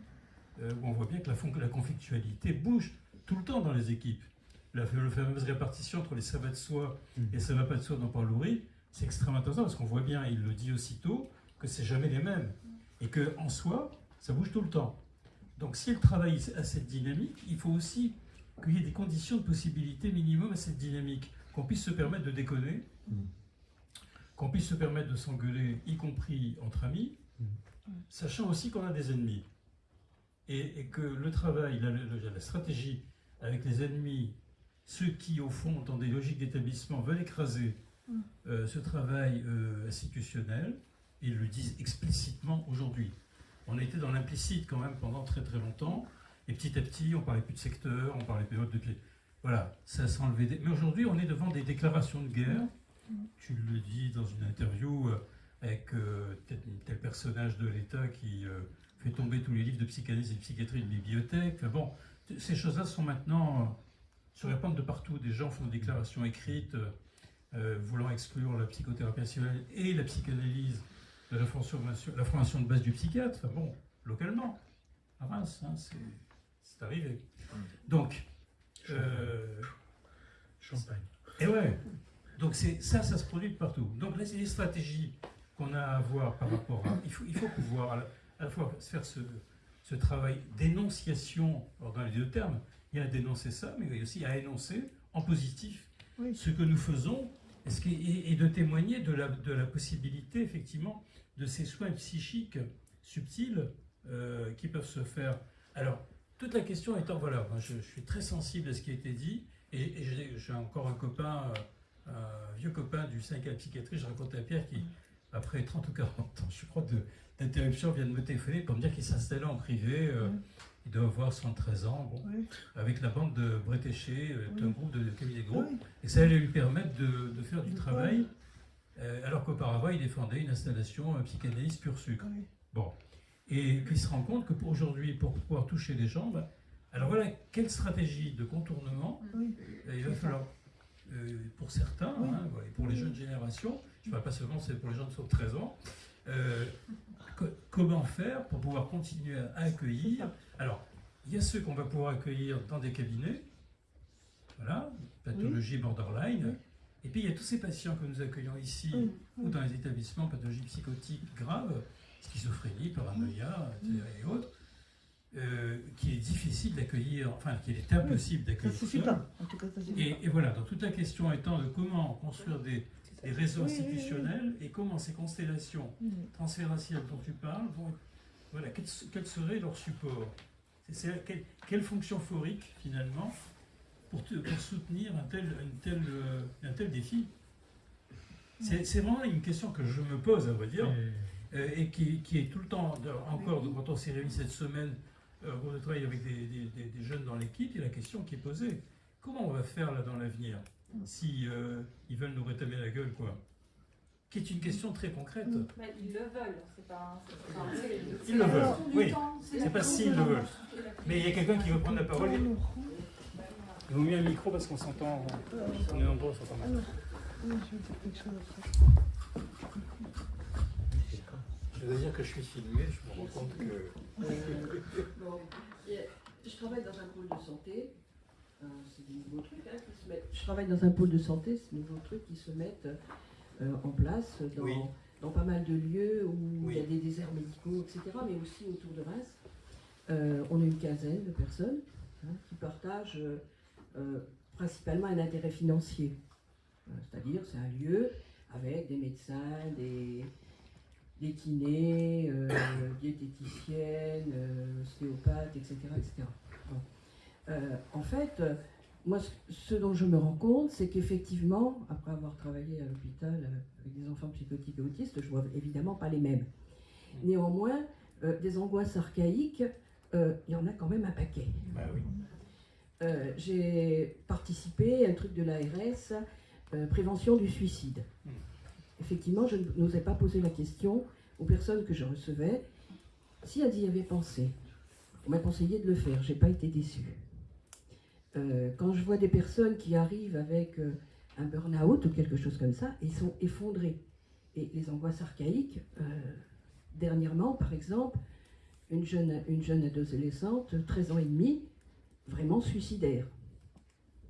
Speaker 2: euh, où on voit bien que la, conflictualité bouge tout le temps dans les équipes. La, la fameuse répartition entre les ça va de soi et ça va pas de soi dans Paul c'est extrêmement intéressant parce qu'on voit bien, il le dit aussitôt, que c'est jamais les mêmes. Et que en soi, ça bouge tout le temps. Donc si le travail a cette dynamique, il faut aussi qu'il y ait des conditions de possibilité minimum à cette dynamique, qu'on puisse se permettre de déconner, qu'on puisse se permettre de s'engueuler, y compris entre amis, sachant aussi qu'on a des ennemis. Et, et que le travail, la, la- la stratégie avec les ennemis, ceux qui, au fond, dans des logiques d'établissement, veulent écraser euh, ce travail euh, institutionnel, ils le disent explicitement aujourd'hui. On a été dans l'implicite quand même pendant très très longtemps, et petit à petit, on parlait plus de secteur, on parlait plus de clé. Voilà, ça s'est enlevé. des- Mais aujourd'hui, on est devant des déclarations de guerre. Tu le dis dans une interview euh, avec euh, tel, tel personnage de l'État qui euh, fait tomber tous les livres de psychanalyse et de psychiatrie de bibliothèque. Enfin bon, ces choses-là sont maintenant euh, se répandent de partout. Des gens font des déclarations écrites voulant exclure la psychothérapie rationnelle et la psychanalyse de la formation, la formation de base du psychiatre. Enfin bon, localement, à Reims, hein, c'est c'est arrivé. Donc, euh,
Speaker 1: Champagne.
Speaker 2: et ouais. Donc c'est ça, ça se produit de partout. Donc là, c'est les stratégies qu'on a à avoir par rapport à. Il faut, il faut pouvoir à la, à la fois se faire ce, ce travail d'énonciation, alors dans les deux termes, il y a à dénoncer ça, mais il y a aussi à énoncer en positif
Speaker 6: Oui.
Speaker 2: ce que nous faisons et, ce qui- et- et de témoigner de la, de la possibilité, effectivement, de ces soins psychiques subtils euh, qui peuvent se faire. Alors, toute la question étant, voilà, moi, je, je suis très sensible à ce qui a été dit, et, et j'ai encore un copain, euh, un vieux copain du 5 à la psychiatrie, je racontais à Pierre qui, après 30 ou 40 ans, je crois, d'interruption, vient de me téléphoner pour me dire qu'il s'installait en privé. euh. Il doit avoir 73 ans, bon,
Speaker 6: Oui.
Speaker 2: avec la bande de Bretéché,
Speaker 6: Oui.
Speaker 2: un groupe de cabinet de groupe,
Speaker 6: Oui.
Speaker 2: et ça allait lui permettre de, de faire du travail, alors qu'auparavant, il défendait une installation euh, psychanalyse pur sucre.
Speaker 6: Oui.
Speaker 2: Bon. Et puis il se rend compte que pour aujourd'hui, pour pouvoir toucher les gens, bah, alors voilà, quelle stratégie de contournement
Speaker 6: Oui.
Speaker 2: euh, il va falloir, euh, pour certains,
Speaker 6: Oui.
Speaker 2: hein, et pour les jeunes générations, je ne parle pas seulement c'est pour les gens de 13 ans, euh, co- comment faire pour pouvoir continuer à accueillir Alors, il y a ceux qu'on va pouvoir accueillir dans des cabinets, voilà, pathologie borderline. Et puis il y a tous ces patients que nous accueillons ici
Speaker 6: Oui.
Speaker 2: ou dans les établissements pathologies psychotiques graves, schizophrénie, paranoïa, etc. et autres, euh, qui est difficile d'accueillir, enfin, qu'il est impossible
Speaker 6: Ça
Speaker 2: d'accueillir.
Speaker 6: suffit
Speaker 2: seul.
Speaker 6: pas. En tout cas, ça suffit
Speaker 2: Et,
Speaker 6: pas.
Speaker 2: et voilà, donc toute la question étant de comment construire des, des réseaux
Speaker 6: Oui, oui, oui.
Speaker 2: institutionnels et comment ces constellations
Speaker 6: Mm.
Speaker 2: transférentielles dont tu parles vont voilà, quel, quel serait leur support quelle, quelle fonction phorique finalement pour, te- pour soutenir un tel, une telle, euh, un tel défi C'est c'est vraiment une question que je me pose, à vrai dire,
Speaker 1: Et-
Speaker 2: euh, et qui, qui est tout le temps, encore, quand on s'est réunis cette semaine, euh, on travaille avec des, des- des- des jeunes dans l'équipe, et la question qui est posée, comment on va faire là dans l'avenir si euh, ils veulent nous rétablir la gueule, quoi? Qui est une question très concrète.
Speaker 10: Mais ils le veulent, c'est pas. c'est-
Speaker 2: Ils le veulent,
Speaker 10: question du
Speaker 2: oui.
Speaker 10: temps,
Speaker 2: C'est pas s'ils le veulent. Mais il y a quelqu'un qui veut prendre la parole.
Speaker 6: Alors,
Speaker 2: Il vaut mieux un micro parce qu'on s'entend, on est nombreux, on s'entend mal.
Speaker 6: je vais dire
Speaker 5: que je suis filmé, je me rends compte que.
Speaker 7: Bon, et, je travaille dans un pôle de santé. euh, c'est des nouveaux trucs hein, qui se mettent. Je travaille dans un pôle de santé, c'est des nouveaux trucs qui se mettent euh, en place dans,
Speaker 2: Oui.
Speaker 7: dans pas mal de lieux où il y a des déserts médicaux, etc., mais aussi autour de Reims. Euh, on a une quinzaine de personnes hein, qui partagent euh, euh, principalement un intérêt financier. Euh, C'est-à-dire, c'est un lieu avec des médecins, des, des kinés, euh, diététiciennes, euh, ostéopathes, etc. etc. Bon. Euh, en fait, euh, moi, ce, dont je me rends compte, c'est qu'effectivement, après avoir travaillé à l'hôpital euh, avec des enfants psychotiques et autistes, je vois évidemment pas les mêmes. Néanmoins, euh, des angoisses archaïques, euh, il y en a quand même un paquet.
Speaker 2: Bah oui.
Speaker 7: Euh, j'ai participé à un truc de l'ARS, euh, prévention du suicide.
Speaker 2: Mm.
Speaker 7: Effectivement, je n'osais pas poser la question aux personnes que je recevais si elles y avaient pensé. On m'a conseillé de le faire, j'ai pas été déçue. Euh, quand je vois des personnes qui arrivent avec un burn-out ou quelque chose comme ça, ils sont effondrés. Et les angoisses archaïques, dernièrement, par exemple, une jeune, une jeune adolescente, 13 ans et demi, vraiment suicidaire.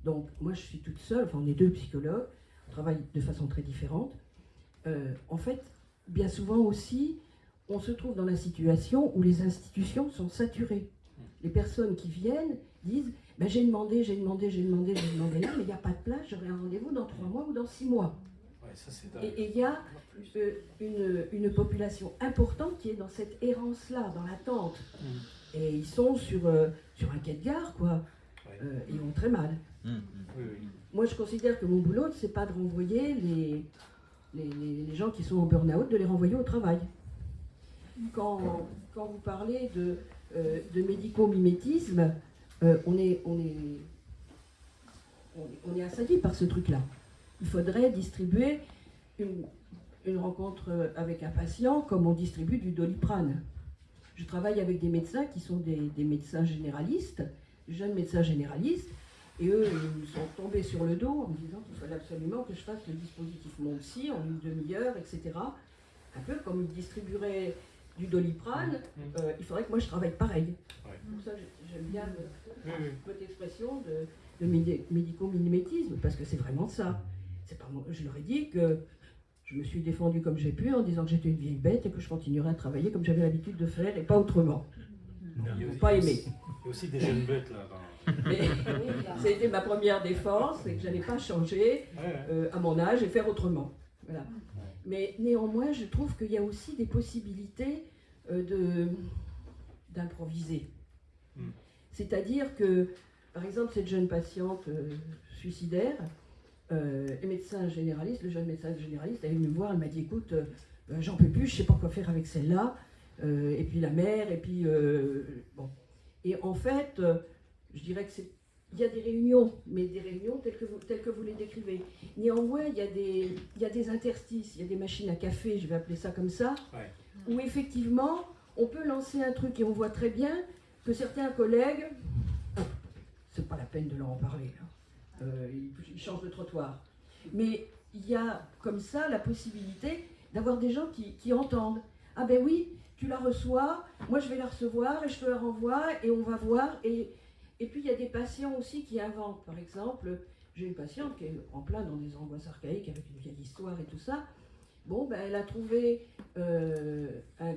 Speaker 7: Donc, moi, je suis toute seule, enfin, on est deux psychologues, on travaille de façon très différente. Euh, en fait, bien souvent aussi, on se trouve dans la situation où les institutions sont saturées. Les personnes qui viennent disent ben, J'ai demandé, j'ai demandé, j'ai demandé, j'ai demandé là, mais il n'y a pas de place, j'aurai un rendez-vous dans trois mois ou dans six mois.
Speaker 2: Ouais, ça.
Speaker 7: Et il y a euh, une, une population importante qui est dans cette errance-là, dans l'attente. Et ils sont sur, euh, sur un quai de gare, quoi.
Speaker 2: Ouais.
Speaker 7: Euh, ils vont très mal.
Speaker 2: Oui, oui.
Speaker 7: Moi, je considère que mon boulot, c'est pas de renvoyer les, les, les- les gens qui sont en burn-out, de les renvoyer au travail. Quand, quand vous parlez de, euh, de médico-mimétisme, euh, on, est, on, est, on, est- on est assailli par ce truc-là. Il faudrait distribuer une, une rencontre avec un patient comme on distribue du doliprane. Je travaille avec des médecins qui sont des, des médecins généralistes, jeunes médecins généralistes, et eux, ils sont tombés sur le dos en me disant qu'il fallait absolument que je fasse le dispositif Mon Psy en une demi-heure, etc. Un peu comme ils distribueraient du doliprane, euh, il faudrait que moi je travaille pareil.
Speaker 2: Ouais.
Speaker 7: Donc ça, j'ai- j'aime bien le- expression de, de médi- médico-minimétisme, parce que c'est vraiment ça. Pas je leur ai dit que je me suis défendue comme j'ai pu en disant que j'étais une vieille bête et que je continuerais à travailler comme j'avais l'habitude de faire et pas autrement. Ils n'ont pas aimé.
Speaker 2: Il y a aussi des jeunes bêtes là.
Speaker 7: été ma première défense, et que je n'allais pas changer euh, à mon âge et faire autrement. Voilà. Mais néanmoins, je trouve qu'il y a aussi des possibilités euh, d'improviser.
Speaker 2: Mm.
Speaker 7: C'est-à-dire que, par exemple, cette jeune patiente euh, suicidaire, euh, médecin généraliste, le jeune médecin généraliste, elle est venue me voir, elle m'a dit écoute, euh, euh, j'en peux plus, je sais pas quoi faire avec celle-là, euh, et puis la mère, et puis bon. Et en fait, je dirais que c'est il y a des réunions, mais des réunions telles que vous, telles que vous les décrivez. Néanmoins, il y, a des, il y a des interstices, il y a des machines à café, je vais appeler ça comme ça,
Speaker 2: Ouais.
Speaker 7: où effectivement, on peut lancer un truc et on voit très bien que certains collègues, c'est pas la peine de leur en parler, hein. Euh, ils, changent de trottoir. Mais il y a comme ça la possibilité d'avoir des gens qui, qui entendent. Ah ben oui, tu la reçois, moi je vais la recevoir et je te la renvoie et on va voir. Et, et puis il y a des patients aussi qui inventent. Par exemple, j'ai une patiente qui est en plein dans des angoisses archaïques avec une vieille histoire et tout ça. Bon, ben, elle a trouvé euh,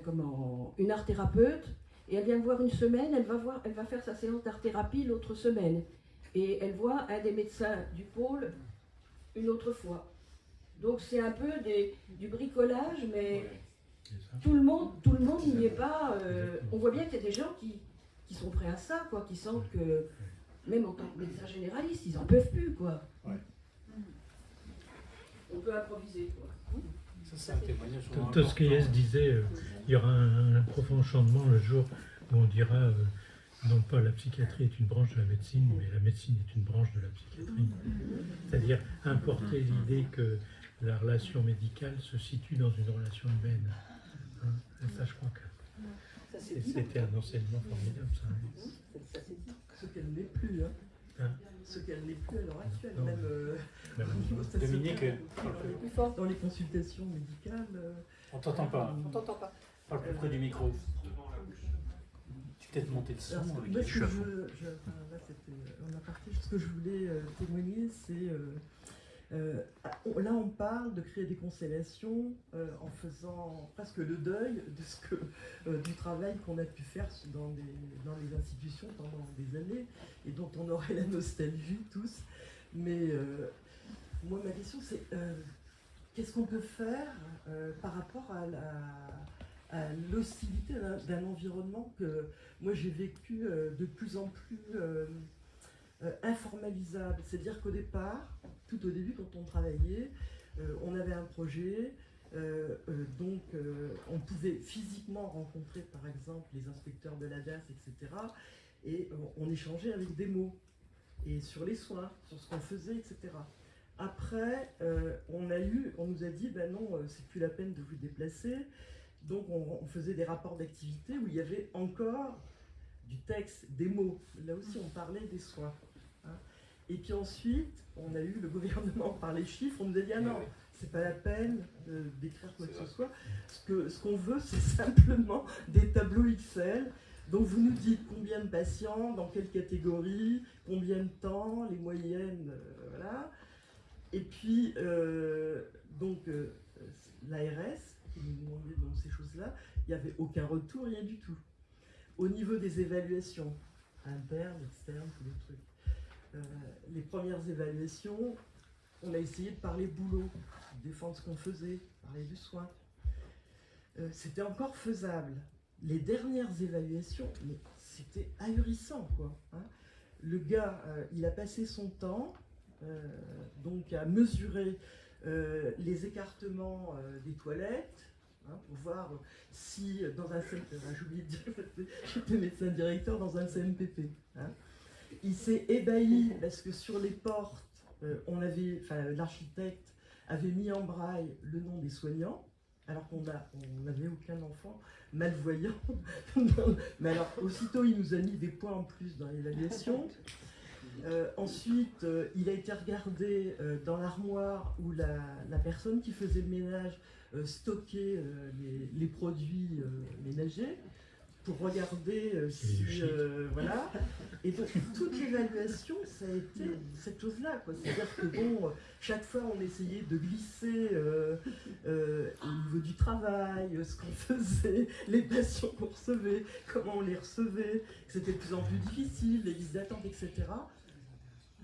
Speaker 7: comment, une art thérapeute et elle vient me voir une semaine, elle va, voir, elle va faire sa séance d'art thérapie l'autre semaine. Et elle voit un des médecins du pôle une autre fois. Donc c'est un peu des, du bricolage, mais
Speaker 2: Ouais.
Speaker 7: Tout le monde tout le monde n'y est pas. euh, on voit bien qu'il y a des gens qui, qui sont prêts à ça, quoi, qui sentent que, même en tant que médecin généraliste, ils en peuvent plus, quoi.
Speaker 2: Ouais.
Speaker 7: On peut improviser, quoi.
Speaker 2: Ça,
Speaker 1: Tosquelles disait euh, il y aura un, un profond changement le jour où on dira euh, non pas la psychiatrie est une branche de la médecine, mais la médecine est une branche de la psychiatrie. C'est-à-dire importer l'idée que la relation médicale se situe dans une relation humaine. Hein. Et ça, je crois que
Speaker 11: Ça,
Speaker 1: c'est- c'était un enseignement formidable. Ça. hein.
Speaker 11: Ça, c'est ce qu'elle n'est plus. Hein.
Speaker 1: Hein
Speaker 11: Ce qu'elle n'est plus à l'heure actuelle.
Speaker 1: Non.
Speaker 11: Même euh,
Speaker 1: Ben,
Speaker 2: Dominique,
Speaker 11: fort dans les consultations médicales. euh,
Speaker 2: On t'entend pas.
Speaker 11: On t'entend pas.
Speaker 2: Parle plus près du micro. Peut-être monter le son.
Speaker 11: Ce-
Speaker 2: avec les
Speaker 11: que je, je- enfin, là, c'était en aparté. Ce que je voulais euh, témoigner, c'est euh, euh, là, on parle de créer des constellations euh, en faisant presque le deuil de ce que euh, du travail qu'on a pu faire dans les, dans les institutions pendant des années et dont on aurait la nostalgie tous. Mais moi, ma question, c'est qu'est-ce qu'on peut faire par rapport à la à l'hostilité d'un- environnement que moi j'ai vécu euh, de plus en plus euh, euh, informalisable. C'est-à-dire qu'au départ, tout au début quand on travaillait, on avait un projet, donc on pouvait physiquement rencontrer par exemple les inspecteurs de la DAS, etc. Et on échangeait avec des mots, et sur les soins, sur ce qu'on faisait, etc. Après, on a eu, on nous a dit, ben non, c'est plus la peine de vous déplacer. Donc on, on faisait des rapports d'activité où il y avait encore du texte, des mots. Là aussi, on parlait des soins. hein. Et puis ensuite, on a eu le gouvernement par les chiffres. On nous a dit ah non, c'est pas la peine euh, d'écrire quoi que ce soit. Ce qu'on veut, c'est simplement des tableaux Excel. Donc vous nous dites combien de patients, dans quelle catégorie, combien de temps, les moyennes, euh, voilà. Et puis euh, donc euh, l'ARS qui nous donc ces choses-là, il n'y avait aucun retour, rien du tout. Au niveau des évaluations, internes, externes, tous les trucs, euh, les premières évaluations, on a essayé de parler boulot, défendre ce qu'on faisait, parler du soin. Euh, c'était encore faisable. Les dernières évaluations, mais c'était ahurissant, quoi. hein. Le gars, euh, il a passé son temps donc à mesurer euh, les écartements euh, des toilettes, hein, pour voir si dans un CMPP, j'ai oublié de dire, j'étais médecin directeur dans un CMPP. hein. Il s'est ébahi parce que sur les portes, euh, on avait, l'architecte avait mis en braille le nom des soignants, alors qu'on n'avait aucun enfant malvoyant. Mais alors, aussitôt, il nous a mis des points en plus dans l'évaluation. Euh, ensuite, euh, il a été regardé euh, dans l'armoire où la, la personne qui faisait le ménage stockait les, les produits ménagers. pour regarder si. voilà. Et donc, toute l'évaluation, ça a été cette chose-là. C'est-à-dire que, bon, chaque fois, on essayait de glisser au niveau du travail, ce qu'on faisait, les patients qu'on recevait, comment on les recevait, que c'était de plus en plus difficile, les listes d'attente, etc.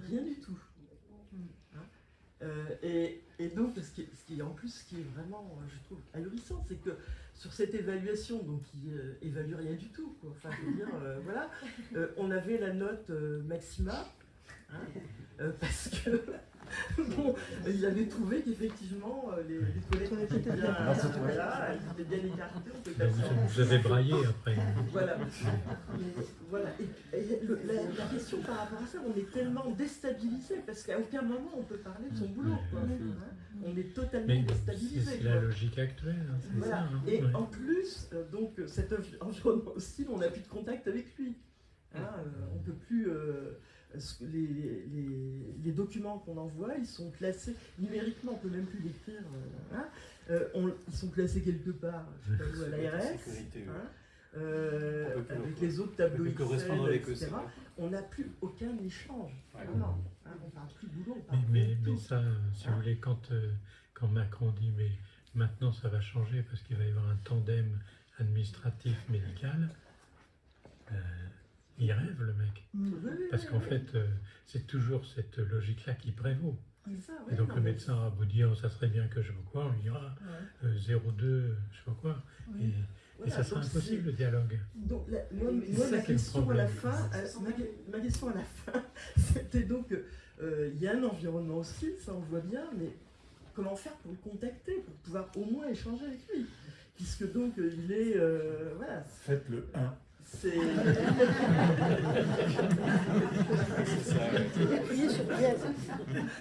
Speaker 11: Rien du tout. Hein. Euh, et, donc, ce qui, en plus, ce qui est vraiment, euh, je trouve, ahurissant, c'est que sur cette évaluation, donc qui euh, évalue rien du tout, quoi. Dire, voilà, on avait la note maxima, hein, parce que bon, il avait trouvé qu'effectivement euh, les, les toilettes étaient bien,
Speaker 4: Ah, c'est vrai.
Speaker 11: voilà, ils étaient bien écartés, on peut
Speaker 1: Vous, vous avez braillé après.
Speaker 11: voilà. Mais voilà. Et, et le- la, la question par rapport à ça, on est tellement déstabilisé parce qu'à aucun moment on peut parler de son boulot. quoi. Hein on est totalement déstabilisé.
Speaker 1: c'est la logique actuelle, hein, c'est
Speaker 11: Voilà.
Speaker 1: ça. hein.
Speaker 11: Et
Speaker 1: Ouais.
Speaker 11: en plus, euh, donc euh, cet envi- environnement hostile, on n'a plus de contact avec lui. Hein, euh, on peut plus. euh, les, les- les documents qu'on envoie, ils sont classés numériquement, on peut même plus l'écrire. euh, hein. Euh, on- ils sont classés quelque part, je sais pas où, à l'ARS. Hein, euh, avec
Speaker 5: le-
Speaker 11: les autres tableaux Excel, etc. On n'a plus aucun échange.
Speaker 5: Ouais.
Speaker 11: Vraiment. Hein, on parle plus de boulot, on
Speaker 1: Mais,
Speaker 11: parle
Speaker 1: ça, si vous voulez, quand, euh, quand Macron dit mais maintenant ça va changer parce qu'il va y avoir un tandem administratif médical, euh, il rêve le mec.
Speaker 11: Oui,
Speaker 1: Parce
Speaker 11: oui,
Speaker 1: qu'en
Speaker 11: oui.
Speaker 1: fait, euh, c'est toujours cette logique-là qui prévaut.
Speaker 11: Ça,
Speaker 1: Et donc
Speaker 11: non,
Speaker 1: le médecin va vous dire ça serait bien que je pas quoi, on lui dira
Speaker 11: Ouais.
Speaker 1: euh, 0,2, je sais pas quoi.
Speaker 11: Oui.
Speaker 1: Et, ça sera impossible le dialogue.
Speaker 11: Donc, la, moi,
Speaker 1: est le
Speaker 11: question à la fin, euh, ma, ma question à la fin, c'était donc, euh, il y a un environnement hostile, ça on le voit bien, mais comment faire pour le contacter, pour pouvoir au moins échanger avec lui? Puisque donc, euh, il est, euh, voilà,
Speaker 4: Faites le 1.
Speaker 11: C'est...